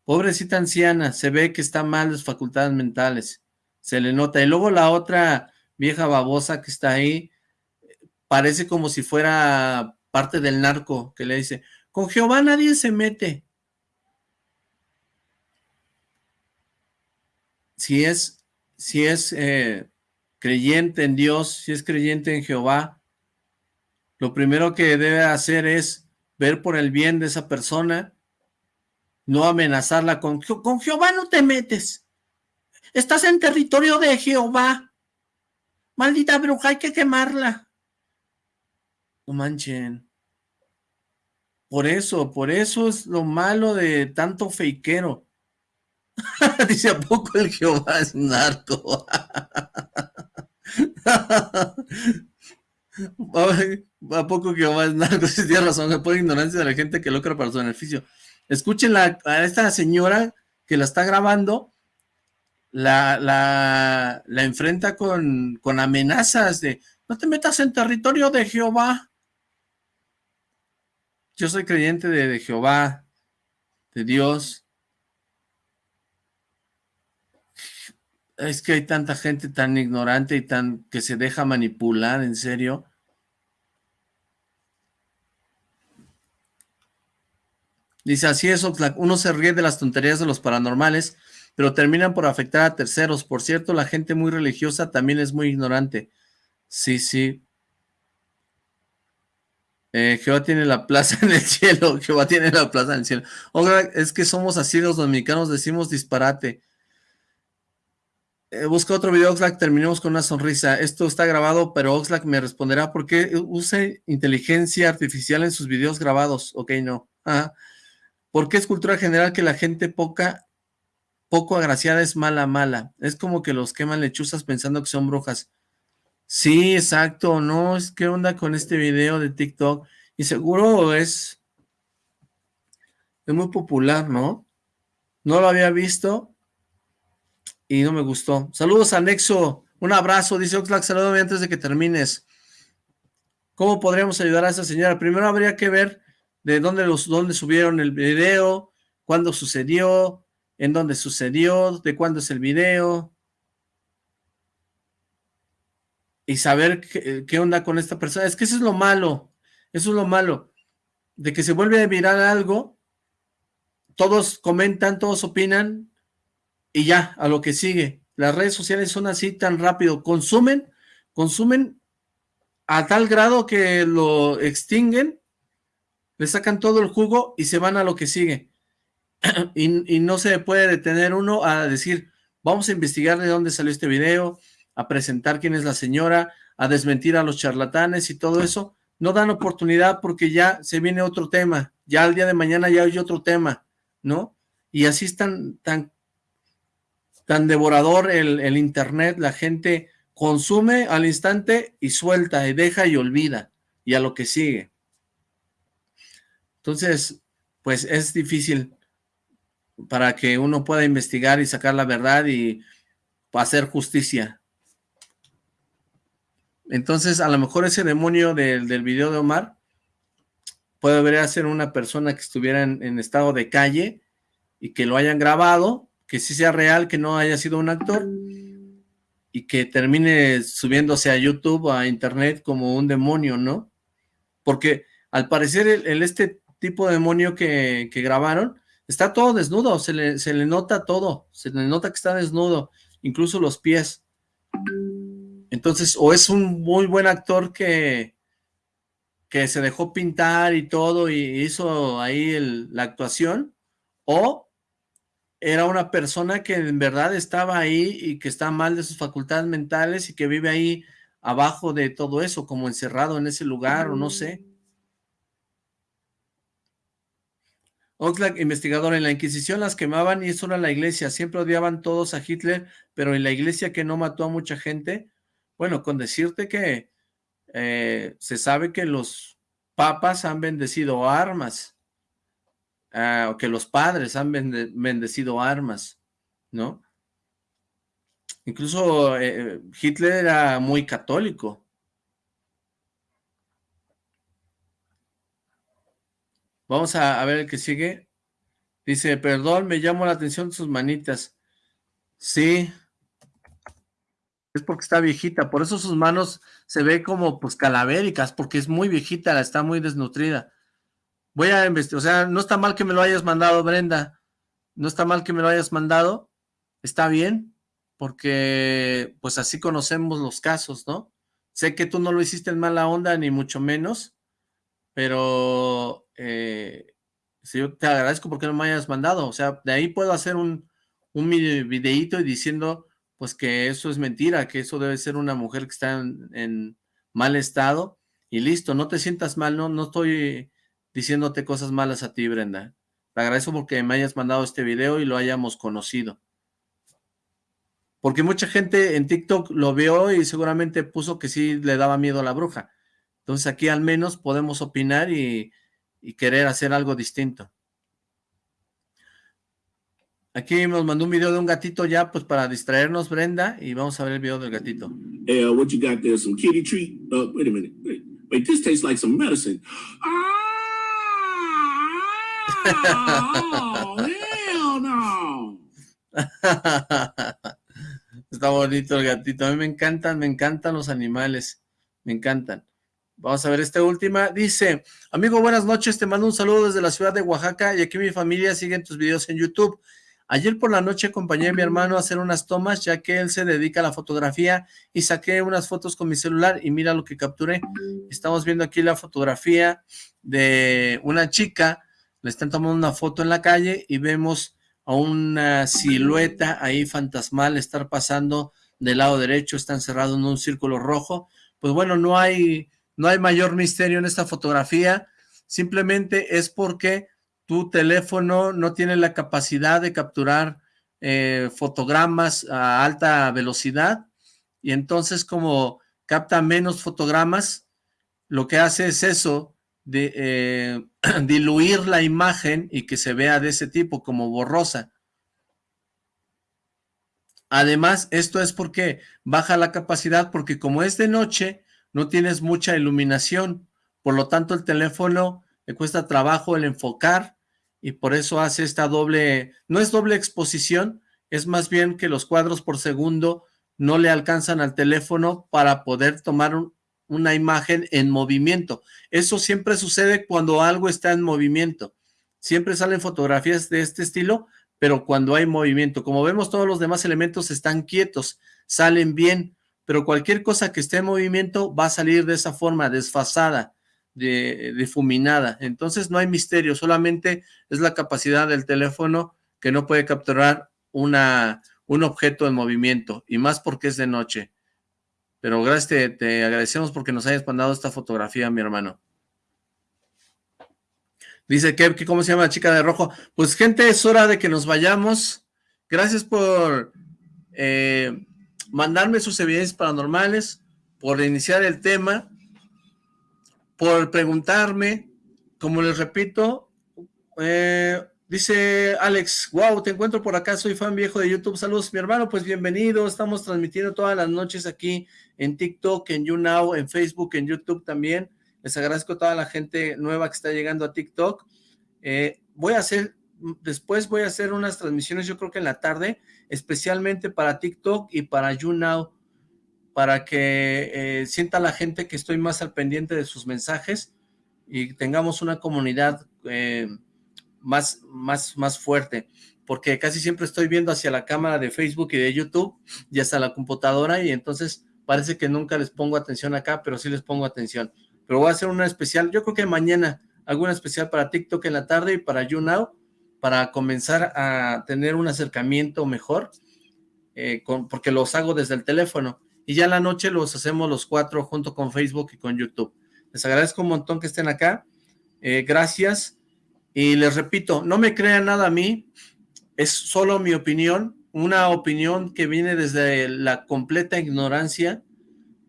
Pobrecita anciana, se ve que está mal sus facultades mentales. Se le nota. Y luego la otra vieja babosa que está ahí, parece como si fuera parte del narco, que le dice, con Jehová nadie se mete. Si es, si es eh, creyente en Dios, si es creyente en Jehová, lo primero que debe hacer es ver por el bien de esa persona, no amenazarla con, "Je- con Jehová no te metes, estás en territorio de Jehová, maldita bruja, hay que quemarla. No manchen. Por eso, por eso es lo malo de tanto feiquero. Dice, ¿a poco el Jehová es narco? ¿A poco Jehová es narco? Sí, tiene razón, es por ignorancia de la gente que lucra para su beneficio. Escuchen la- a esta señora que la está grabando, la, la, la enfrenta con, con amenazas de, no te metas en territorio de Jehová. Yo soy creyente de Jehová, de Dios. Es que hay tanta gente tan ignorante y tan que se deja manipular, en serio. Dice, así es, uno se ríe de las tonterías de los paranormales, pero terminan por afectar a terceros. Por cierto, la gente muy religiosa también es muy ignorante. Sí, sí. Eh, Jehová tiene la plaza en el cielo. Jehová tiene la plaza en el cielo. Es que somos así los dominicanos, decimos disparate. Eh, busca otro video, Oxlack, terminemos con una sonrisa. Esto está grabado, pero Oxlack me responderá por qué use inteligencia artificial en sus videos grabados. Ok, no. Ajá. ¿Por qué es cultura general que la gente poca, poco agraciada es mala, mala? Es como que los queman lechuzas pensando que son brujas. Sí, exacto, no, es qué onda con este video de TikTok. Y seguro es, es muy popular, ¿no? No lo había visto, y no me gustó. Saludos a Nexo, un abrazo, dice Oxlack, salúdame antes de que termines. ¿Cómo podríamos ayudar a esa señora? Primero habría que ver de dónde, los, dónde subieron el video, cuándo sucedió, en dónde sucedió, de cuándo es el video. Y saber qué, onda con esta persona. Es que eso es lo malo, eso es lo malo, de que se vuelve a mirar algo, todos comentan, todos opinan, y ya, a lo que sigue. Las redes sociales son así tan rápido, consumen, consumen a tal grado que lo extinguen, le sacan todo el jugo y se van a lo que sigue. y, y, no se puede detener uno a decir, vamos a investigar de dónde salió este video, a presentar quién es la señora, a desmentir a los charlatanes y todo eso. No dan oportunidad porque ya se viene otro tema, ya al día de mañana ya hay otro tema, ¿no? Y así están tan tan devorador el, internet, la gente consume al instante y suelta, y deja y olvida, y a lo que sigue. Entonces, pues es difícil para que uno pueda investigar y sacar la verdad y hacer justicia. Entonces, a lo mejor ese demonio del, del video de Omar puede haber ser una persona que estuviera en estado de calle y que lo hayan grabado que sí sea real, que no haya sido un actor y que termine subiéndose a YouTube a internet como un demonio, ¿no? Porque al parecer el, este tipo de demonio que, que, grabaron está todo desnudo, se le, se le nota todo, se le nota que está desnudo, incluso los pies. Entonces, o es un muy buen actor que, que se dejó pintar y todo y hizo ahí la actuación, o era una persona que en verdad estaba ahí y que está mal de sus facultades mentales y que vive ahí abajo de todo eso, como encerrado en ese lugar o no sé. Oxlack, investigador, en la Inquisición las quemaban y eso era la iglesia, siempre odiaban todos a Hitler, pero en la iglesia que no mató a mucha gente, bueno, con decirte que eh, se sabe que los papas han bendecido armas, uh, que los padres han bende bendecido armas, ¿no? Incluso eh, Hitler era muy católico. Vamos a, ver el que sigue. Dice, perdón, me llamó la atención sus manitas. Sí. Es porque está viejita, por eso sus manos se ve como pues calavéricas, porque es muy viejita, está muy desnutrida. Voy a investigar, o sea, no está mal que me lo hayas mandado, Brenda. No está mal que me lo hayas mandado. Está bien, porque pues así conocemos los casos, ¿no? Sé que tú no lo hiciste en mala onda, ni mucho menos, pero eh, si yo te agradezco porque no me hayas mandado. O sea, de ahí puedo hacer un, un videíto diciendo pues que eso es mentira, que eso debe ser una mujer que está en, en mal estado y listo, no te sientas mal, no, no estoy diciéndote cosas malas a ti, Brenda. Te agradezco porque me hayas mandado este video y lo hayamos conocido. Porque mucha gente en TikTok lo vio y seguramente puso que sí le daba miedo a la bruja. Entonces aquí al menos podemos opinar y, querer hacer algo distinto. Aquí nos mandó un video de un gatito ya, pues para distraernos, Brenda, y vamos a ver el video del gatito. Hey, uh, what you got there? Some kitty treat? Uh, wait a minute. Wait, wait, this tastes like some medicine. Ah! Está bonito el gatito. A mí me encantan, me encantan los animales. Me encantan. Vamos a ver esta última. Dice, amigo, buenas noches. Te mando un saludo desde la ciudad de Oaxaca y aquí mi familia sigue tus videos en YouTube. Ayer por la noche acompañé a mi hermano a hacer unas tomas, ya que él se dedica a la fotografía, y saqué unas fotos con mi celular, y mira lo que capturé. Estamos viendo aquí la fotografía de una chica le están tomando una foto en la calle y vemos a una silueta ahí fantasmal estar pasando del lado derecho, está encerrado en un círculo rojo. Pues bueno, no hay, no hay mayor misterio en esta fotografía, simplemente es porque tu teléfono no tiene la capacidad de capturar eh, fotogramas a alta velocidad y entonces como capta menos fotogramas, lo que hace es eso, de eh, diluir la imagen y que se vea de ese tipo como borrosa. Además, esto es porque baja la capacidad, porque como es de noche, no tienes mucha iluminación, por lo tanto el teléfono le cuesta trabajo el enfocar y por eso hace esta doble, no es doble exposición, es más bien que los cuadros por segundo no le alcanzan al teléfono para poder tomar una imagen en movimiento. Eso siempre sucede cuando algo está en movimiento. Siempre salen fotografías de este estilo, pero cuando hay movimiento. Como vemos, todos los demás elementos están quietos, salen bien, pero cualquier cosa que esté en movimiento va a salir de esa forma, desfasada, de, difuminada. Entonces no hay misterio, solamente es la capacidad del teléfono que no puede capturar una, un objeto en movimiento, y más porque es de noche. Pero gracias, te, agradecemos porque nos hayas mandado esta fotografía, mi hermano. Dice que, ¿cómo se llama la chica de rojo? Pues gente, es hora de que nos vayamos. Gracias por eh, mandarme sus evidencias paranormales, por iniciar el tema, por preguntarme, como les repito, eh, Dice Alex, wow, te encuentro por acá, soy fan viejo de YouTube, saludos mi hermano, pues bienvenido, estamos transmitiendo todas las noches aquí en TikTok, en YouNow, en Facebook, en YouTube también, les agradezco a toda la gente nueva que está llegando a TikTok, eh, voy a hacer, después voy a hacer unas transmisiones, yo creo que en la tarde, especialmente para TikTok y para YouNow, para que eh, sienta la gente que estoy más al pendiente de sus mensajes y tengamos una comunidad eh, más, más, más fuerte, porque casi siempre estoy viendo hacia la cámara de Facebook y de YouTube y hasta la computadora y entonces parece que nunca les pongo atención acá, pero sí les pongo atención. Pero voy a hacer una especial, yo creo que mañana alguna especial para TikTok en la tarde y para YouNow, para comenzar a tener un acercamiento mejor, eh, con, porque los hago desde el teléfono. Y ya la noche los hacemos los cuatro junto con Facebook y con YouTube. Les agradezco un montón que estén acá. Eh, gracias. Y les repito, no me crean nada a mí, es solo mi opinión, una opinión que viene desde la completa ignorancia,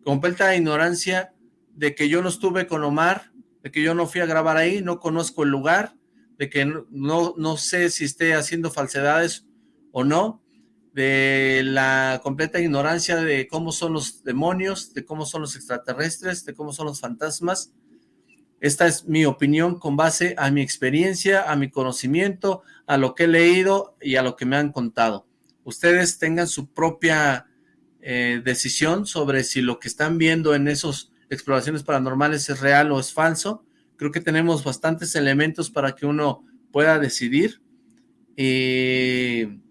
completa ignorancia de que yo no estuve con Omar, de que yo no fui a grabar ahí, no conozco el lugar, de que no, no sé si esté haciendo falsedades o no, de la completa ignorancia de cómo son los demonios, de cómo son los extraterrestres, de cómo son los fantasmas, esta es mi opinión con base a mi experiencia, a mi conocimiento, a lo que he leído y a lo que me han contado. Ustedes tengan su propia eh, decisión sobre si lo que están viendo en esas exploraciones paranormales es real o es falso. Creo que tenemos bastantes elementos para que uno pueda decidir y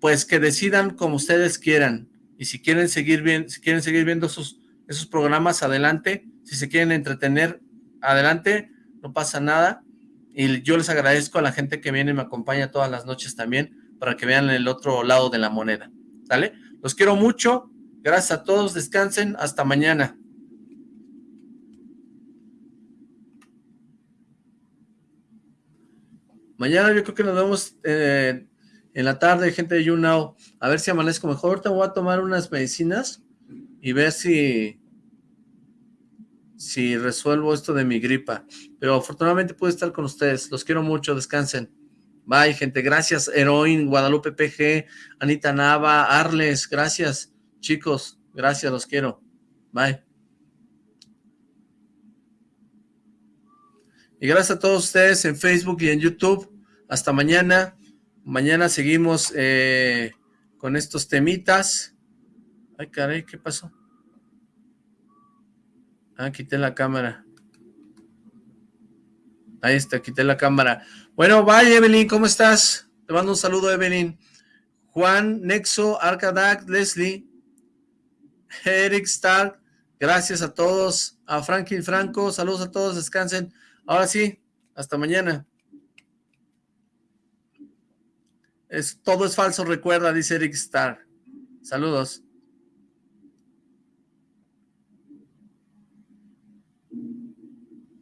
pues que decidan como ustedes quieran. Y si quieren seguir, si quieren seguir viendo esos, esos programas, adelante. Si se quieren entretener, adelante, no pasa nada. Y yo les agradezco a la gente que viene y me acompaña todas las noches también para que vean el otro lado de la moneda. ¿Sale? Los quiero mucho. Gracias a todos. Descansen. Hasta mañana. Mañana yo creo que nos vemos eh, en la tarde, gente de YouNow. A ver si amanezco mejor. Ahorita voy a tomar unas medicinas y ver si si resuelvo esto de mi gripa. Pero afortunadamente puedo estar con ustedes. Los quiero mucho, descansen. Bye, gente. Gracias, Heroin, Guadalupe PG, Anita Nava, Arles. Gracias, chicos. Gracias, los quiero. Bye. Y gracias a todos ustedes en Facebook y en YouTube. Hasta mañana. Mañana seguimos eh, con estos temitas. Ay, caray, ¿qué pasó? Ah, quité la cámara. Ahí está, quité la cámara. Bueno, bye Evelyn, ¿cómo estás? Te mando un saludo, Evelyn. Juan, Nexo, Arcadac, Leslie, Eric Stark, gracias a todos. A Franklin Franco, saludos a todos, descansen. Ahora sí, hasta mañana. Es, todo es falso, recuerda, dice Eric Stark. Saludos.